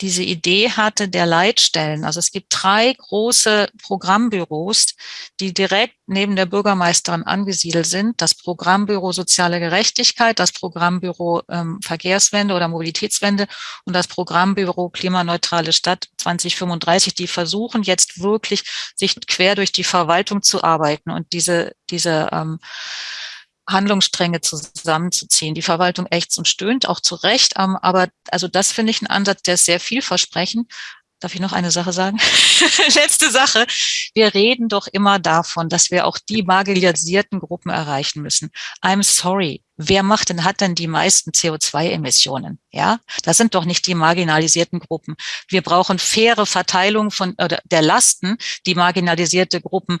diese Idee hatte der Leitstellen. Also es gibt drei große Programmbüros, die direkt neben der Bürgermeisterin angesiedelt sind. Das Programmbüro Soziale Gerechtigkeit, das Programmbüro ähm, Verkehrswende oder Mobilitätswende und das Programmbüro Klimaneutrale Stadt 2035. Die versuchen jetzt wirklich, sich quer durch die Verwaltung zu arbeiten und diese, diese ähm, Handlungsstränge zusammenzuziehen. Die Verwaltung ächzt und stöhnt, auch zu Recht. Ähm, aber also das finde ich ein Ansatz, der ist sehr vielversprechend. Darf ich noch eine Sache sagen? <laughs> Letzte Sache. Wir reden doch immer davon, dass wir auch die marginalisierten Gruppen erreichen müssen. I'm sorry. Wer macht denn, hat denn die meisten CO2-Emissionen? Ja, das sind doch nicht die marginalisierten Gruppen. Wir brauchen faire Verteilung von oder der Lasten, die marginalisierte Gruppen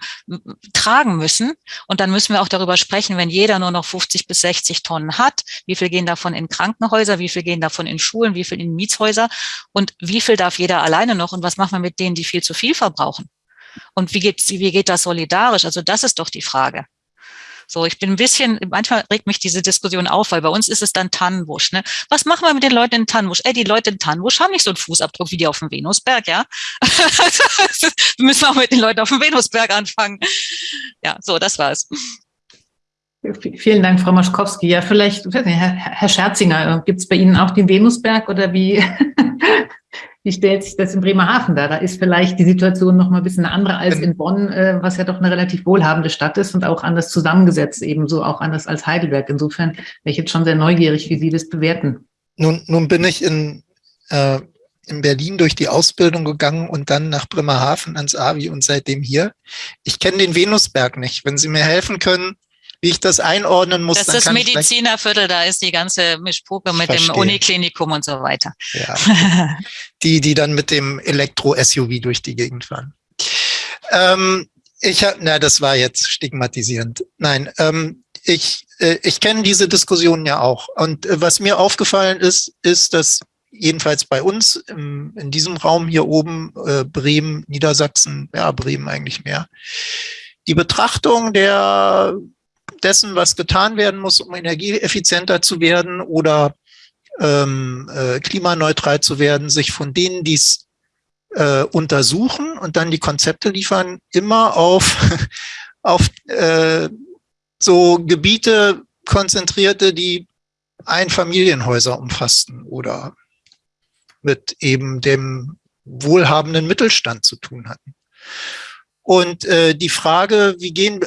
tragen müssen. Und dann müssen wir auch darüber sprechen, wenn jeder nur noch 50 bis 60 Tonnen hat, wie viel gehen davon in Krankenhäuser, wie viel gehen davon in Schulen, wie viel in Mietshäuser und wie viel darf jeder alleine noch und was machen wir mit denen, die viel zu viel verbrauchen? Und wie geht, wie geht das solidarisch? Also das ist doch die Frage. So, ich bin ein bisschen, manchmal regt mich diese Diskussion auf, weil bei uns ist es dann Tannenbusch. Ne? Was machen wir mit den Leuten in Tannenbusch? Ey, die Leute in Tannenbusch haben nicht so einen Fußabdruck wie die auf dem Venusberg, ja? <laughs> wir müssen auch mit den Leuten auf dem Venusberg anfangen. Ja, so, das war's. Vielen Dank, Frau Maschkowski. Ja, vielleicht, Herr Scherzinger, gibt es bei Ihnen auch den Venusberg oder wie? <laughs> Wie stellt sich das in Bremerhaven dar? Da ist vielleicht die Situation noch mal ein bisschen andere als in Bonn, äh, was ja doch eine relativ wohlhabende Stadt ist und auch anders zusammengesetzt, ebenso auch anders als Heidelberg. Insofern wäre ich jetzt schon sehr neugierig, wie Sie das bewerten. Nun, nun bin ich in, äh, in Berlin durch die Ausbildung gegangen und dann nach Bremerhaven ans AVI und seitdem hier. Ich kenne den Venusberg nicht. Wenn Sie mir helfen können, wie ich das einordnen muss. Das ist Medizinerviertel, da ist die ganze Mischpuppe mit verstehe. dem Uniklinikum und so weiter. Ja. <laughs> die, die dann mit dem Elektro-SUV durch die Gegend fahren. Ähm, ich habe, na, das war jetzt stigmatisierend. Nein, ähm, ich, äh, ich kenne diese Diskussionen ja auch. Und äh, was mir aufgefallen ist, ist, dass jedenfalls bei uns im, in diesem Raum hier oben, äh, Bremen, Niedersachsen, ja, Bremen eigentlich mehr, die Betrachtung der dessen, was getan werden muss, um energieeffizienter zu werden oder ähm, äh, klimaneutral zu werden, sich von denen, die es äh, untersuchen und dann die Konzepte liefern, immer auf, <laughs> auf äh, so Gebiete konzentrierte, die Einfamilienhäuser umfassten oder mit eben dem wohlhabenden Mittelstand zu tun hatten. Und äh, die Frage, wie gehen,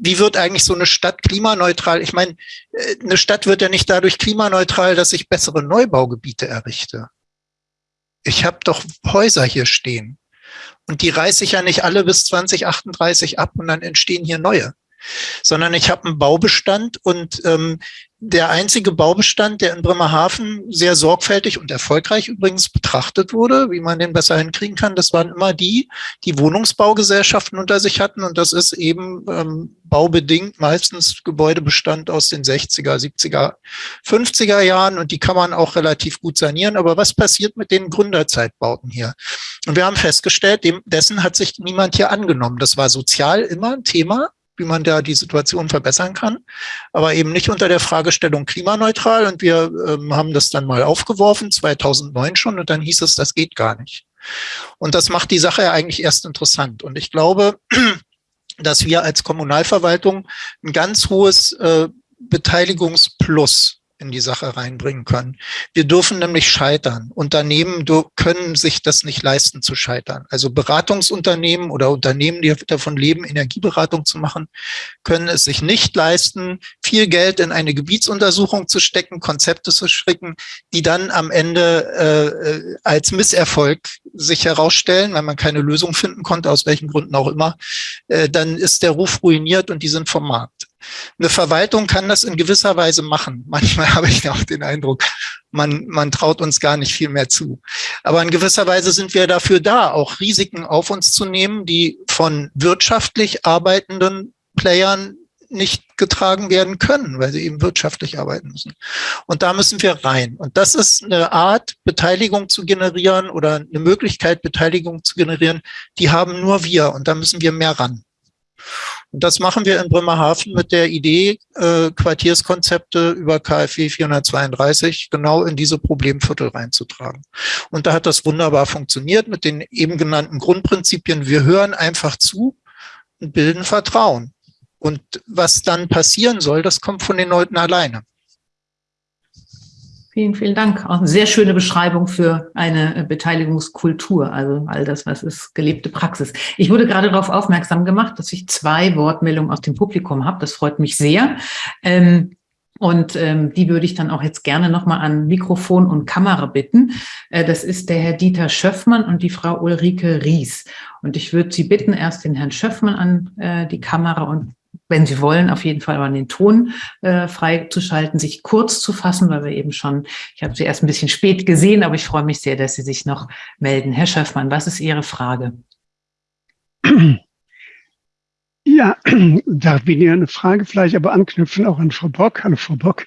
wie wird eigentlich so eine Stadt klimaneutral? Ich meine, äh, eine Stadt wird ja nicht dadurch klimaneutral, dass ich bessere Neubaugebiete errichte. Ich habe doch Häuser hier stehen. Und die reiße ich ja nicht alle bis 2038 ab und dann entstehen hier neue sondern ich habe einen Baubestand und ähm, der einzige Baubestand, der in Bremerhaven sehr sorgfältig und erfolgreich übrigens betrachtet wurde, wie man den besser hinkriegen kann, das waren immer die, die Wohnungsbaugesellschaften unter sich hatten. Und das ist eben ähm, baubedingt meistens Gebäudebestand aus den 60er, 70er, 50er Jahren. Und die kann man auch relativ gut sanieren. Aber was passiert mit den Gründerzeitbauten hier? Und wir haben festgestellt, dem, dessen hat sich niemand hier angenommen. Das war sozial immer ein Thema wie man da die Situation verbessern kann, aber eben nicht unter der Fragestellung klimaneutral. Und wir ähm, haben das dann mal aufgeworfen, 2009 schon, und dann hieß es, das geht gar nicht. Und das macht die Sache ja eigentlich erst interessant. Und ich glaube, <clears throat> dass wir als Kommunalverwaltung ein ganz hohes äh, Beteiligungsplus in die Sache reinbringen können. Wir dürfen nämlich scheitern. Unternehmen können sich das nicht leisten zu scheitern. Also Beratungsunternehmen oder Unternehmen, die davon leben, Energieberatung zu machen, können es sich nicht leisten, viel Geld in eine Gebietsuntersuchung zu stecken, Konzepte zu stricken, die dann am Ende äh, äh als Misserfolg sich herausstellen, weil man keine Lösung finden konnte, aus welchen Gründen auch immer, äh, dann ist der Ruf ruiniert und die sind vom Markt. Eine Verwaltung kann das in gewisser Weise machen. <laughs> Manchmal habe ich auch den Eindruck, man, man traut uns gar nicht viel mehr zu. Aber in gewisser Weise sind wir dafür da, auch Risiken auf uns zu nehmen, die von wirtschaftlich arbeitenden Playern nicht getragen werden können, weil sie eben wirtschaftlich arbeiten müssen. Und da müssen wir rein. Und das ist eine Art, Beteiligung zu generieren oder eine Möglichkeit, Beteiligung zu generieren, die haben nur wir. Und da müssen wir mehr ran. Und das machen wir in Bremerhaven mit der Idee, äh, Quartierskonzepte über KfW 432 genau in diese Problemviertel reinzutragen. Und da hat das wunderbar funktioniert mit den eben genannten Grundprinzipien. Wir hören einfach zu und bilden Vertrauen. Und was dann passieren soll, das kommt von den Leuten alleine. Vielen, vielen Dank. Auch eine sehr schöne Beschreibung für eine äh, Beteiligungskultur. Also all das, was ist gelebte Praxis. Ich wurde gerade darauf aufmerksam gemacht, dass ich zwei Wortmeldungen aus dem Publikum habe. Das freut mich sehr. Ähm, und ähm, die würde ich dann auch jetzt gerne nochmal an Mikrofon und Kamera bitten. Äh, das ist der Herr Dieter Schöffmann und die Frau Ulrike Ries. Und ich würde Sie bitten, erst den Herrn Schöffmann an äh, die Kamera und wenn Sie wollen, auf jeden Fall mal den Ton äh, freizuschalten, sich kurz zu fassen, weil wir eben schon, ich habe Sie erst ein bisschen spät gesehen, aber ich freue mich sehr, dass Sie sich noch melden. Herr Schöffmann, was ist Ihre Frage? Ja, <clears throat> da wäre eine Frage vielleicht, aber anknüpfen auch an Frau Bock. Hallo Frau Bock.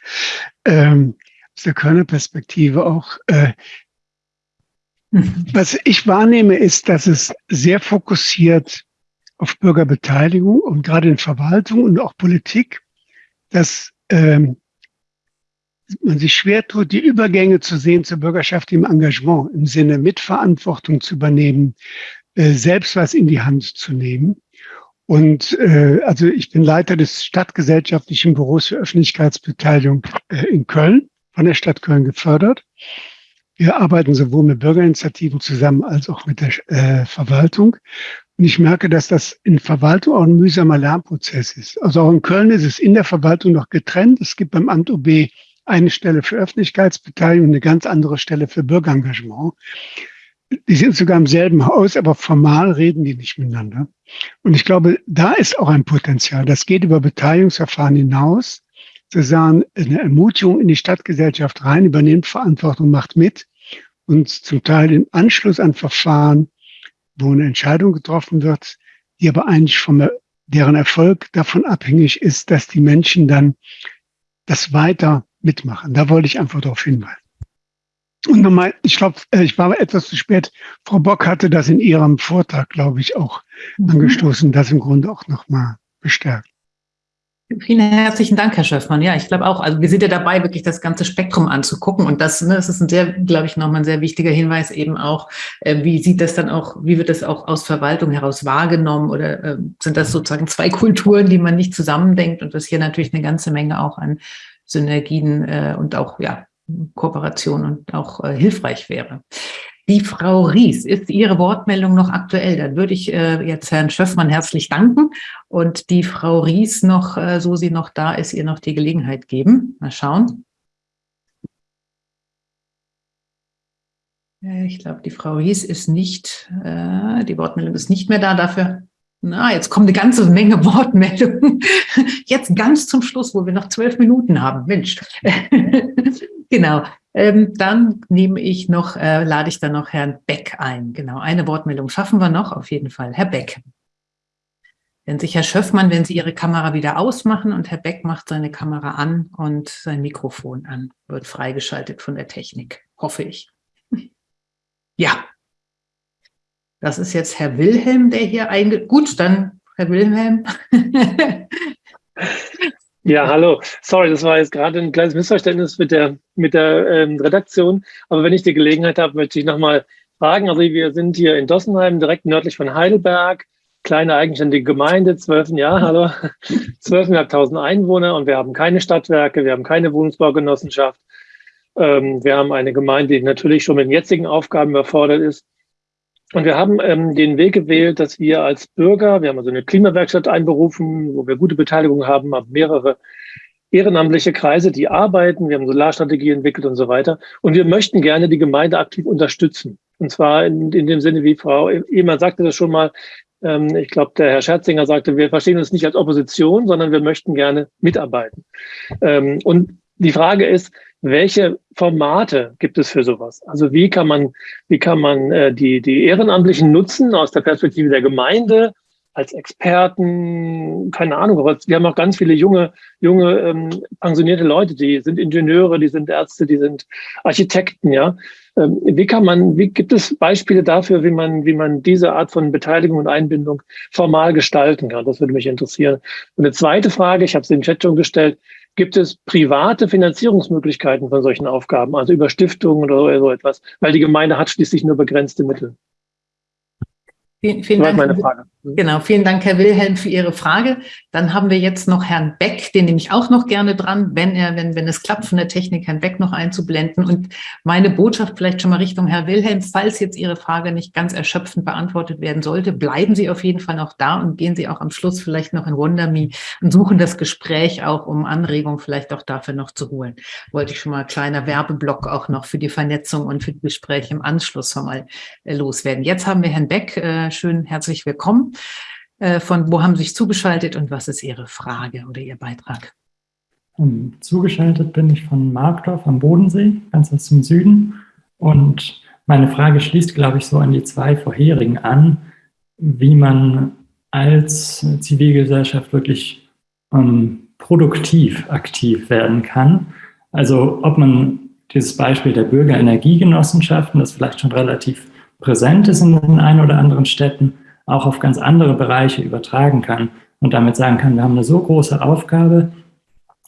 Ähm, aus der Kölner Perspektive auch. Äh, was ich wahrnehme, ist, dass es sehr fokussiert auf Bürgerbeteiligung und gerade in Verwaltung und auch Politik, dass ähm, man sich schwer tut, die Übergänge zu sehen zur Bürgerschaft im Engagement, im Sinne Mitverantwortung zu übernehmen, äh, selbst was in die Hand zu nehmen. Und äh, also ich bin Leiter des Stadtgesellschaftlichen Büros für Öffentlichkeitsbeteiligung äh, in Köln, von der Stadt Köln gefördert. Wir arbeiten sowohl mit Bürgerinitiativen zusammen als auch mit der äh, Verwaltung. Und ich merke, dass das in Verwaltung auch ein mühsamer Lernprozess ist. Also auch in Köln ist es in der Verwaltung noch getrennt. Es gibt beim Amt OB eine Stelle für Öffentlichkeitsbeteiligung und eine ganz andere Stelle für Bürgerengagement. Die sind sogar im selben Haus, aber formal reden die nicht miteinander. Und ich glaube, da ist auch ein Potenzial. Das geht über Beteiligungsverfahren hinaus, zu sagen, eine Ermutigung in die Stadtgesellschaft rein, übernimmt Verantwortung, macht mit und zum Teil im Anschluss an Verfahren wo eine Entscheidung getroffen wird, die aber eigentlich vom, deren Erfolg davon abhängig ist, dass die Menschen dann das weiter mitmachen. Da wollte ich einfach darauf hinweisen. Und nochmal, ich glaube, äh, ich war etwas zu spät. Frau Bock hatte das in ihrem Vortrag, glaube ich, auch mhm. angestoßen, das im Grunde auch nochmal bestärkt. Vielen herzlichen Dank, Herr Schöffmann. Ja, ich glaube auch, also wir sind ja dabei, wirklich das ganze Spektrum anzugucken. Und das, ne, das ist ein sehr, glaube ich, nochmal ein sehr wichtiger Hinweis eben auch, äh, wie sieht das dann auch, wie wird das auch aus Verwaltung heraus wahrgenommen oder äh, sind das sozusagen zwei Kulturen, die man nicht zusammendenkt und das hier natürlich eine ganze Menge auch an Synergien äh, und auch ja, Kooperation und auch äh, hilfreich wäre. Die Frau Ries, ist Ihre Wortmeldung noch aktuell? Dann würde ich äh, jetzt Herrn Schöffmann herzlich danken und die Frau Ries noch, äh, so sie noch da ist, ihr noch die Gelegenheit geben. Mal schauen. Äh, ich glaube, die Frau Ries ist nicht, äh, die Wortmeldung ist nicht mehr da. Dafür, na, jetzt kommt eine ganze Menge <laughs> Wortmeldungen. Jetzt ganz zum Schluss, wo wir noch zwölf Minuten haben. Mensch. <laughs> genau. Ähm, dann nehme ich noch, äh, lade ich dann noch Herrn Beck ein. Genau, eine Wortmeldung schaffen wir noch, auf jeden Fall. Herr Beck. Wenn sich Herr Schöffmann, wenn Sie Ihre Kamera wieder ausmachen und Herr Beck macht seine Kamera an und sein Mikrofon an, wird freigeschaltet von der Technik, hoffe ich. <laughs> Ja, das ist jetzt Herr Wilhelm, der hier einge... Gut, dann Herr Wilhelm. <laughs> Ja, hallo. Sorry, das war jetzt gerade ein kleines Missverständnis mit der, mit der ähm, Redaktion. Aber wenn ich die Gelegenheit habe, möchte ich nochmal fragen. Also wir sind hier in Dossenheim, direkt nördlich von Heidelberg. Kleine eigenständige Gemeinde, zwölf, ja, hallo, <laughs> zwölfeinhalbtausend Einwohner und wir haben keine Stadtwerke, wir haben keine Wohnungsbaugenossenschaft. Ähm, wir haben eine Gemeinde, die natürlich schon mit den jetzigen Aufgaben überfordert ist. Und wir haben ähm, den Weg gewählt, dass wir als Bürger, wir haben also eine Klimawerkstatt einberufen, wo wir gute Beteiligung haben, haben mehrere ehrenamtliche Kreise, die arbeiten, wir haben Solarstrategie entwickelt und so weiter. Und wir möchten gerne die Gemeinde aktiv unterstützen. Und zwar in, in dem Sinne, wie Frau Ehmann sagte das schon mal, ähm, ich glaube, der Herr Scherzinger sagte, wir verstehen uns nicht als Opposition, sondern wir möchten gerne mitarbeiten. Ähm, und die Frage ist, welche Formate gibt es für sowas? Also wie kann man, wie kann man äh, die, die Ehrenamtlichen nutzen aus der Perspektive der Gemeinde, als Experten, keine Ahnung, aber wir haben auch ganz viele junge, junge ähm, pensionierte Leute, die sind Ingenieure, die sind Ärzte, die sind Architekten, ja. Ähm, wie kann man, wie gibt es Beispiele dafür, wie man, wie man diese Art von Beteiligung und Einbindung formal gestalten kann? Das würde mich interessieren. Und eine zweite Frage, ich habe es im Chat schon gestellt, gibt es private Finanzierungsmöglichkeiten von solchen Aufgaben, also über Stiftungen oder so etwas, weil die Gemeinde hat schließlich nur begrenzte Mittel. Vielen, vielen Dank. Meine Frage. Genau, vielen Dank, Herr Wilhelm, für Ihre Frage. Dann haben wir jetzt noch Herrn Beck, den nehme ich auch noch gerne dran, wenn er, wenn, wenn es klappt, von der Technik Herrn Beck noch einzublenden. Und meine Botschaft vielleicht schon mal Richtung Herr Wilhelm, falls jetzt Ihre Frage nicht ganz erschöpfend beantwortet werden sollte, bleiben Sie auf jeden Fall noch da und gehen Sie auch am Schluss vielleicht noch in WonderMe und suchen das Gespräch auch, um Anregungen vielleicht auch dafür noch zu holen. Wollte ich schon mal kleiner Werbeblock auch noch für die Vernetzung und für die Gespräche im Anschluss schon mal äh, loswerden. Jetzt haben wir Herrn Beck, äh, schön herzlich willkommen. Äh, von wo haben Sie sich zugeschaltet und was ist Ihre Frage oder Ihr Beitrag? Ähm, zugeschaltet bin ich von Markdorf am Bodensee, ganz aus dem Süden. Und meine Frage schließt, glaube ich, so an die zwei vorherigen an, wie man als Zivilgesellschaft wirklich ähm, produktiv aktiv werden kann. Also ob man dieses Beispiel der Bürgerenergiegenossenschaften, das vielleicht schon relativ präsent ist in den ein oder anderen Städten, auch auf ganz andere Bereiche übertragen kann und damit sagen kann, wir haben eine so große Aufgabe,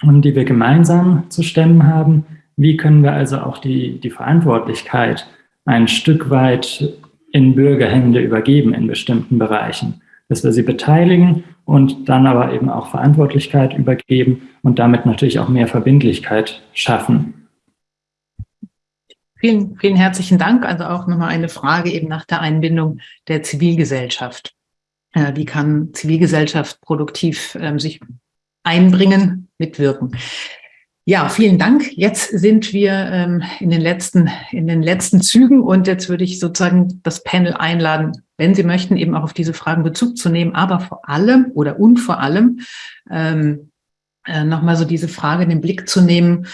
die wir gemeinsam zu stemmen haben. Wie können wir also auch die, die Verantwortlichkeit ein Stück weit in Bürgerhände übergeben in bestimmten Bereichen, dass wir sie beteiligen und dann aber eben auch Verantwortlichkeit übergeben und damit natürlich auch mehr Verbindlichkeit schaffen. Vielen, vielen herzlichen Dank. Also auch nochmal eine Frage eben nach der Einbindung der Zivilgesellschaft. Äh, wie kann Zivilgesellschaft produktiv ähm, sich einbringen, mitwirken? Ja, vielen Dank. Jetzt sind wir ähm, in, den letzten, in den letzten Zügen und jetzt würde ich sozusagen das Panel einladen, wenn Sie möchten, eben auch auf diese Fragen Bezug zu nehmen, aber vor allem oder und vor allem ähm, äh, nochmal so diese Frage in den Blick zu nehmen,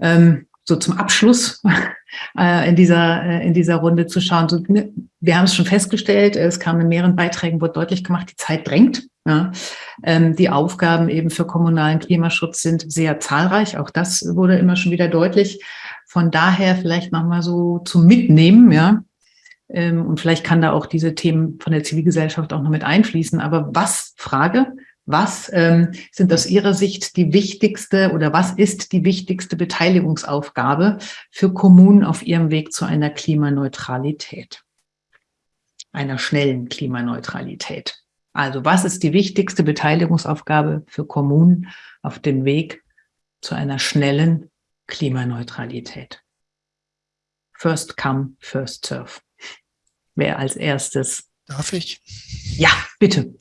ähm, so zum Abschluss <laughs> äh, in, dieser, äh, in dieser Runde zu schauen. Ne, wir haben es schon festgestellt, es kam in mehreren Beiträgen, wurde deutlich gemacht, die Zeit drängt. Ja. Ähm, die Aufgaben eben für kommunalen Klimaschutz sind sehr zahlreich. Auch das wurde immer schon wieder deutlich. Von daher vielleicht nochmal so zum Mitnehmen, ja. Ähm, und vielleicht kann da auch diese Themen von der Zivilgesellschaft auch noch mit einfließen. Aber was, Frage, was ähm, sind aus Ihrer Sicht die wichtigste oder was ist die wichtigste Beteiligungsaufgabe für Kommunen auf ihrem Weg zu einer Klimaneutralität? Einer schnellen Klimaneutralität. Also was ist die wichtigste Beteiligungsaufgabe für Kommunen auf dem Weg zu einer schnellen Klimaneutralität? First come, first serve. Wer als erstes? Darf ich? Ja, bitte.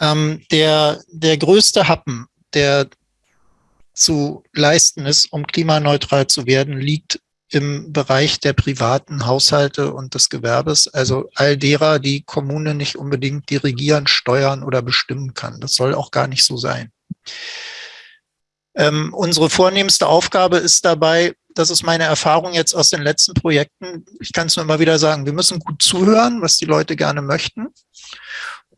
Ähm, der, der größte Happen, der zu leisten ist, um klimaneutral zu werden, liegt im Bereich der privaten Haushalte und des Gewerbes, also all derer, die Kommune nicht unbedingt dirigieren, steuern oder bestimmen kann. Das soll auch gar nicht so sein. Ähm, unsere vornehmste Aufgabe ist dabei, das ist meine Erfahrung jetzt aus den letzten Projekten, ich kann es nur immer wieder sagen, wir müssen gut zuhören, was die Leute gerne möchten.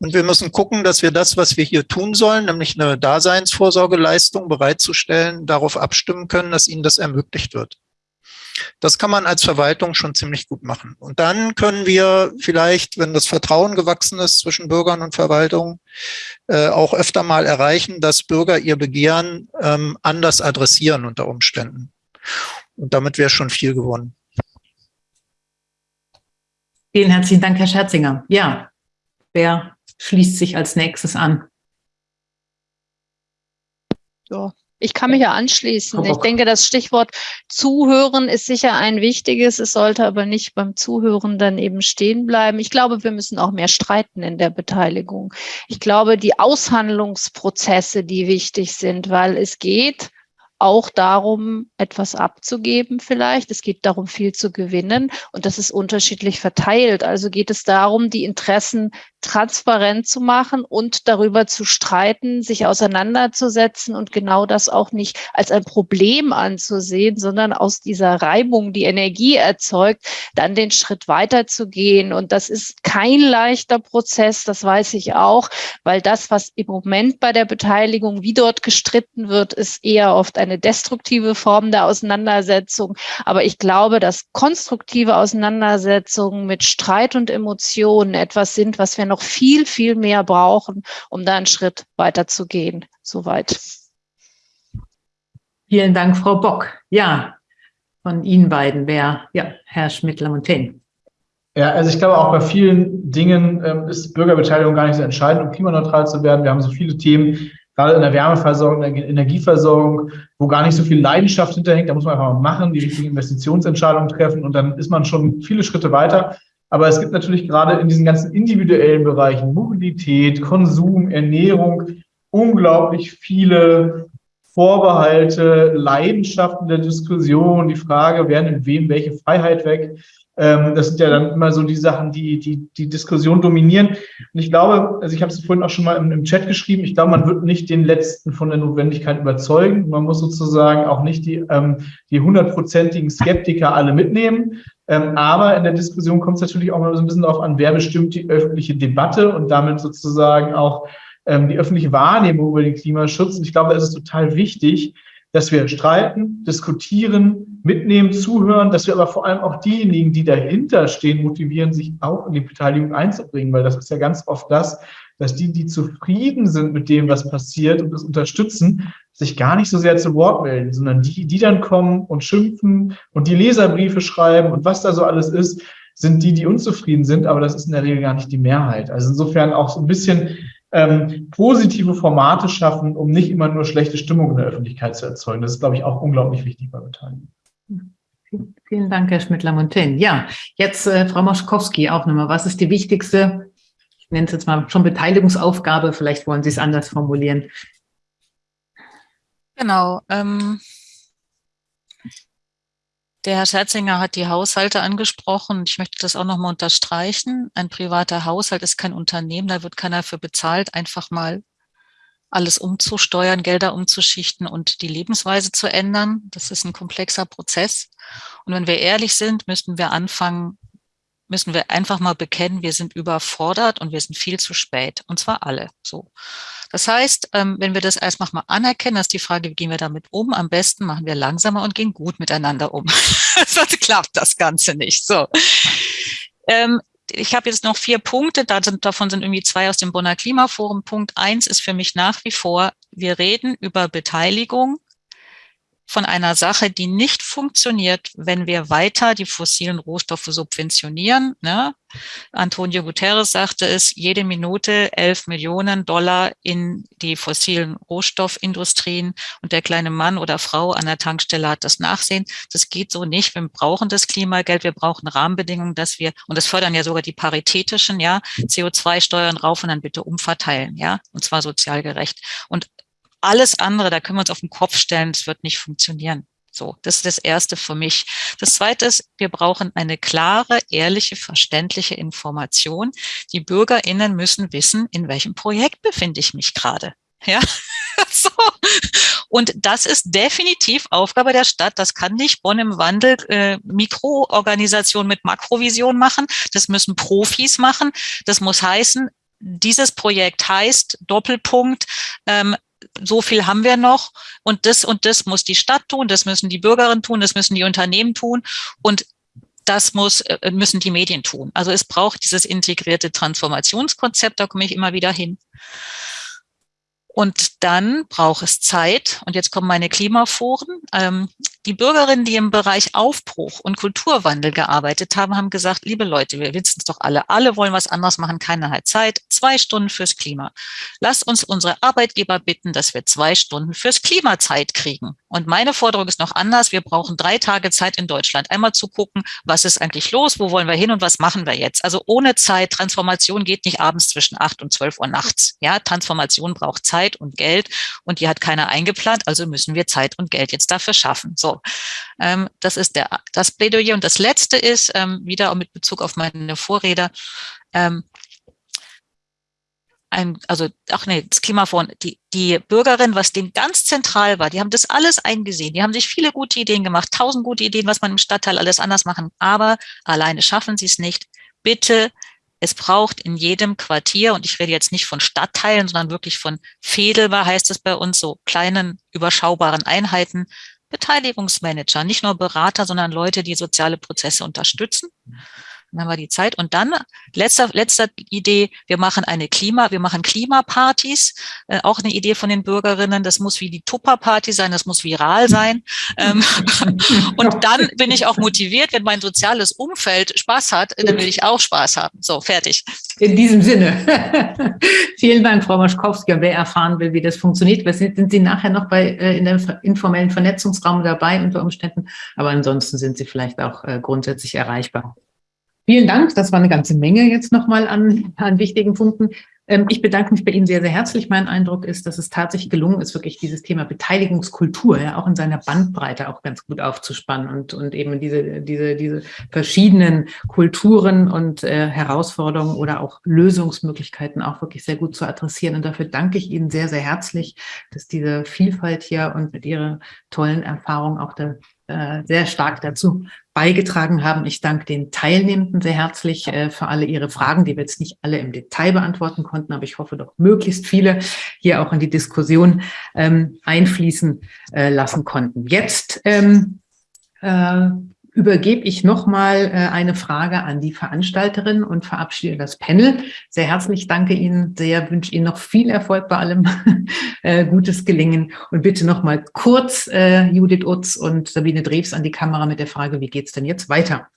Und wir müssen gucken, dass wir das, was wir hier tun sollen, nämlich eine Daseinsvorsorgeleistung bereitzustellen, darauf abstimmen können, dass ihnen das ermöglicht wird. Das kann man als Verwaltung schon ziemlich gut machen. Und dann können wir vielleicht, wenn das Vertrauen gewachsen ist zwischen Bürgern und Verwaltung, äh, auch öfter mal erreichen, dass Bürger ihr Begehren ähm, anders adressieren unter Umständen. Und damit wäre schon viel gewonnen. Vielen herzlichen Dank, Herr Scherzinger. Ja, wer schließt sich als nächstes an? Ja, ich kann mich ja anschließen. Ich denke, das Stichwort Zuhören ist sicher ein wichtiges. Es sollte aber nicht beim Zuhören dann eben stehen bleiben. Ich glaube, wir müssen auch mehr streiten in der Beteiligung. Ich glaube, die Aushandlungsprozesse, die wichtig sind, weil es geht auch darum, etwas abzugeben vielleicht. Es geht darum, viel zu gewinnen und das ist unterschiedlich verteilt. Also geht es darum, die Interessen transparent zu machen und darüber zu streiten, sich auseinanderzusetzen und genau das auch nicht als ein Problem anzusehen, sondern aus dieser Reibung, die Energie erzeugt, dann den Schritt weiterzugehen. Und das ist kein leichter Prozess, das weiß ich auch, weil das, was im Moment bei der Beteiligung, wie dort gestritten wird, ist eher oft eine destruktive Form der Auseinandersetzung. Aber ich glaube, dass konstruktive Auseinandersetzungen mit Streit und Emotionen etwas sind, was wir noch viel, viel mehr brauchen, um da einen Schritt weiter zu gehen. Soweit. Vielen Dank, Frau Bock. Ja, von Ihnen beiden wäre, ja, Herr Schmidt-Lamontaine. Ja, also ich glaube auch bei vielen Dingen ähm, ist Bürgerbeteiligung gar nicht so entscheidend, um klimaneutral zu werden. Wir haben so viele Themen, gerade in der Wärmeversorgung, in der Energieversorgung, wo gar nicht so viel Leidenschaft hinterhängt. Da muss man einfach mal machen, die richtigen Investitionsentscheidungen treffen und dann ist man schon viele Schritte weiter. Aber es gibt natürlich gerade in diesen ganzen individuellen Bereichen, Mobilität, Konsum, Ernährung, unglaublich viele Vorbehalte, Leidenschaften der Diskussion, die Frage, wer nimmt wem welche Freiheit weg. Ähm, das sind ja dann immer so die Sachen, die die, die Diskussion dominieren. Und ich glaube, also ich habe es vorhin auch schon mal im, im, Chat geschrieben, ich glaube, man wird nicht den Letzten von der Notwendigkeit überzeugen. Man muss sozusagen auch nicht die ähm, die hundertprozentigen Skeptiker alle mitnehmen. Ähm, aber in der Diskussion kommt es natürlich auch mal so ein bisschen darauf an, wer bestimmt die öffentliche Debatte und damit sozusagen auch ähm, die öffentliche Wahrnehmung über den Klimaschutz. Und ich glaube, da ist es total wichtig, dass wir streiten, diskutieren, mitnehmen, zuhören, dass wir aber vor allem auch diejenigen, die dahinter stehen, motivieren, sich auch in die Beteiligung einzubringen, weil das ist ja ganz oft das, dass die, die zufrieden sind mit dem, was passiert und das unterstützen, sich gar nicht so sehr zu Wort melden, sondern die, die dann kommen und schimpfen und die Leserbriefe schreiben und was da so alles ist, sind die, die unzufrieden sind, aber das ist in der Regel gar nicht die Mehrheit. Also insofern auch so ein bisschen ähm, positive Formate schaffen, um nicht immer nur schlechte Stimmung in der Öffentlichkeit zu erzeugen. Das ist, glaube ich, auch unglaublich wichtig bei Beteiligung. Vielen Dank, Herr Schmidt-Lamontaine. Ja, jetzt äh, Frau Moschkowski auch nochmal. Was ist die wichtigste, ich nenne es jetzt mal schon Beteiligungsaufgabe, vielleicht wollen Sie es anders formulieren. Genau. Ähm, der Herr Scherzinger hat die Haushalte angesprochen. Ich möchte das auch nochmal unterstreichen. Ein privater Haushalt ist kein Unternehmen, da wird keiner für bezahlt, einfach mal alles umzusteuern, Gelder umzuschichten und die Lebensweise zu ändern. Das ist ein komplexer Prozess. Und wenn wir ehrlich sind, müssten wir anfangen, müssen wir einfach mal bekennen, wir sind überfordert und wir sind viel zu spät. Und zwar alle so. Das heißt, ähm, wenn wir das erstmal mal anerkennen, ist die Frage, wie gehen wir damit um? Am besten machen wir langsamer und gehen gut miteinander um. <laughs> Sonst klappt das Ganze nicht. So. Ähm, ich habe jetzt noch vier Punkte, davon sind irgendwie zwei aus dem Bonner Klimaforum. Punkt eins ist für mich nach wie vor, wir reden über Beteiligung von einer Sache, die nicht funktioniert, wenn wir weiter die fossilen Rohstoffe subventionieren. Ne? Antonio Guterres sagte es, jede Minute 11 Millionen Dollar in die fossilen Rohstoffindustrien und der kleine Mann oder Frau an der Tankstelle hat das Nachsehen. Das geht so nicht. Wir brauchen das Klimageld, wir brauchen Rahmenbedingungen, dass wir, und das fördern ja sogar die paritätischen, ja, CO2-Steuern rauf und dann bitte umverteilen, ja, und zwar sozial gerecht. Und alles andere, da können wir uns auf den Kopf stellen, es wird nicht funktionieren. So, das ist das Erste für mich. Das Zweite ist, wir brauchen eine klare, ehrliche, verständliche Information. Die BürgerInnen müssen wissen, in welchem Projekt befinde ich mich gerade. Ja, <laughs> so. Und das ist definitiv Aufgabe der Stadt. Das kann nicht Bonn im Wandel äh, Mikroorganisation mit Makrovision machen. Das müssen Profis machen. Das muss heißen, dieses Projekt heißt Doppelpunkt ähm, so viel haben wir noch und das und das muss die Stadt tun, das müssen die Bürgerinnen tun, das müssen die Unternehmen tun und das muss, äh, müssen die Medien tun. Also es braucht dieses integrierte Transformationskonzept, da komme ich immer wieder hin. Und dann braucht es Zeit. Und jetzt kommen meine Klimaforen. Ähm, die Bürgerinnen, die im Bereich Aufbruch und Kulturwandel gearbeitet haben, haben gesagt, liebe Leute, wir wissen es doch alle, alle wollen was anderes machen, keiner hat Zeit, zwei Stunden fürs Klima. Lasst uns unsere Arbeitgeber bitten, dass wir zwei Stunden fürs Klima Zeit kriegen. Und meine Forderung ist noch anders. Wir brauchen drei Tage Zeit in Deutschland, einmal zu gucken, was ist eigentlich los, wo wollen wir hin und was machen wir jetzt. Also ohne Zeit, Transformation geht nicht abends zwischen acht und zwölf Uhr nachts. Ja, Transformation braucht Zeit und Geld und die hat keiner eingeplant, also müssen wir Zeit und Geld jetzt dafür schaffen. So, ähm, das ist der, das Plädoyer. Und das Letzte ist, ähm, wieder mit Bezug auf meine Vorrede, ähm, ein, also ach nee, das Klimafonds, die, die Bürgerin, was dem ganz zentral war, die haben das alles eingesehen, die haben sich viele gute Ideen gemacht, tausend gute Ideen, was man im Stadtteil alles anders machen, aber alleine schaffen sie es nicht. Bitte, es braucht in jedem Quartier, und ich rede jetzt nicht von Stadtteilen, sondern wirklich von Fedelbar heißt es bei uns, so kleinen, überschaubaren Einheiten, Beteiligungsmanager, nicht nur Berater, sondern Leute, die soziale Prozesse unterstützen. Dann haben wir die Zeit. Und dann, letzter, letzter Idee, wir machen eine Klima, wir machen Klimapartys. Äh, auch eine Idee von den Bürgerinnen. Das muss wie die Tupper-Party sein, das muss viral sein. Ähm, <laughs> und dann bin ich auch motiviert, wenn mein soziales Umfeld Spaß hat, dann will ich auch Spaß haben. So, fertig. In diesem Sinne. <laughs> Vielen Dank, Frau Maschkowski. Wer erfahren will, wie das funktioniert, sind Sie nachher noch bei äh, in dem informellen Vernetzungsraum dabei unter Umständen. Aber ansonsten sind Sie vielleicht auch äh, grundsätzlich erreichbar. Vielen Dank. Das war eine ganze Menge jetzt nochmal an, an wichtigen Punkten. Ähm, ich bedanke mich bei Ihnen sehr, sehr herzlich. Mein Eindruck ist, dass es tatsächlich gelungen ist, wirklich dieses Thema Beteiligungskultur ja auch in seiner Bandbreite auch ganz gut aufzuspannen und, und eben diese, diese, diese verschiedenen Kulturen und äh, Herausforderungen oder auch Lösungsmöglichkeiten auch wirklich sehr gut zu adressieren. Und dafür danke ich Ihnen sehr, sehr herzlich, dass diese Vielfalt hier und mit Ihrer tollen Erfahrung auch da äh, sehr stark dazu beigetragen haben. Ich danke den Teilnehmenden sehr herzlich äh, für alle Ihre Fragen, die wir jetzt nicht alle im Detail beantworten konnten, aber ich hoffe doch möglichst viele hier auch in die Diskussion ähm, einfließen äh, lassen konnten. Jetzt ähm, äh, übergebe ich nochmal äh, eine Frage an die Veranstalterin und verabschiede das Panel. Sehr herzlich danke Ihnen sehr, wünsche Ihnen noch viel Erfolg bei allem, <laughs> äh, gutes Gelingen und bitte nochmal kurz äh, Judith Utz und Sabine Drews an die Kamera mit der Frage, wie geht es denn jetzt weiter?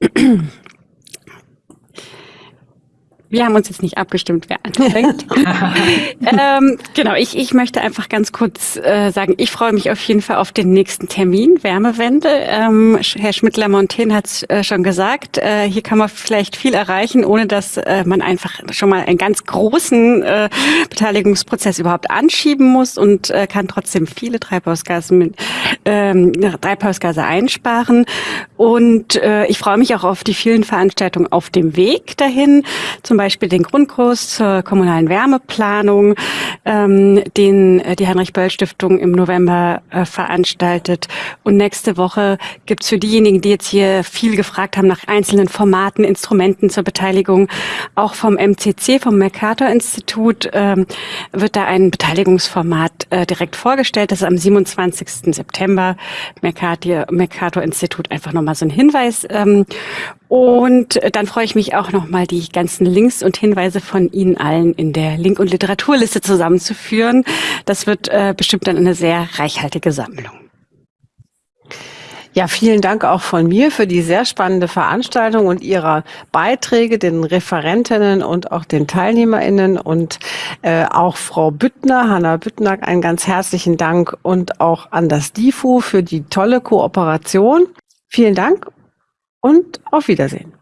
<clears throat> Wir haben uns jetzt nicht abgestimmt, wer anfängt. <laughs> ähm, genau, ich, ich möchte einfach ganz kurz äh, sagen, ich freue mich auf jeden Fall auf den nächsten Termin, Wärmewende. Ähm, Herr Schmidt-Lamontaine hat es äh, schon gesagt, äh, hier kann man vielleicht viel erreichen, ohne dass äh, man einfach schon mal einen ganz großen äh, Beteiligungsprozess überhaupt anschieben muss und äh, kann trotzdem viele Treibhausgase mit, ähm, Treibhausgase einsparen. Und äh, ich freue mich auch auf die vielen Veranstaltungen auf dem Weg dahin, zum Beispiel den Grundkurs zur kommunalen Wärmeplanung, ähm, den äh, die Heinrich-Böll-Stiftung im November äh, veranstaltet. Und nächste Woche gibt's für diejenigen, die jetzt hier viel gefragt haben nach einzelnen Formaten, Instrumenten zur Beteiligung, auch vom MCC, vom Mercator-Institut, ähm, wird da ein Beteiligungsformat äh, direkt vorgestellt. Das ist am 27. September. Mercator-Institut einfach nochmal so ein Hinweis. Ähm, und dann freue ich mich auch nochmal, die ganzen Links und Hinweise von Ihnen allen in der Link- und Literaturliste zusammenzuführen. Das wird äh, bestimmt dann eine sehr reichhaltige Sammlung. Ja, vielen Dank auch von mir für die sehr spannende Veranstaltung und Ihre Beiträge, den Referentinnen und auch den TeilnehmerInnen und äh, auch Frau Büttner, Hanna Büttner, einen ganz herzlichen Dank und auch an das DIFU für die tolle Kooperation. Vielen Dank und auf Wiedersehen.